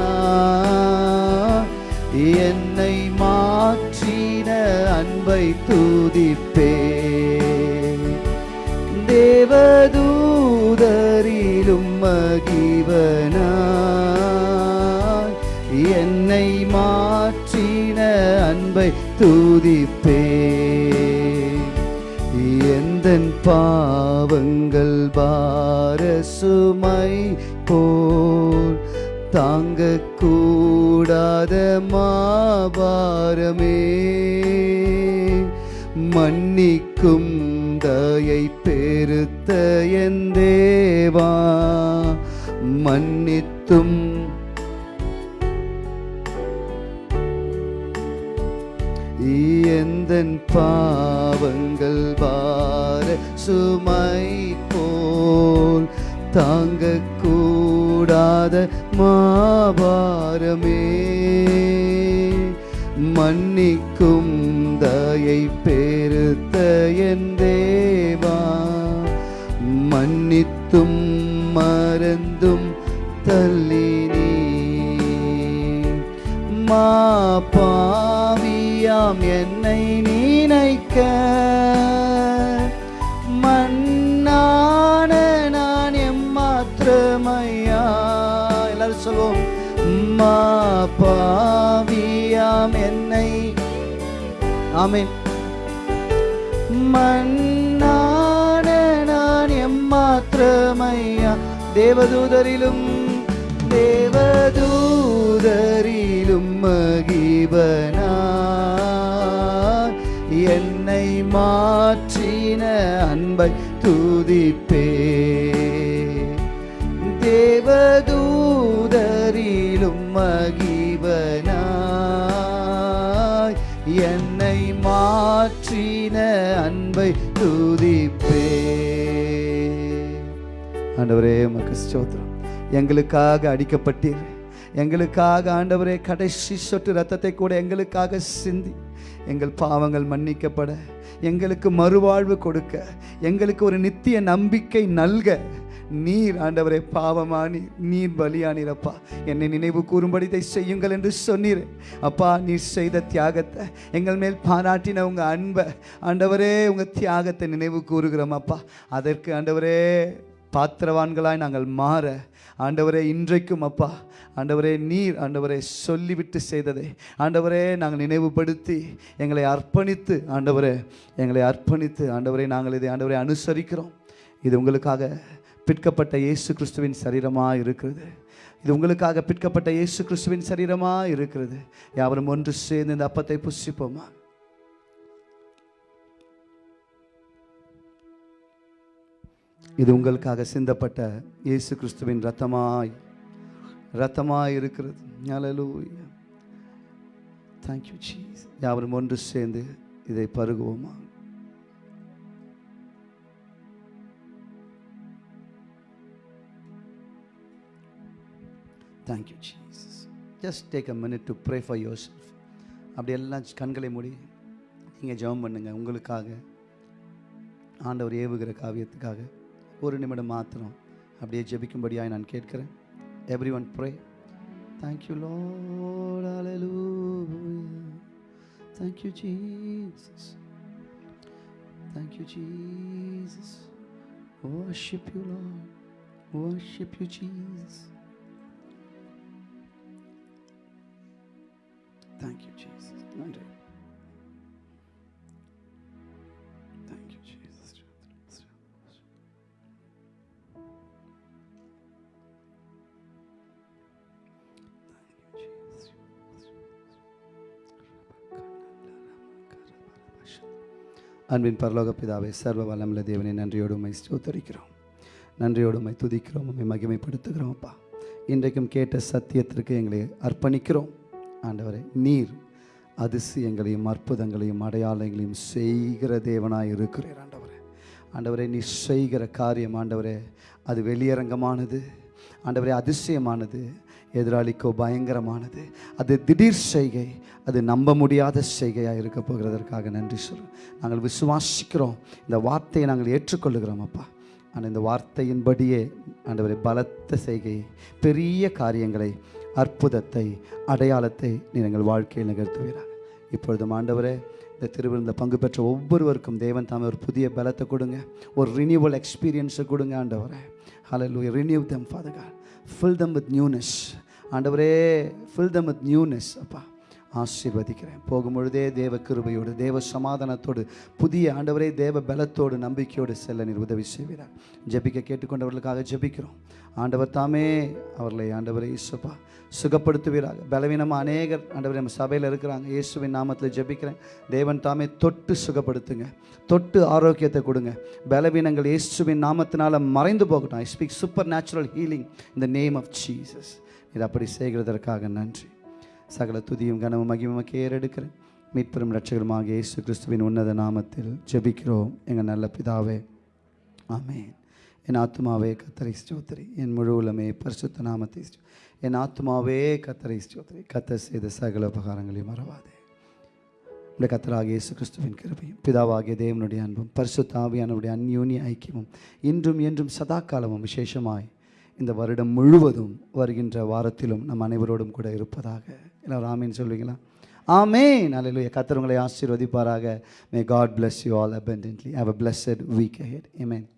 என்னை மாற்றின அன்பை துதிப்பே. தேவதூதரிலும் மகிவனா என்னை மாற்றின அன்பை துதிப்பே. எந்தன் பாவங்கள் பார சுமை போ தாங்க கூடாத மாபாரமே. மன்னிக்கும் தயை பெருத்த என் தேவா. மன்னித்தும் எந்தன் பாவங்கள் வார சுமை போல் தாங்க கூடாத மாபாரமே மன்னிக்கும் தயை பெருத்த என் தேவா. மன்னித்தும் மறந்தும் தள்ளி நீ. மா பாவியாம் என்னை நினைக்க அம்மா பாவியாம் என்னை. ஆமென். மண்ணான நான் எம்மாத்திரமையா? தேவதூதரிலும் தேவதூதரிலும் மகிபனா? என்னை மாற்றின அன்பை துதிப்பே மகிபனாய். என்னை மாற்றின அன்பை துதிப்பே. ஆண்டவரே உமக்கு ஸ்தோத்திரம். எங்களுக்காக அடிக்கப்பட்டீர். எங்களுக்காக ஆண்டவரே கடைசி சொட்டு ரத்தத்தை கூட எங்களுக்காக சிந்தி. எங்கள் பாவங்கள் மன்னிக்கப்பட. எங்களுக்கு மறுவாழ்வு கொடுக்க. எங்களுக்கு ஒரு நித்திய நம்பிக்கை நல்க. நீர் ஆண்டவரே பாவமானி நீர் பலியானீரப்பா. என்னை நினைவு கூறும்படி இதை செய்யுங்கள் என்று சொன்னீர். அப்பா நீர் செய்த தியாகத்தை எங்கள் மேல் பாராட்டின உங்கள் அன்பை. ஆண்டவரே உங்கள் தியாகத்தை நினைவு கூறுகிறோம் அப்பா. அதற்கு ஆண்டவரே பாத்திரவான்களாய் நாங்கள் மாற. ஆண்டவரே இன்றைக்கும் அப்பா ஆண்டவரே நீர் ஆண்டவரே சொல்லிவிட்டு செய்ததை ஆண்டவரே நாங்கள் நினைவுபடுத்தி எங்களை அர்ப்பணித்து ஆண்டவரே எங்களை அர்ப்பணித்து ஆண்டவரே நாங்கள் இதை ஆண்டவரை அனுசரிக்கிறோம். இது உங்களுக்காக பிற்கப்பட்ட இயேசு கிறிஸ்துவின் சரீரமாக இருக்கிறது. இது உங்களுக்காக பிற்கப்பட்ட இயேசு கிறிஸ்துவின் சரீரமாக இருக்கிறது. யாவரும் ஒன்று சேர்ந்து இந்த அப்பத்தை புசிப்போமா? இது உங்களுக்காக சிந்தப்பட்ட இயேசு கிறிஸ்துவின் ரத்தமாய் ரத்தமாய் இருக்கிறது. ஹalleluya thank you யாவரும் ஒன்று சேர்ந்து இதை பருகுவோமா? Thank you Jesus just take a minute to pray for yourself அப்படி எல்லாம் கண்களை மூடி நீங்கள் ஜெபம் பண்ணுங்கள் உங்களுக்காக ஆண்டவர் ஏவுகிற காவியத்துக்காக ஒரு நிமிடம் மாத்திரம் அப்படியே ஜெபிக்கும்படியாக நான் கேட்குறேன் every one pray thank thank you Lord thank you Jesus thank you Jesus Worship you, Lord. Worship you Jesus. Thank you, Jesus. நன்றி Thank you, Jesus. அன்பின் பரலோக பிதாவை சர்வ வல்லமில்ல தேவனை நன்றியோடு உண்மை ஸ்தோத்தரிக்கிறோம் நன்றியோடு உண்மை துதிக்கிறோம் உண்மை மகிமைப்படுத்துகிறோம் அப்பா இன்றைக்கும் கேட்ட சத்தியத்திற்கு எங்களை அர்ப்பணிக்கிறோம் ஆண்டவரே நீர் அதிசயங்களையும் அற்புதங்களையும் அடையாளங்களையும் செய்கிற தேவனாக இருக்கிறீர் ஆண்டவரே. ஆண்டவரே நீ செய்கிற காரியம் ஆண்டவரே அது வெளியரங்கமானது. ஆண்டவரே அதிசயமானது. எதிராளிக்கோ பயங்கரமானது. அது திடீர் செய்கை அது நம்ப முடியாத செய்கையாக இருக்க போகிறதற்காக நன்றி சொல்கிறோம் நாங்கள் விசுவாசிக்கிறோம். இந்த வார்த்தையை நாங்கள் ஏற்றுக்கொள்ளுகிறோம் அப்பா. ஆனால் இந்த வார்த்தையின்படியே ஆண்டவரே பலத்த செய்கை பெரிய காரியங்களை அற்புதத்தை அடையாளத்தை நீங்கள் வாழ்க்கையில் நிகழ்த்துவீராக. இப்பொழுதும் ஆண்டவரே இந்த திருவிருந்த பங்கு பெற்ற ஒவ்வொருவருக்கும் தேவன் தாமே ஒரு புதிய பலத்தை கொடுங்க. ஒரு ரினியூவல் எக்ஸ்பீரியன்ஸை கொடுங்க ஆண்டவரே. Hello renew them father god. Fill them with newness. ஆண்டவரே ஃபில் தம் வித் நியூனஸ் அப்பா. ஆசீர்வதிக்கிறேன். போகும்பொழுதே தேவ கிருபையோடு தேவ சமாதானத்தோடு புதிய ஆண்டவரே தேவ பலத்தோடு நம்பிக்கையோடு செல்ல நீர் உதவி செய்கிறார் ஜெபிக்க கேட்டுக்கொண்டவர்களுக்காக ஜெபிக்கிறோம். ஆண்டவர் தாமே அவர்களை ஆண்டவரை இயேசுப்பா சுகப்படுத்துவீராக. பலவீனமாக அநேகர் ஆண்டவர் நம்ம சபையில் இருக்கிறாங்க. இயேசுவின் நாமத்தில் ஜெபிக்கிறேன். தேவன் தாமே தொட்டு சுகப்படுத்துங்க. தொட்டு ஆரோக்கியத்தை கொடுங்க. பலவீனங்கள் இயேசுவின் நாமத்தினால மறைந்து போகட்டும். I speak supernatural healing in the name of Jesus இது அப்படி செய்கிறதற்காக நன்றி. சகல துதியும் கனமும் மகிமக்கே ஏறெடுக்கிறேன். மீட்பெரும் ரட்சகருமாக இயேசு கிறிஸ்துவின் உன்னத நாமத்தில் ஜெபிக்கிறோம் எங்கள் நல்ல பிதாவே ஆமேன் என் ஆத்மாவே கத்தரை ஸ்தோத்திரி என் முழு உலமே பரிசுத்த நாமத்தை என் ஆத்மாவே கத்தரை ஸ்தோத்திரி கத்த செய்த சகல உபகாரங்களையும் மறவாதே இந்த கத்தராக இயேசு கிறிஸ்துவின் கிருபையும் பிதாவாகிய தேவனுடைய அன்பும் பரிசுத்தாவியானுடைய அந்யூனிய ஐக்கியமும் இன்றும் என்றும் சதா காலமும் விசேஷமாய் இந்த வருடம் முழுவதும் வருகின்ற வாரத்திலும் நம் அனைவரோடும் கூட இருப்பதாக. எல்லாரும் ஆமீன் சொல்வீங்களா? ஆமேன். அல்லேலூயா கத்தர் உங்களை ஆசீர்வதிப்பாராக. May God bless you all abundantly. Have a blessed week ahead ஏமேன்